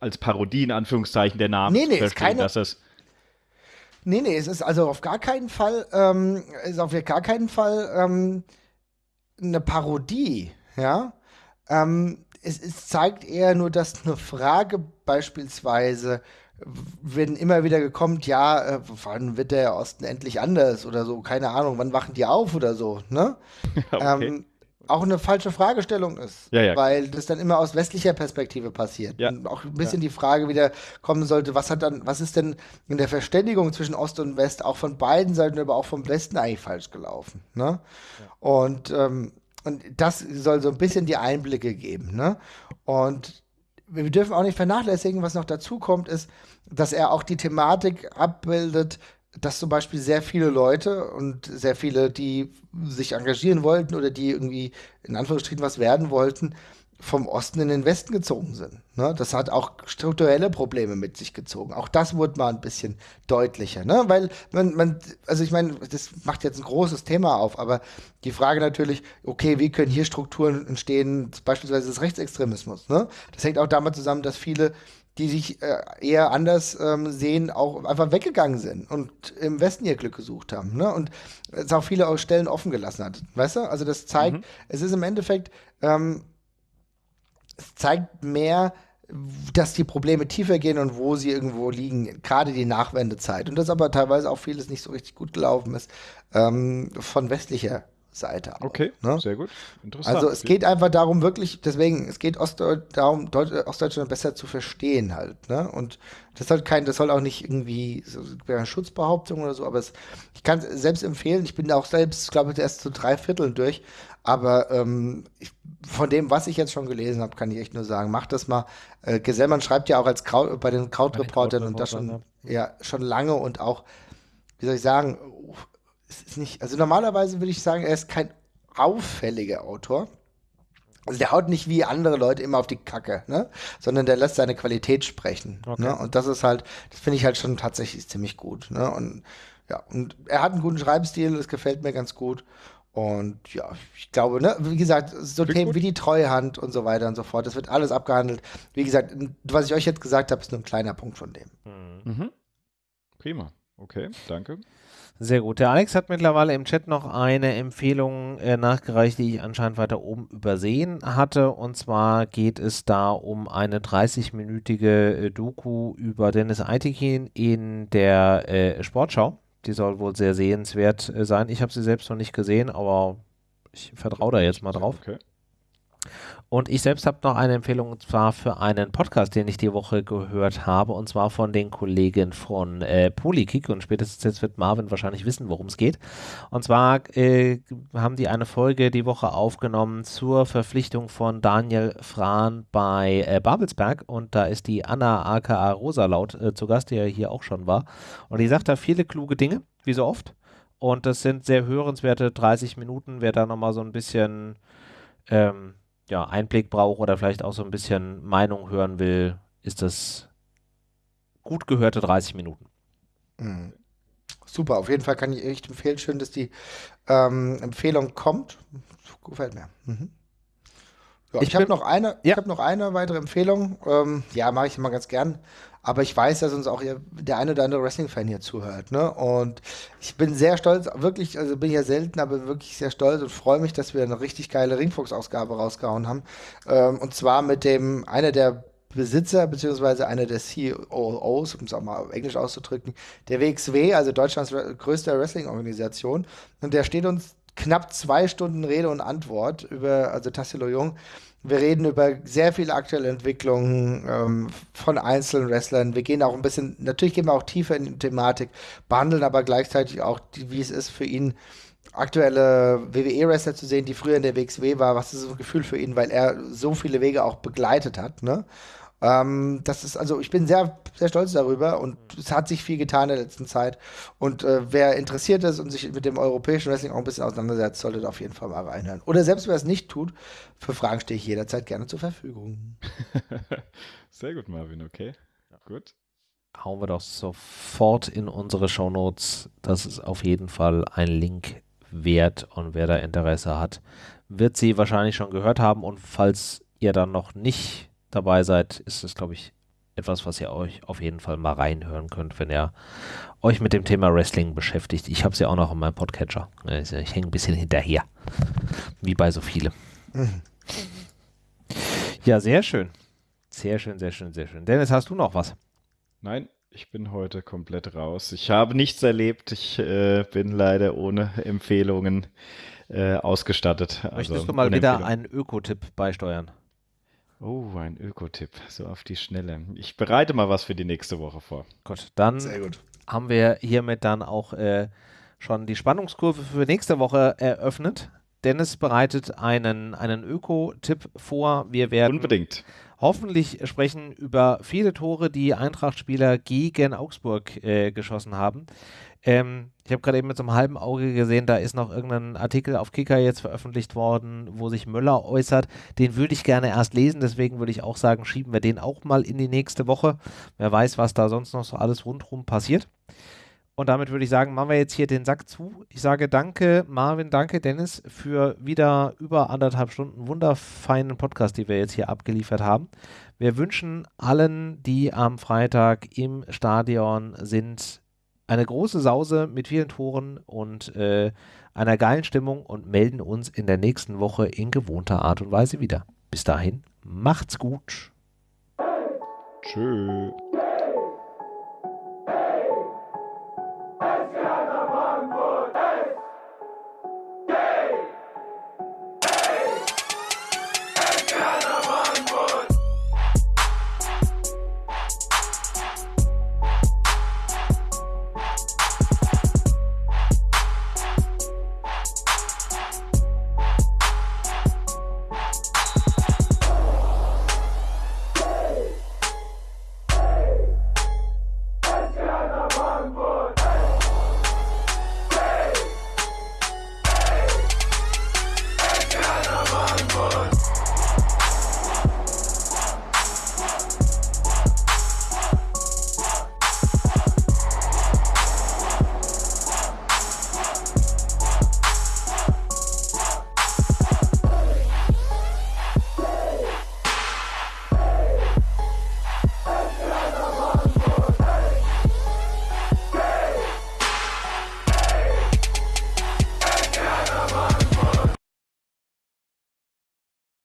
als Parodie in Anführungszeichen der Name nee, nee, verstehen, ist keine, dass es Nee, nee, es ist also auf gar keinen Fall, ähm, ist auf gar keinen Fall ähm, eine Parodie, ja. Ähm, es, es zeigt eher nur, dass eine Frage beispielsweise werden immer wieder gekommen, ja, äh, wann wird der Osten endlich anders oder so, keine Ahnung, wann wachen die auf oder so, ne? okay. ähm, auch eine falsche Fragestellung ist, ja, ja. weil das dann immer aus westlicher Perspektive passiert. Ja. Und auch ein bisschen die Frage wieder kommen sollte, was hat dann, was ist denn in der Verständigung zwischen Ost und West auch von beiden Seiten, aber auch vom Westen eigentlich falsch gelaufen, ne? Und ähm, und das soll so ein bisschen die Einblicke geben, ne? Und wir dürfen auch nicht vernachlässigen, was noch dazu kommt, ist, dass er auch die Thematik abbildet, dass zum Beispiel sehr viele Leute und sehr viele, die sich engagieren wollten oder die irgendwie in Anführungsstrichen was werden wollten, vom Osten in den Westen gezogen sind. Ne? Das hat auch strukturelle Probleme mit sich gezogen. Auch das wurde mal ein bisschen deutlicher. Ne? Weil man, man, also ich meine, das macht jetzt ein großes Thema auf, aber die Frage natürlich, okay, wie können hier Strukturen entstehen, beispielsweise des Rechtsextremismus. Ne? Das hängt auch damit zusammen, dass viele die sich äh, eher anders ähm, sehen, auch einfach weggegangen sind und im Westen ihr Glück gesucht haben. Ne? Und es auch viele Stellen offen gelassen hat. Weißt du? Also das zeigt, mhm. es ist im Endeffekt, ähm, es zeigt mehr, dass die Probleme tiefer gehen und wo sie irgendwo liegen, gerade die Nachwendezeit. Und dass aber teilweise auch vieles nicht so richtig gut gelaufen ist ähm, von westlicher Seite auch. Okay, ne? sehr gut. Interessant. Also es geht einfach darum, wirklich, deswegen, es geht Ostdeut darum, Deut Ostdeutschland besser zu verstehen halt. Ne? Und das soll kein, das soll auch nicht irgendwie so eine Schutzbehauptung oder so, aber es, ich kann es selbst empfehlen, ich bin auch selbst, glaube ich, erst zu drei Vierteln durch, aber ähm, ich, von dem, was ich jetzt schon gelesen habe, kann ich echt nur sagen, macht das mal. Äh, Gesellmann schreibt ja auch als Kraut, bei den Krautreportern und das schon, ja, schon lange und auch, wie soll ich sagen, es ist nicht, also normalerweise würde ich sagen, er ist kein auffälliger Autor. Also der haut nicht wie andere Leute immer auf die Kacke, ne? Sondern der lässt seine Qualität sprechen. Okay. Ne? Und das ist halt, das finde ich halt schon tatsächlich ziemlich gut. Ne? Und ja, und er hat einen guten Schreibstil, das gefällt mir ganz gut. Und ja, ich glaube, ne, wie gesagt, so Klingt Themen gut. wie die Treuhand und so weiter und so fort, das wird alles abgehandelt. Wie gesagt, was ich euch jetzt gesagt habe, ist nur ein kleiner Punkt von dem. Mhm. Prima. Okay, danke. Sehr gut. Der Alex hat mittlerweile im Chat noch eine Empfehlung äh, nachgereicht, die ich anscheinend weiter oben übersehen hatte. Und zwar geht es da um eine 30-minütige äh, Doku über Dennis Eitekin in der äh, Sportschau die soll wohl sehr sehenswert äh, sein. Ich habe sie selbst noch nicht gesehen, aber ich vertraue da jetzt mal drauf. Okay. Und ich selbst habe noch eine Empfehlung und zwar für einen Podcast, den ich die Woche gehört habe und zwar von den Kollegen von äh, Polykick und spätestens jetzt wird Marvin wahrscheinlich wissen, worum es geht. Und zwar äh, haben die eine Folge die Woche aufgenommen zur Verpflichtung von Daniel Frahn bei äh, Babelsberg und da ist die Anna aka Rosalaut äh, zu Gast, die ja hier auch schon war. Und die sagt da viele kluge Dinge, wie so oft. Und das sind sehr hörenswerte 30 Minuten, wer da nochmal so ein bisschen ähm, ja, Einblick braucht oder vielleicht auch so ein bisschen Meinung hören will, ist das gut gehörte 30 Minuten. Mhm. Super, auf jeden Fall kann ich echt empfehlen. Schön, dass die ähm, Empfehlung kommt. Gefällt mir. Mhm. Ja, ich, ich habe noch eine, ja. ich habe noch eine weitere Empfehlung. Ähm, ja, mache ich immer ganz gern. Aber ich weiß, dass uns auch der eine oder andere Wrestling-Fan hier zuhört. Ne? Und ich bin sehr stolz, wirklich, also bin ja selten, aber wirklich sehr stolz und freue mich, dass wir eine richtig geile Ringfuchs-Ausgabe rausgehauen haben. Ähm, und zwar mit dem, einer der Besitzer, beziehungsweise einer der COOs, um es auch mal auf Englisch auszudrücken, der WXW, also Deutschlands größte Wrestling-Organisation. Und der steht uns knapp zwei Stunden Rede und Antwort über, also Tassilo Jung, wir reden über sehr viele aktuelle Entwicklungen ähm, von einzelnen Wrestlern. Wir gehen auch ein bisschen, natürlich gehen wir auch tiefer in die Thematik, behandeln aber gleichzeitig auch, die, wie es ist für ihn, aktuelle WWE-Wrestler zu sehen, die früher in der WXW war. Was ist das Gefühl für ihn, weil er so viele Wege auch begleitet hat. Ne? Ähm, das ist, also ich bin sehr, sehr stolz darüber und es hat sich viel getan in der letzten Zeit. Und äh, wer interessiert ist und sich mit dem europäischen Wrestling auch ein bisschen auseinandersetzt, sollte da auf jeden Fall mal reinhören. Oder selbst wer es nicht tut, für Fragen stehe ich jederzeit gerne zur Verfügung. sehr gut, Marvin, okay. Gut. Hauen wir doch sofort in unsere Shownotes. Das ist auf jeden Fall ein Link wert und wer da Interesse hat, wird sie wahrscheinlich schon gehört haben und falls ihr dann noch nicht dabei seid, ist es, glaube ich, etwas, was ihr euch auf jeden Fall mal reinhören könnt, wenn ihr euch mit dem Thema Wrestling beschäftigt. Ich habe es ja auch noch in meinem Podcatcher. Ich hänge ein bisschen hinterher. Wie bei so vielen. Mhm. Ja, sehr schön. Sehr schön, sehr schön, sehr schön. Dennis, hast du noch was? Nein, ich bin heute komplett raus. Ich habe nichts erlebt. Ich äh, bin leider ohne Empfehlungen äh, ausgestattet. Möchtest also, du mal wieder einen Ökotipp beisteuern? Oh, ein Ökotipp, so auf die Schnelle. Ich bereite mal was für die nächste Woche vor. Gut, dann gut. haben wir hiermit dann auch äh, schon die Spannungskurve für nächste Woche eröffnet. Dennis bereitet einen, einen Öko-Tipp vor. Wir werden Unbedingt. hoffentlich sprechen über viele Tore, die Eintracht-Spieler gegen Augsburg äh, geschossen haben. Ähm, ich habe gerade eben mit so einem halben Auge gesehen, da ist noch irgendein Artikel auf Kicker jetzt veröffentlicht worden, wo sich Möller äußert. Den würde ich gerne erst lesen, deswegen würde ich auch sagen, schieben wir den auch mal in die nächste Woche. Wer weiß, was da sonst noch so alles rundherum passiert. Und damit würde ich sagen, machen wir jetzt hier den Sack zu. Ich sage danke, Marvin, danke, Dennis, für wieder über anderthalb Stunden wunderfeinen Podcast, die wir jetzt hier abgeliefert haben. Wir wünschen allen, die am Freitag im Stadion sind, eine große Sause mit vielen Toren und äh, einer geilen Stimmung und melden uns in der nächsten Woche in gewohnter Art und Weise wieder. Bis dahin, macht's gut. Tschüss.